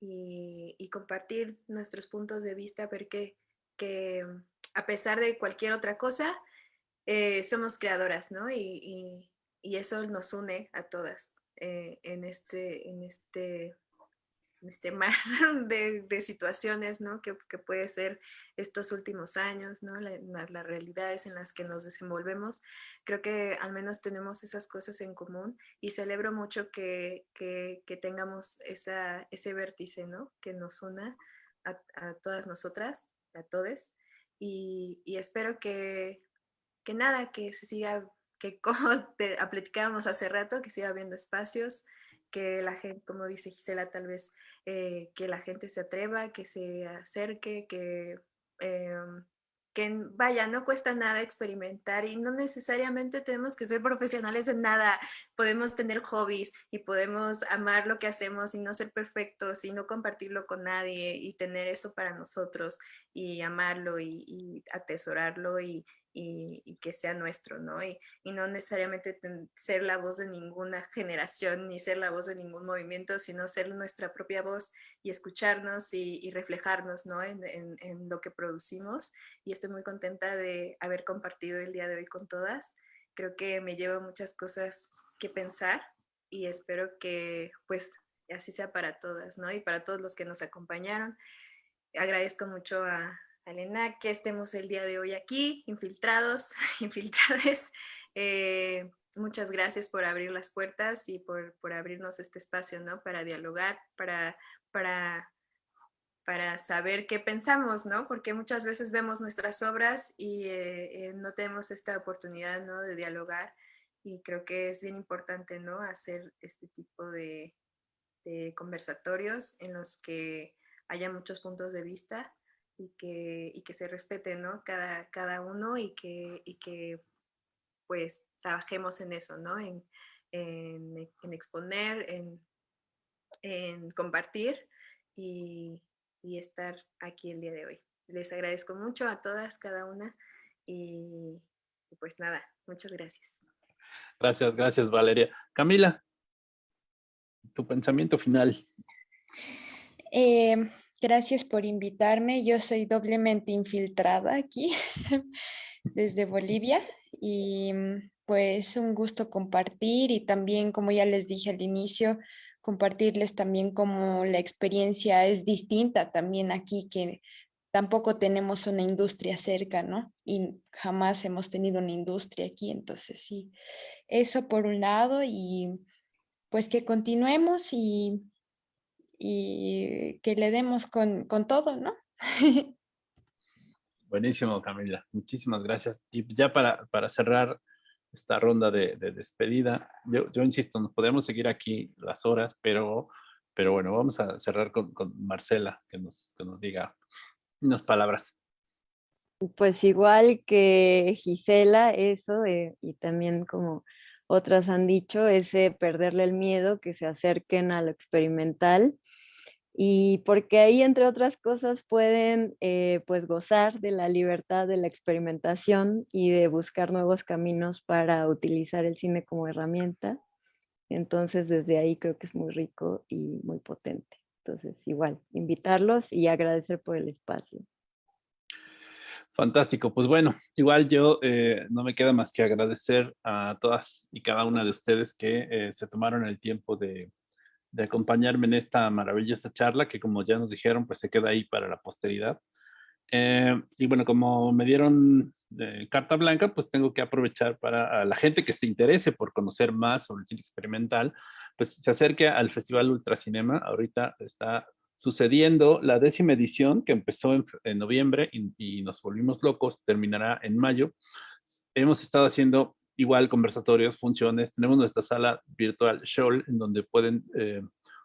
y, y compartir nuestros puntos de vista, porque que a pesar de cualquier otra cosa, eh, somos creadoras, ¿no? Y, eso nos une a todas eh, en, este, en, este, este mar de, situaciones, ¿no? Que, puede ser estos últimos años, ¿no? las realidades en las que nos desenvolvemos. Creo que al menos tenemos esas cosas en común y celebro mucho que, tengamos esa, ese vértice, ¿no? Que nos una a, a todas nosotras a todos y, espero que, que, nada, que se siga, que como te platicábamos hace rato, que siga habiendo espacios, que la gente, como dice Gisela, tal vez eh, que la gente se atreva, que se acerque, que em, que vaya, no cuesta nada experimentar y no necesariamente tenemos que ser profesionales en nada. Podemos tener hobbies y podemos amar lo que hacemos y no ser perfectos y no compartirlo con nadie y tener eso para nosotros y amarlo y, y atesorarlo y, y, que sea nuestro, ¿no? Y, no necesariamente ser la voz de ninguna generación ni ser la voz de ningún movimiento, sino ser nuestra propia voz y escucharnos y, reflejarnos, ¿no? En, en, lo que producimos. Y estoy muy contenta de haber compartido el día de hoy con todas. Creo que me lleva muchas cosas que pensar y espero que pues así sea para todas, ¿no? Y para todos los que nos acompañaron. Agradezco mucho a, Elena, que estemos el día de hoy aquí, infiltrados, infiltrades. Eh, muchas gracias por abrir las puertas y por, abrirnos este espacio, ¿no? Para dialogar, para, para, para saber qué pensamos, ¿no? Porque muchas veces vemos nuestras obras y eh, eh, no tenemos esta oportunidad, ¿no? De dialogar y creo que es bien importante, ¿no? Hacer este tipo de, de conversatorios en los que haya muchos puntos de vista y que, y que se respete, ¿no? Cada, cada uno y que, y que pues trabajemos en eso, ¿no? En, en, en exponer, en, en compartir y, y, estar aquí el día de hoy. Les agradezco mucho a todas, cada una y, pues nada, muchas gracias. Gracias, gracias Valeria. Camila, tu pensamiento final. Eh, Gracias por invitarme. Yo soy doblemente infiltrada aquí desde Bolivia y mm, pues un gusto compartir y también, como ya les dije al inicio, compartirles también cómo la experiencia es distinta también aquí, que tampoco tenemos una industria cerca, ¿no? Y jamás hemos tenido una industria aquí, entonces sí, eso por un lado y pues que continuemos y y que le demos con, con todo, ¿no? Buenísimo, Camila. Muchísimas gracias. Y ya para, para cerrar esta ronda de, de despedida, yo, yo, insisto, nos podemos seguir aquí las horas, pero, pero bueno, vamos a cerrar con, con Marcela, que nos, que nos diga unas palabras. Pues igual que Gisela, eso, eh, y también como otras han dicho, ese perderle el miedo, que se acerquen a lo experimental y porque ahí, entre otras cosas, pueden eh, pues gozar de la libertad de la experimentación y de buscar nuevos caminos para utilizar el cine como herramienta. Entonces, desde ahí creo que es muy rico y muy potente. Entonces, igual, invitarlos y agradecer por el espacio. Fantástico, pues bueno, igual yo eh, no me queda más que agradecer a todas y cada una de ustedes que eh, se tomaron el tiempo de, de acompañarme en esta maravillosa charla que como ya nos dijeron, pues se queda ahí para la posteridad. Eh, y bueno, como me dieron eh, carta blanca, pues tengo que aprovechar para la gente que se interese por conocer más sobre el cine experimental, pues se acerque al Festival Ultracinema. Ahorita está sucediendo la décima edición que empezó en, noviembre y, nos volvimos locos, terminará en mayo. Hemos estado haciendo igual conversatorios, funciones. Tenemos nuestra sala virtual Show, en donde pueden eh,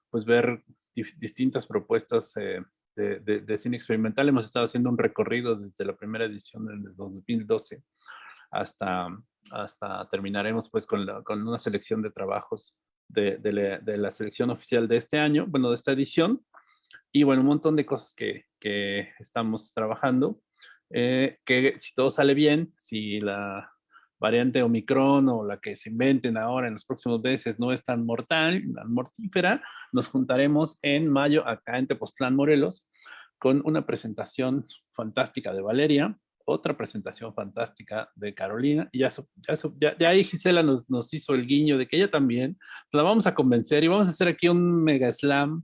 pues ver distintas propuestas eh, de, cine experimental. Hemos estado haciendo un recorrido desde la primera edición en el 2012 hasta, hasta terminaremos pues con, con una selección de trabajos de, de, la, selección oficial de este año, bueno, de esta edición. Y bueno, un montón de cosas que, que estamos trabajando. Eh, que si todo sale bien, si la, variante Omicron o la que se inventen ahora en los próximos meses no es tan mortal, tan mortífera, nos juntaremos en mayo acá en Tepoztlán, Morelos, con una presentación fantástica de Valeria, otra presentación fantástica de Carolina, y ya, ya, ya, ahí Gisela nos, nos, hizo el guiño de que ella también, la vamos a convencer y vamos a hacer aquí un mega slam.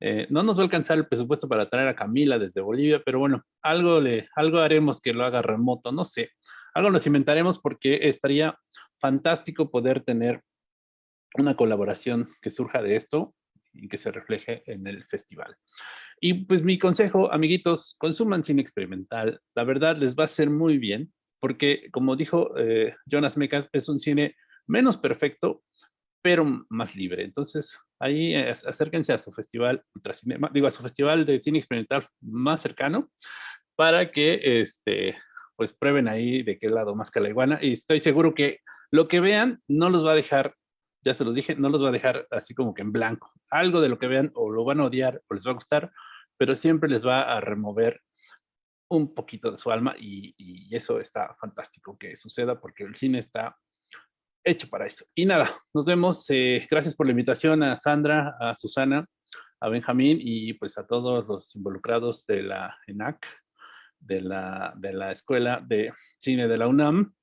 Eh, no nos va a alcanzar el presupuesto para traer a Camila desde Bolivia, pero bueno, algo, le, algo haremos que lo haga remoto, no sé algo nos inventaremos porque estaría fantástico poder tener una colaboración que surja de esto y que se refleje en el festival. Y pues mi consejo, amiguitos, consuman cine experimental. La verdad les va a hacer muy bien. porque como dijo eh, Jonas Mecas, es un cine menos perfecto, pero más libre. Entonces, ahí eh, acérquense a su festival Ultracinema, digo, a su festival de cine experimental más cercano, para que, este, pues, prueben ahí de qué lado más que la iguana, y estoy seguro que lo que vean no los va a dejar, ya se los dije, no los va a dejar así como que en blanco. Algo de lo que vean o lo van a odiar o les va a gustar, pero siempre les va a remover un poquito de su alma y, eso está fantástico que suceda porque el cine está hecho para eso. Y nada, nos vemos. Eh, gracias por la invitación a Sandra, a Susana, a Benjamín y pues a todos los involucrados de la ENAC, de la, de la Escuela de Cine de la UNAM.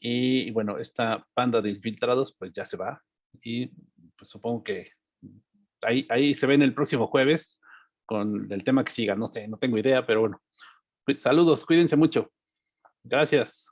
Y, bueno, esta banda de infiltrados pues ya se va y pues supongo que ahí, ahí se ven el próximo jueves con el tema que siga. No sé, no tengo idea, pero bueno, Saludos, cuídense mucho. Gracias.